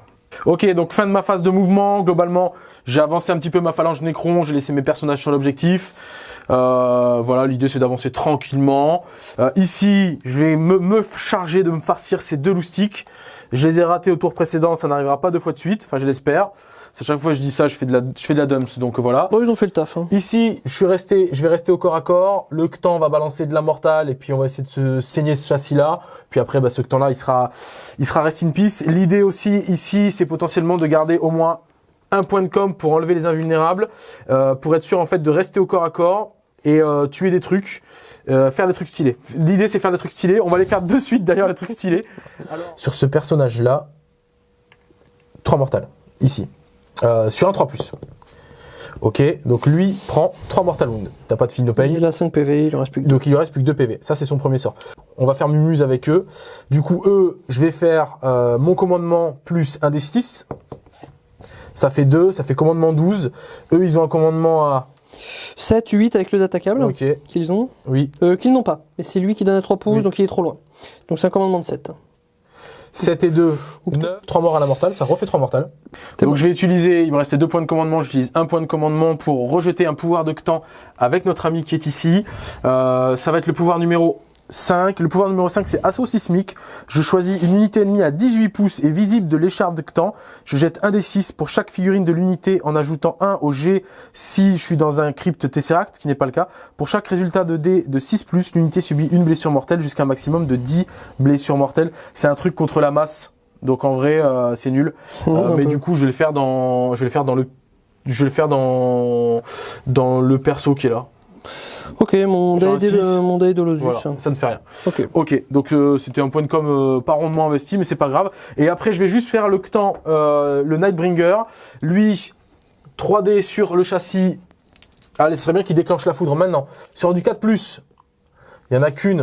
Ok, donc fin de ma phase de mouvement. Globalement, j'ai avancé un petit peu ma phalange Nécron, j'ai laissé mes personnages sur l'objectif. Euh, voilà, l'idée c'est d'avancer tranquillement. Euh, ici, je vais me, me charger de me farcir ces deux loustiques. Je les ai ratés au tour précédent, ça n'arrivera pas deux fois de suite, enfin je l'espère. À chaque fois que je dis ça, je fais de la, je fais de la dumps, donc voilà. Bon, ils ont fait le taf. Hein. Ici, je suis resté, je vais rester au corps à corps. Le Ctan va balancer de la mortale et puis on va essayer de se saigner ce châssis-là. Puis après, bah, ce Ctan-là, il sera, il sera rest in peace. L'idée aussi ici, c'est potentiellement de garder au moins un point de com pour enlever les invulnérables, euh, pour être sûr en fait de rester au corps à corps et euh, tuer des trucs. euh, faire des trucs stylés. L'idée c'est faire des trucs stylés. On va les faire de suite d'ailleurs les trucs stylés. Sur ce personnage là, 3 mortales ici. Euh, sur un 3 Ok, donc lui prend 3 mortal wounds. T'as pas de fil de paye. Il a 5 PV, il en reste plus que 2. Donc il lui reste plus que 2 PV. Ça c'est son premier sort. On va faire mumuse avec eux. Du coup eux, je vais faire euh, mon commandement plus un des 6. Ça fait 2, ça fait commandement 12. Eux ils ont un commandement à... 7, 8 avec le datacable Ok, qu'ils ont. oui. Euh, qu'ils n'ont pas. Mais c'est lui qui donne à 3 pouces, Oui. donc il est trop loin. Donc c'est un commandement de 7. 7 et 2, 9. 3 morts à la mortale, ça refait 3 mortales. Donc bon. je vais utiliser, il me restait 2 points de commandement, j'utilise un point de commandement pour rejeter un pouvoir de Ctan avec notre ami qui est ici. Euh, ça va être le pouvoir numéro 5. Le pouvoir numéro 5, c'est assaut sismique. Je choisis une unité ennemie à 18 pouces et visible de l'écharpe de Ctan. Je jette un des 6 pour chaque figurine de l'unité en ajoutant 1 au G si je suis dans un crypte Tesseract, ce qui n'est pas le cas. Pour chaque résultat de D de 6+, l'unité subit une blessure mortelle jusqu'à un maximum de 10 blessures mortelles. C'est un truc contre la masse. Donc en vrai, euh, c'est nul. Euh, mais du coup, je vais le faire dans, je vais le faire dans le, je vais le faire dans, dans le perso qui est là. Ok, mon de, mon Losus. Voilà, ça ne fait rien. Ok. Ok, donc euh, c'était un point de com euh, pas rondement investi, mais c'est pas grave. Et après, je vais juste faire le Ctan, euh, le Nightbringer. Lui, 3D sur le châssis. Allez, ce serait bien qu'il déclenche la foudre maintenant. Sur du 4+, il y en a qu'une.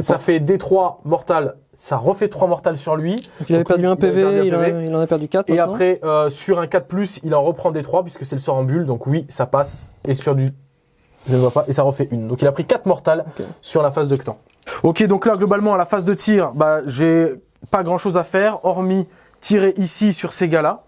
Ça fait D3 mortal. Ça refait 3 mortales sur lui. Donc, il avait Donc, perdu un avait PV, un il, en a- PV. il en a perdu 4. Et après, euh, sur un 4+, il en reprend D3 puisque c'est le sort en bulle. Donc oui, ça passe. Et sur du... Je ne vois pas. Et ça refait une. Donc il a pris 4 mortales sur la phase de Ctan. Ok, donc là, globalement, à la phase de tir, bah, j'ai pas grand chose à faire, hormis tirer ici sur ces gars-là.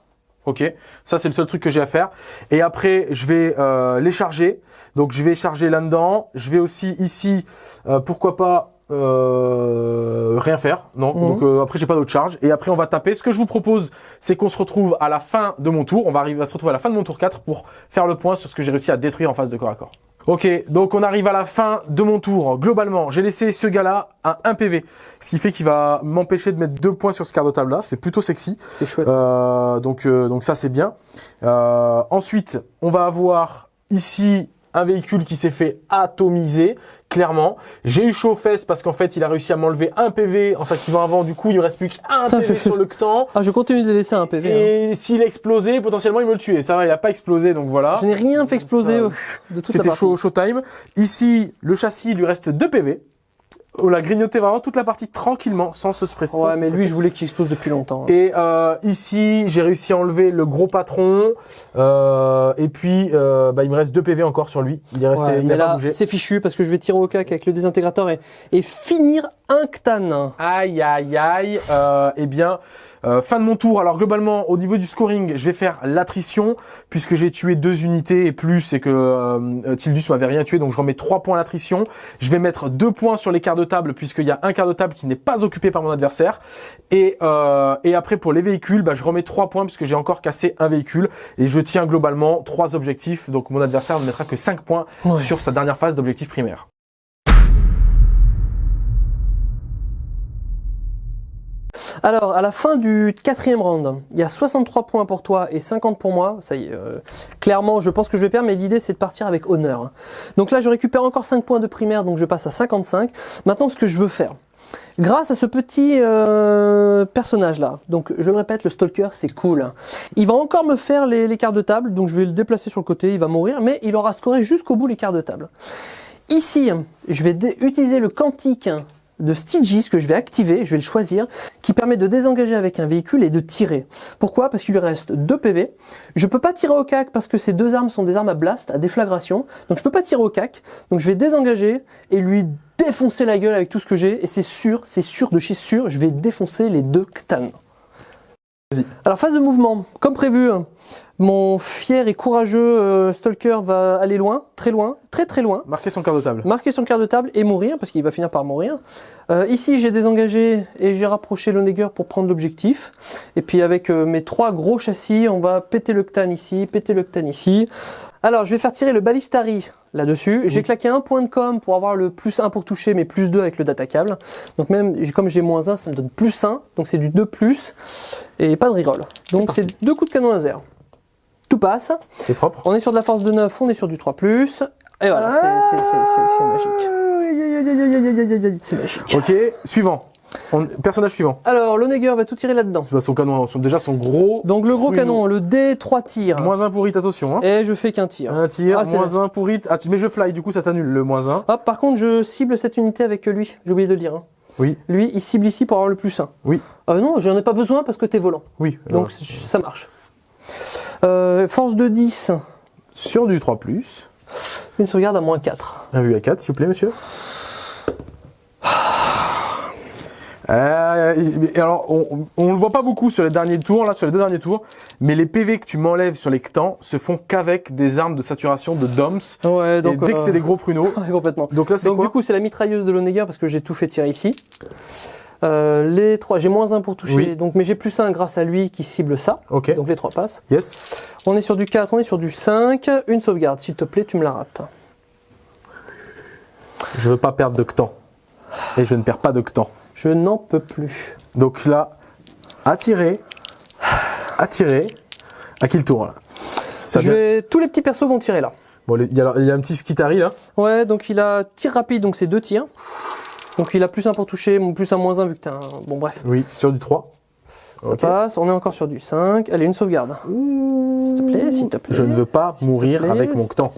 Ok, ça c'est le seul truc que j'ai à faire. Et après, je vais euh, les charger. Donc je vais charger là-dedans. Je vais aussi ici, euh, pourquoi pas euh, rien faire. Non? Mhm. Donc euh, après j'ai pas d'autre charge. Et après on va taper. Ce que je vous propose, c'est qu'on se retrouve à la fin de mon tour. On va arriver à se retrouver à la fin de mon tour 4 pour faire le point sur ce que j'ai réussi à détruire en phase de corps à corps. Ok, donc on arrive à la fin de mon tour. Globalement, j'ai laissé ce gars-là à 1 PV, ce qui fait qu'il va m'empêcher de mettre deux points sur ce quart de table-là. C'est plutôt sexy. C'est chouette. Euh, donc, euh, donc ça c'est bien. Euh, ensuite, on va avoir ici un véhicule qui s'est fait atomiser, clairement. J'ai eu chaud aux fesses parce qu'en fait, il a réussi à m'enlever un PV en s'activant avant. Du coup, il ne reste plus qu'un PV fait- sur le Ctan. Ah, je continue de laisser un PV. hein. Et s'il explosait, potentiellement, il me le tuait. Ça va, il a pas explosé, donc voilà. Je n'ai rien fait exploser Ça- euh, de toute C'était chaud, showtime. Ici, le châssis, il lui reste 2 PV. On l'a grignoté vraiment toute la partie tranquillement, sans se stresser. Ouais, mais lui, je voulais qu'il explose depuis longtemps. Et euh, ici, j'ai réussi à enlever le gros patron. Euh, et puis, euh, bah, il me reste 2 PV encore sur lui. Il est resté, Ouais, il a pas là, bougé. c'est fichu parce que je vais tirer au cac avec le désintégrateur et, et finir un Ctan. Aïe, aïe, aïe. Euh, eh bien, euh, fin de mon tour. Alors globalement, au niveau du scoring, je vais faire l'attrition puisque j'ai tué deux unités et plus et que euh, Tildus m'avait rien tué, donc je remets 3 points à l'attrition. Je vais mettre 2 points sur les quarts de table puisqu'il y a un quart de table qui n'est pas occupé par mon adversaire. Et, euh, et après pour les véhicules, bah, je remets 3 points puisque j'ai encore cassé un véhicule et je tiens globalement trois objectifs. Donc mon adversaire ne mettra que 5 points Ouais. sur sa dernière phase d'objectif primaire. Alors, à la fin du quatrième round, il y a 63 points pour toi et 50 pour moi. Ça y est, euh, clairement, je pense que je vais perdre, mais l'idée c'est de partir avec honneur. Donc là, je récupère encore 5 points de primaire, donc je passe à 55. Maintenant, ce que je veux faire, grâce à ce petit euh, personnage-là, donc je le répète, le stalker, c'est cool. Il va encore me faire les, les quarts de table, donc je vais le déplacer sur le côté, il va mourir, mais il aura scoré jusqu'au bout les quarts de table. Ici, je vais utiliser le quantique de Stygies que je vais activer, je vais le choisir, qui permet de désengager avec un véhicule et de tirer. Pourquoi? Parce qu'il lui reste 2 PV. Je peux pas tirer au cac parce que ces deux armes sont des armes à blast, à déflagration. Donc je peux pas tirer au cac. Donc je vais désengager et lui défoncer la gueule avec tout ce que j'ai. Et c'est sûr, c'est sûr de chez sûr, je vais défoncer les deux Ctan. Alors phase de mouvement, comme prévu, mon fier et courageux euh, Stalker va aller loin, très loin, très très loin Marquez son quart de table. marquer son quart de table et mourir, parce qu'il va finir par mourir. Euh, ici, j'ai désengagé et j'ai rapproché le Neger pour prendre l'objectif. Et puis avec euh, mes trois gros châssis, on va péter le Ctan ici, péter le Ctan ici. Alors, je vais faire tirer le Ballistari là-dessus. J'ai claqué un point de com pour avoir le plus 1 pour toucher, mais plus 2 avec le data câble. Donc même, j'ai- comme j'ai moins 1, ça me donne plus 1. Donc c'est du 2 plus et pas de reroll. Donc c'est deux coups de canon laser. Tout passe. C'est propre. On est sur de la force de 9, on est sur du 3 plus. Et voilà, c'est- magique. C'est magique. Ok, suivant. On- personnage suivant. Alors, le Neger va tout tirer là-dedans. Bah, Son canon, son- déjà son gros. Donc, le gros canon, le D, 3 tirs. Moins un pour hit, attention. Hein. Et je fais qu'un tir. Un tir, Ah, moins un pour hit. Ah, tu- mais je fly, du coup ça t'annule le moins un. Hop, par contre, je cible cette unité avec lui. J'ai oublié de le dire. hein. Oui, Lui, il cible ici pour avoir le plus 1. oui, Euh, non, j'en ai pas besoin parce que t'es volant. oui. Donc, Alors, ça marche. Euh, force de 10, sur du 3, une sauvegarde à moins 4. un vu à 4, s'il vous plaît, monsieur. Euh, et alors, on, on le voit pas beaucoup sur les derniers tours, là, sur les deux derniers tours, mais les PV que tu m'enlèves sur les Ctans se font qu'avec des armes de saturation de DOMS. Ouais, et dès que c'est euh, des gros pruneaux. complètement. Donc là, c'est quoi du coup, c'est la mitrailleuse de l'Onega parce que j'ai tout fait tirer ici. Euh, les trois, j'ai moins un pour toucher, Oui. donc mais j'ai plus un grâce à lui qui cible ça. Ok. Donc les trois passent. Yes. On est sur du 4, on est sur du 5. Une sauvegarde, s'il te plaît, tu me la rates. Je veux pas perdre de Ctan. Et je ne perds pas de Ctan. Je n'en peux plus. Donc là, attirer, attirer. À qui le tour là? Ça Je vient- vais... Tous les petits persos vont tirer là. Bon, il y, a, il y a un petit Skitari là? Ouais, donc il a tir rapide, donc c'est deux tirs. Donc il a plus un pour toucher, plus un moins un vu que t'as un... Bon bref, Oui, sur du 3. ça passe. On est encore sur du 5. Allez, une sauvegarde. S'il te plaît, s'il te plaît. Je ne veux pas mourir avec mon Ctan.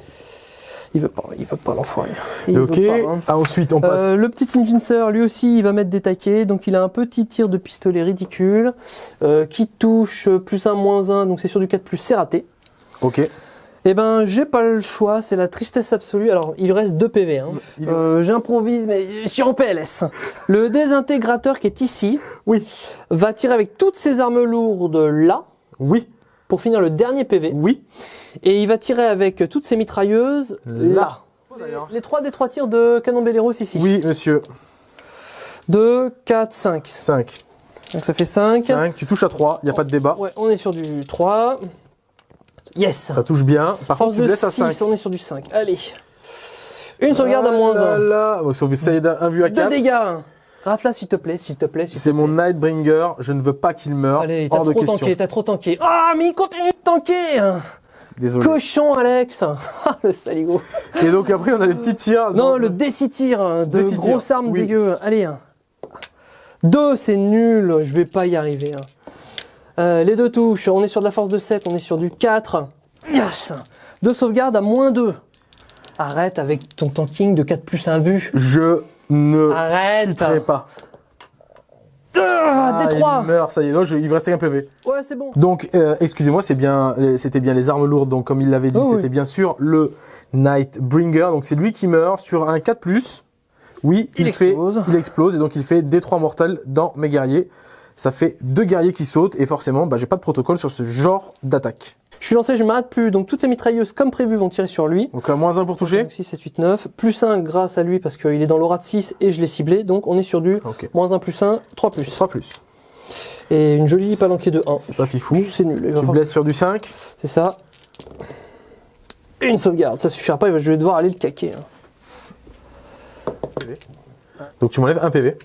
Il veut pas, il veut pas l'enfoiré. Il Ok. veut pas, hein. Ah, ensuite, on passe. Euh, le petit Injincer, lui aussi, il va mettre des taquets. Donc, il a un petit tir de pistolet ridicule euh, qui touche plus un, moins un. Donc, c'est sur du 4 plus, c'est raté. Ok. Eh ben, j'ai pas le choix. C'est la tristesse absolue. Alors, il lui reste 2 PV. Hein. Euh, J'improvise, mais je suis en PLS. Le désintégrateur qui est ici Oui. va tirer avec toutes ses armes lourdes là Oui. pour finir le dernier PV. Oui. Et il va tirer avec toutes ses mitrailleuses là. Les 3 des 3 tirs de canon Belleros ici. Oui, monsieur. 2, 4, 5. 5. Donc ça fait 5. 5. Tu touches à 3. Il n'y a pas de débat. Ouais, on est sur du 3. Yes Ça touche bien. Par contre, tu de blesses à 6, 5. on est sur du 5. Allez. Une sauvegarde à moins Ah là 1. là. Sauf essayer d'un un vu à 2 4. dégâts. Rate-la s'il te plaît, s'il te plaît. C'est mon. Nightbringer. Je ne veux pas qu'il meure. Allez, t'as de trop question. tanké, t'as trop tanké. Ah, mais il continue de tanker Désolé. Cochon, Alex Ah, le saligo Et donc après, on a les petits tirs. Non, dans- le décitir de Décitir, grosses armes oui. dégueu. Allez. hein. Deux, c'est nul. Je vais pas y arriver. Euh, les deux touches. On est sur de la force de 7. On est sur du 4. Yes. Deux sauvegardes à moins 2. Arrête avec ton tanking de 4 plus 1 vu. Je ne Arrête. pas. Ah, Ah, des 3. Il meurt, ça y est. Je- il me restait un PV. Ouais, c'est bon. Donc, euh, excusez-moi, c'est bien, c'était bien les armes lourdes. Donc, comme il l'avait dit, Oh, c'était oui. bien sûr le Nightbringer. Donc, c'est lui qui meurt sur un 4+. Oui, il, Il fait, explose. il explose et donc il fait des 3 mortels dans mes guerriers. Ça fait deux guerriers qui sautent et forcément, bah, j'ai pas de protocole sur ce genre d'attaque. Je suis lancé, je m'arrête plus. Donc toutes ces mitrailleuses, comme prévu, vont tirer sur lui. Donc, un moins 1 pour toucher. Donc 6, 7, 8, 9. Plus 1 grâce à lui parce qu'il est dans l'aura de 6 et je l'ai ciblé. Donc on est sur du Ok. moins 1 plus 1, 3 plus. 3 plus. Et une jolie palanquée de 1. C'est pas fifou. C'est nul. Tu falloir- blesses sur du 5. C'est ça. Une sauvegarde, ça suffira pas, je vais devoir aller le caquer. hein. Donc, tu m'enlèves un PV.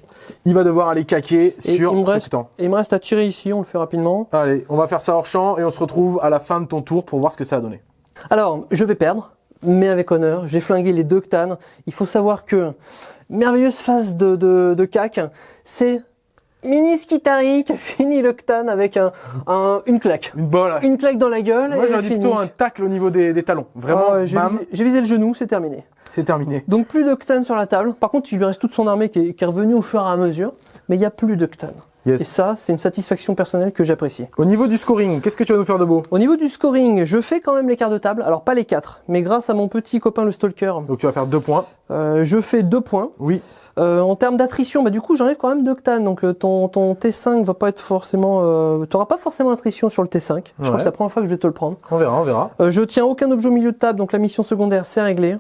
Il va devoir aller caquer Et sur il me ce reste- temps. Et il me reste à tirer ici, on le fait rapidement. Allez, on va faire ça hors champ et on se retrouve à la fin de ton tour pour voir ce que ça a donné. Alors, je vais perdre, mais avec honneur. J'ai flingué les deux Ctanes. Il faut savoir que merveilleuse phase de, de, de cac, c'est Mini Skitari qui a fini le Ctane avec un, un- une claque. Une balle. Une claque dans la gueule. Moi, j'aurais dit plutôt un tacle au niveau des, des talons. Vraiment, j'ai visé, le genou, c'est terminé. c'est terminé. Donc plus de Ctane sur la table. Par contre, il lui reste toute son armée qui est, qui est revenue au fur et à mesure. Mais il n'y a plus de Ctane. Et Yes. ça, c'est une satisfaction personnelle que j'apprécie. Au niveau du scoring, qu'est-ce que tu vas nous faire de beau? Au niveau du scoring, je fais quand même les quarts de table. Alors pas les quatre, mais grâce à mon petit copain le Stalker, Donc tu vas faire deux points. euh, je fais deux points. Oui. Euh, en termes d'attrition, bah, du coup j'enlève quand même deux Ctane, donc euh, ton, ton T5 va pas être forcément... Euh, T'auras pas forcément d'attrition sur le T5. Je crois que c'est la première fois que je vais te le prendre. On verra, on verra. Euh, je tiens aucun objet au milieu de table, donc la mission secondaire c'est réglé.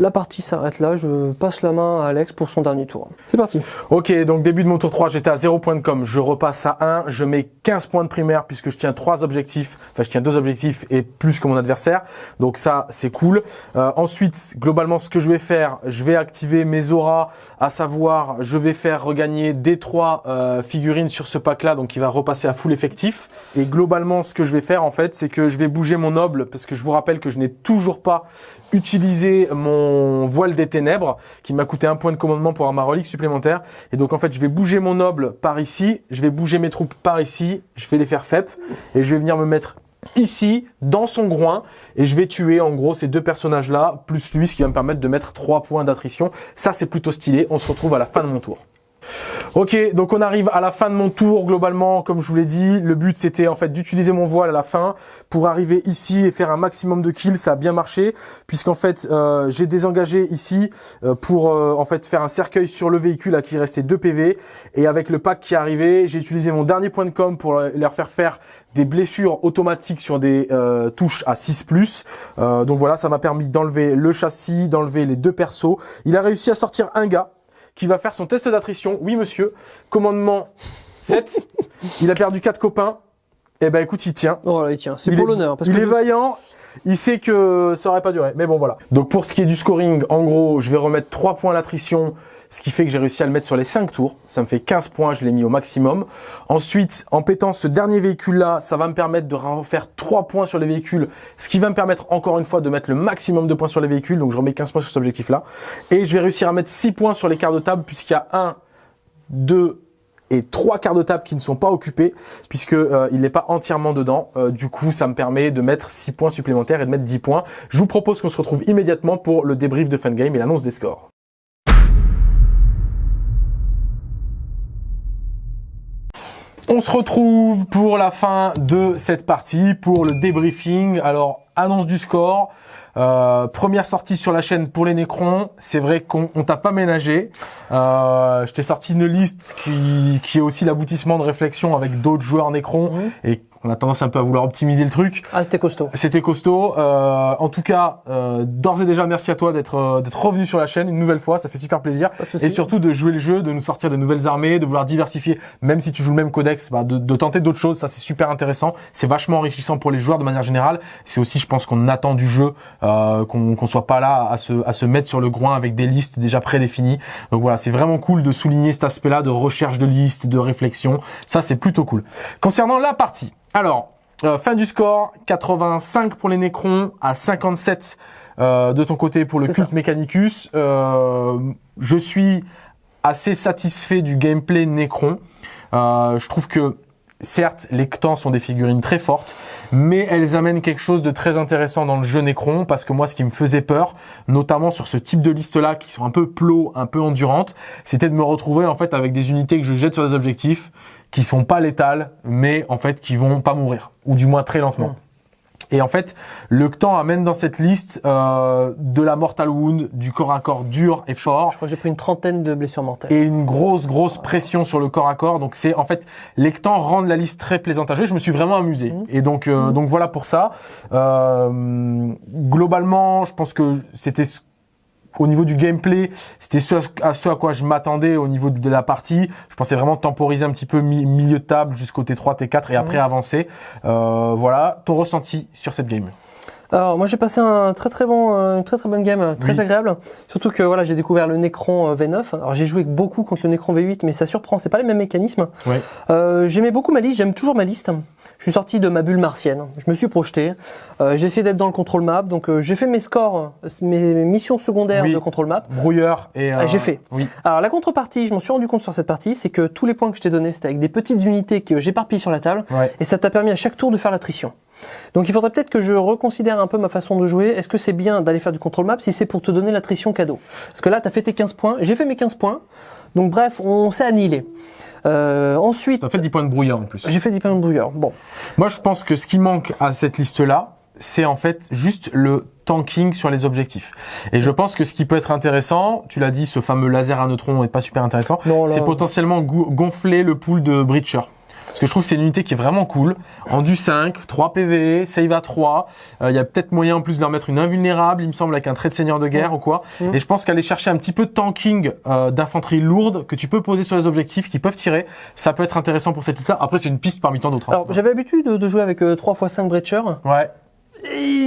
La partie s'arrête là, je passe la main à Alex pour son dernier tour. C'est parti. Ok, donc début de mon tour 3, j'étais à 0 points de com. Je repasse à 1. Je mets 15 points de primaire puisque je tiens trois objectifs. Enfin, je tiens deux objectifs et plus que mon adversaire. Donc ça, c'est cool. Euh, ensuite, globalement, ce que je vais faire, je vais activer mes auras, à savoir, je vais faire regagner des trois euh, figurines sur ce pack-là, donc il va repasser à full effectif. Et globalement, ce que je vais faire, en fait, c'est que je vais bouger mon noble parce que je vous rappelle que je n'ai toujours pas utilisé mon voile des ténèbres qui m'a coûté un point de commandement pour avoir ma relique supplémentaire. Et donc en fait, je vais bouger mon noble par ici, je vais bouger mes troupes par ici, je vais les faire FEP et je vais venir me mettre ici, dans son groin, et je vais tuer en gros ces deux personnages-là, plus lui, ce qui va me permettre de mettre trois points d'attrition. Ça, c'est plutôt stylé. On se retrouve à la fin de mon tour. Ok, donc on arrive à la fin de mon tour globalement, comme je vous l'ai dit. Le but c'était en fait d'utiliser mon voile à la fin pour arriver ici et faire un maximum de kills. Ça a bien marché puisqu'en fait euh, j'ai désengagé ici euh, pour euh, en fait faire un cercueil sur le véhicule à qui restait 2 PV. Et avec le pack qui est arrivé, j'ai utilisé mon dernier point de com pour leur faire faire des blessures automatiques sur des touches à 6+. donc voilà, ça m'a permis d'enlever le châssis, d'enlever les deux persos. Il a réussi à sortir un gars qui va faire son test d'attrition. Oui, monsieur. Commandement 7. il a perdu 4 copains. Eh ben, écoute, il tient. Oh là, il tient. C'est pour l'honneur. Il est vaillant. Il sait que ça aurait pas duré. Mais bon, voilà. Donc, pour ce qui est du scoring, en gros, je vais remettre 3 points à l'attrition ce qui fait que j'ai réussi à le mettre sur les 5 tours. Ça me fait 15 points, je l'ai mis au maximum. Ensuite, en pétant ce dernier véhicule-là, ça va me permettre de refaire 3 points sur les véhicules, ce qui va me permettre encore une fois de mettre le maximum de points sur les véhicules. Donc je remets 15 points sur cet objectif-là. Et je vais réussir à mettre 6 points sur les quarts de table puisqu'il y a 1, 2 et 3 quarts de table qui ne sont pas occupés puisque euh, il n'est pas entièrement dedans. Euh, du coup, ça me permet de mettre 6 points supplémentaires et de mettre 10 points. Je vous propose qu'on se retrouve immédiatement pour le débrief de fin game et l'annonce des scores. On se retrouve pour la fin de cette partie, pour le débriefing. Alors, annonce du score. Euh, première sortie sur la chaîne pour les Nécrons. C'est vrai qu'on t'a pas ménagé. Euh, je t'ai sorti une liste qui, qui est aussi l'aboutissement de réflexion avec d'autres joueurs Nécrons et on a tendance un peu à vouloir optimiser le truc. Ah, c'était costaud. C'était costaud. Euh, en tout cas, euh, d'ores et déjà, merci à toi d'être euh, d'être revenu sur la chaîne une nouvelle fois. Ça fait super plaisir. Et surtout de jouer le jeu, de nous sortir de nouvelles armées, de vouloir diversifier, même si tu joues le même codex, bah, de, de tenter d'autres choses. Ça, c'est super intéressant. C'est vachement enrichissant pour les joueurs de manière générale. C'est aussi, je pense, qu'on attend du jeu, euh, qu'on qu'on soit pas là à se à se mettre sur le groin avec des listes déjà prédéfinies. Donc voilà, c'est vraiment cool de souligner cet aspect-là de recherche de listes, de réflexion. Ça, c'est plutôt cool. Concernant la partie. Alors, euh, fin du score, 85 pour les Nécrons, à 57 euh, de ton côté pour le culte Mechanicus. Euh, je suis assez satisfait du gameplay Nécron. je trouve que certes, les Ctans sont des figurines très fortes, mais elles amènent quelque chose de très intéressant dans le jeu Necron, parce que moi, ce qui me faisait peur, notamment sur ce type de liste-là, qui sont un peu plots, un peu endurantes, c'était de me retrouver en fait avec des unités que je jette sur des objectifs, qui sont pas létales, mais en fait qui vont pas mourir, ou du moins très lentement. Et en fait, le temps amène dans cette liste euh, de la mortal wound, du corps à corps dur et fort. Je crois que j'ai pris une trentaine de blessures mortelles. Et une grosse, grosse pression sur le corps à corps. Donc c'est en fait, les temps rendent la liste très plaisante à jouer. Je me suis vraiment amusé. Mmh. Et donc, euh, mmh. donc voilà pour ça. Euh, globalement, je pense que c'était au niveau du gameplay, c'était ce à, ce à quoi je m'attendais au niveau de, la partie. Je pensais vraiment temporiser un petit peu milieu de table jusqu'au T3, T4 et après avancer. Euh, voilà, ton ressenti sur cette game? Alors moi j'ai passé un très très bon, euh, une très très bonne game, très agréable. Surtout que voilà j'ai découvert le Necron euh, V9. Alors j'ai joué beaucoup contre le Necron V8, mais ça surprend, c'est pas les mêmes mécanismes. Euh, J'aimais beaucoup ma liste, j'aime toujours ma liste. Je suis sorti de ma bulle martienne, je me suis projeté. Euh, j'ai essayé d'être dans le contrôle map, donc euh, j'ai fait mes scores, mes missions secondaires de contrôle map. Brouilleur et. Ah, j'ai fait. Oui. Alors la contrepartie, je m'en suis rendu compte sur cette partie, c'est que tous les points que je t'ai donnés, c'était avec des petites unités que j'éparpille sur la table, et ça t'a permis à chaque tour de faire l'attrition. Donc il faudrait peut-être que je reconsidère un peu ma façon de jouer. Est-ce que c'est bien d'aller faire du contrôle map si c'est pour te donner l'attrition cadeau? Parce que là, tu as fait tes 15 points, j'ai fait mes 15 points. Donc bref, on s'est annihilé. Euh, ensuite... Tu as fait 10 points de brouillard en plus. J'ai fait 10 points de brouillard, bon. Moi je pense que ce qui manque à cette liste-là, c'est en fait juste le tanking sur les objectifs. Et je pense que ce qui peut être intéressant, tu l'as dit, ce fameux laser à neutrons est pas super intéressant, c'est potentiellement gonfler le pool de Breacher. Parce que je trouve que c'est une unité qui est vraiment cool. En du 5, 3 PV, save à 3. Il y a peut-être moyen en plus de leur mettre une invulnérable, il me semble, avec un trait de seigneur de guerre ou quoi. Et je pense qu'aller chercher un petit peu de tanking euh, d'infanterie lourde que tu peux poser sur les objectifs qui peuvent tirer, ça peut être intéressant pour cette liste-là. Après, c'est une piste parmi tant d'autres. Hein. Alors, j'avais l'habitude de, jouer avec 3 x 5 Breacher. Ouais.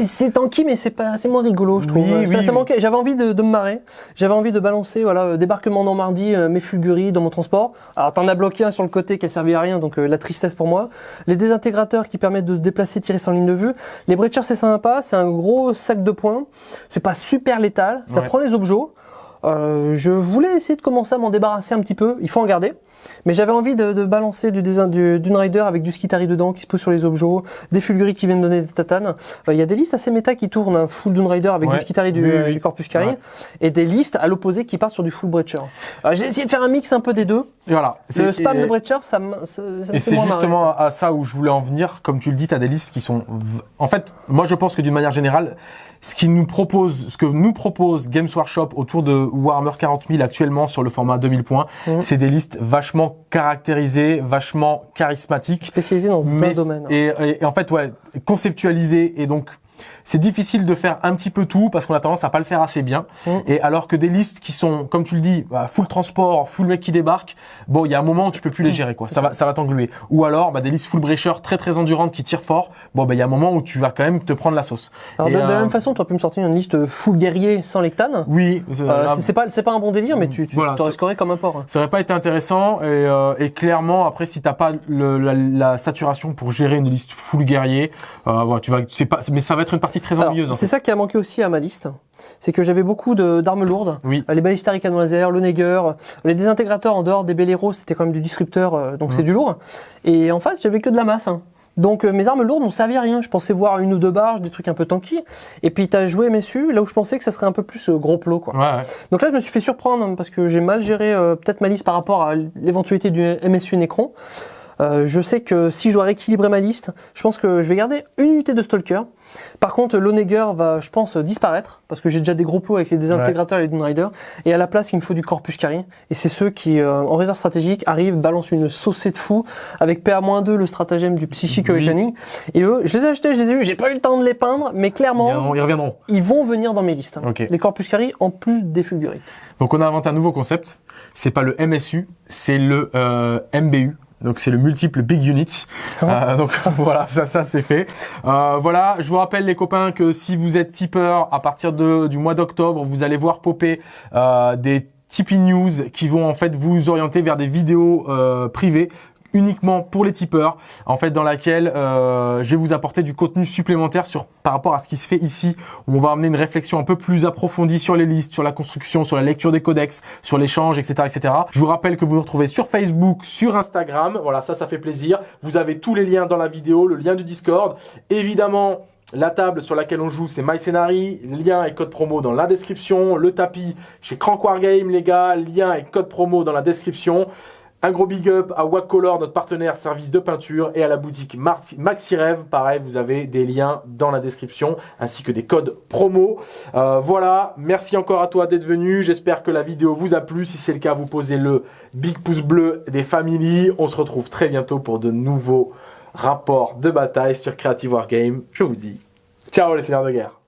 C'est tanky, mais c'est pas, c'est moins rigolo, je trouve. ça, ça manquait. J'avais envie de, de, me marrer. J'avais envie de balancer, voilà, euh, débarquement Normandie, euh, mes fulguries dans mon transport. Alors, t'en as bloqué un sur le côté qui a servi à rien, donc euh, la tristesse pour moi. Les désintégrateurs qui permettent de se déplacer, tirer sans ligne de vue. Les breachers, c'est sympa. C'est un gros sac de points. C'est pas super létal. Ça prend les objets. Je voulais essayer de commencer à m'en débarrasser un petit peu. Il faut en garder. Mais j'avais envie de, de balancer du design du Dune Rider avec du Skitari dedans qui se pose sur les objets, des Fulguri qui viennent donner des tatanes. Euh, Il y a des listes assez méta qui tournent, un full Dune Rider avec Ouais. du Skitari du, Oui, euh, oui. du Corpus Ouais. et des listes à l'opposé qui partent sur du full Breacher. Euh, J'ai essayé de faire un mix un peu des deux. Et voilà. Le spam et- de Breacher, ça me, Et c'est marrer. justement à ça où je voulais en venir. Comme tu le dis, tu as des listes qui sont... En fait, moi je pense que d'une manière générale, ce qui nous propose, ce que nous propose Games Workshop autour de Warhammer 40 000 actuellement sur le format 2000 points, Mhm. c'est des listes vachement caractérisées, vachement charismatiques. Spécialisé dans un Mais- domaine. Et, et- et en fait, ouais, conceptualisé et donc c'est difficile de faire un petit peu tout parce qu'on a tendance à pas le faire assez bien. Mm. Et alors que des listes qui sont, comme tu le dis, bah, full transport, full mec qui débarque, bon, il y a un moment où tu peux plus les gérer, quoi. Ça va, ça va t'engluer. Ou alors, bah, des listes full breacher très très endurantes qui tirent fort. Bon, bah, il y a un moment où tu vas quand même te prendre la sauce. Alors Et, de, la euh, même façon, tu aurais pu me sortir une liste full guerrier sans lectane. Oui, c'est- Euh, là, c'est- pas, c'est pas un bon délire, mais tu, tu Voilà, t'aurais scoré comme un porc. hein. ça aurait pas été intéressant et, euh, et clairement après si t'as pas le- la, la saturation pour gérer une liste full guerrier, euh, voilà, tu vas, c'est pas, mais ça va être une partie très en C'est fait. ça qui a manqué aussi à ma liste. C'est que j'avais beaucoup d'armes lourdes. Oui. Euh, Les balistards canon laser, le Neger, les désintégrateurs en dehors des Belleros, c'était quand même du disrupteur, euh, donc Mhm. c'est du lourd. Et en face, j'avais que de la masse. hein. Donc euh, mes armes lourdes n'ont servi à rien. Je pensais voir une ou deux barges, des trucs un peu tanky. Et puis t'as joué MSU, là où je pensais que ça serait un peu plus euh, gros plot. Quoi. Ouais, ouais. Donc là, je me suis fait surprendre hein, parce que j'ai mal géré euh, peut-être ma liste par rapport à l'éventualité du MSU Necron. Euh, je sais que si je dois rééquilibrer ma liste, je pense que je vais garder une unité de Stalker. Par contre, l'Oneger va, je pense, disparaître parce que j'ai déjà des gros plots avec les désintégrateurs et les Dune Rider. Et à la place, il me faut du Corpus Cari. Et c'est ceux qui, euh, en réserve stratégique, arrivent, balancent une saucée de fou avec PA-2, le stratagème du Psychic Oui. Awakening. Et eux, je les ai achetés, je les ai eus, j'ai pas eu le temps de les peindre, mais clairement, ils reviendront. ils vont venir dans mes listes. Les Corpus Cari en plus des Fulgurites. Donc on a inventé un nouveau concept. C'est pas le MSU, c'est le euh, MBU. Donc c'est le multiple big units. Euh, donc voilà, ça, ça c'est fait. Euh, voilà, je vous rappelle les copains que si vous êtes tipeur à partir de, du mois d'octobre, vous allez voir popper euh, des Tipeee News qui vont en fait vous orienter vers des vidéos euh, privées uniquement pour les tipeurs, en fait dans laquelle euh, je vais vous apporter du contenu supplémentaire sur par rapport à ce qui se fait ici, où on va amener une réflexion un peu plus approfondie sur les listes, sur la construction, sur la lecture des codex, sur l'échange, etc., etc. Je vous rappelle que vous nous retrouvez sur Facebook, sur Instagram, voilà ça, ça fait plaisir. Vous avez tous les liens dans la vidéo, le lien du Discord, évidemment. La table sur laquelle on joue, c'est MyScenary. Lien et code promo dans la description. Le tapis chez Crank Wargame, les gars. Lien et code promo dans la description. Un gros big up à Wacolor, notre partenaire service de peinture, et à la boutique MaxiRev. Pareil, vous avez des liens dans la description, ainsi que des codes promo. Euh, voilà, merci encore à toi d'être venu. J'espère que la vidéo vous a plu. Si c'est le cas, vous posez le big pouce bleu des familles. On se retrouve très bientôt pour de nouveaux rapports de bataille sur Creative Wargame. Je vous dis, ciao les seigneurs de guerre.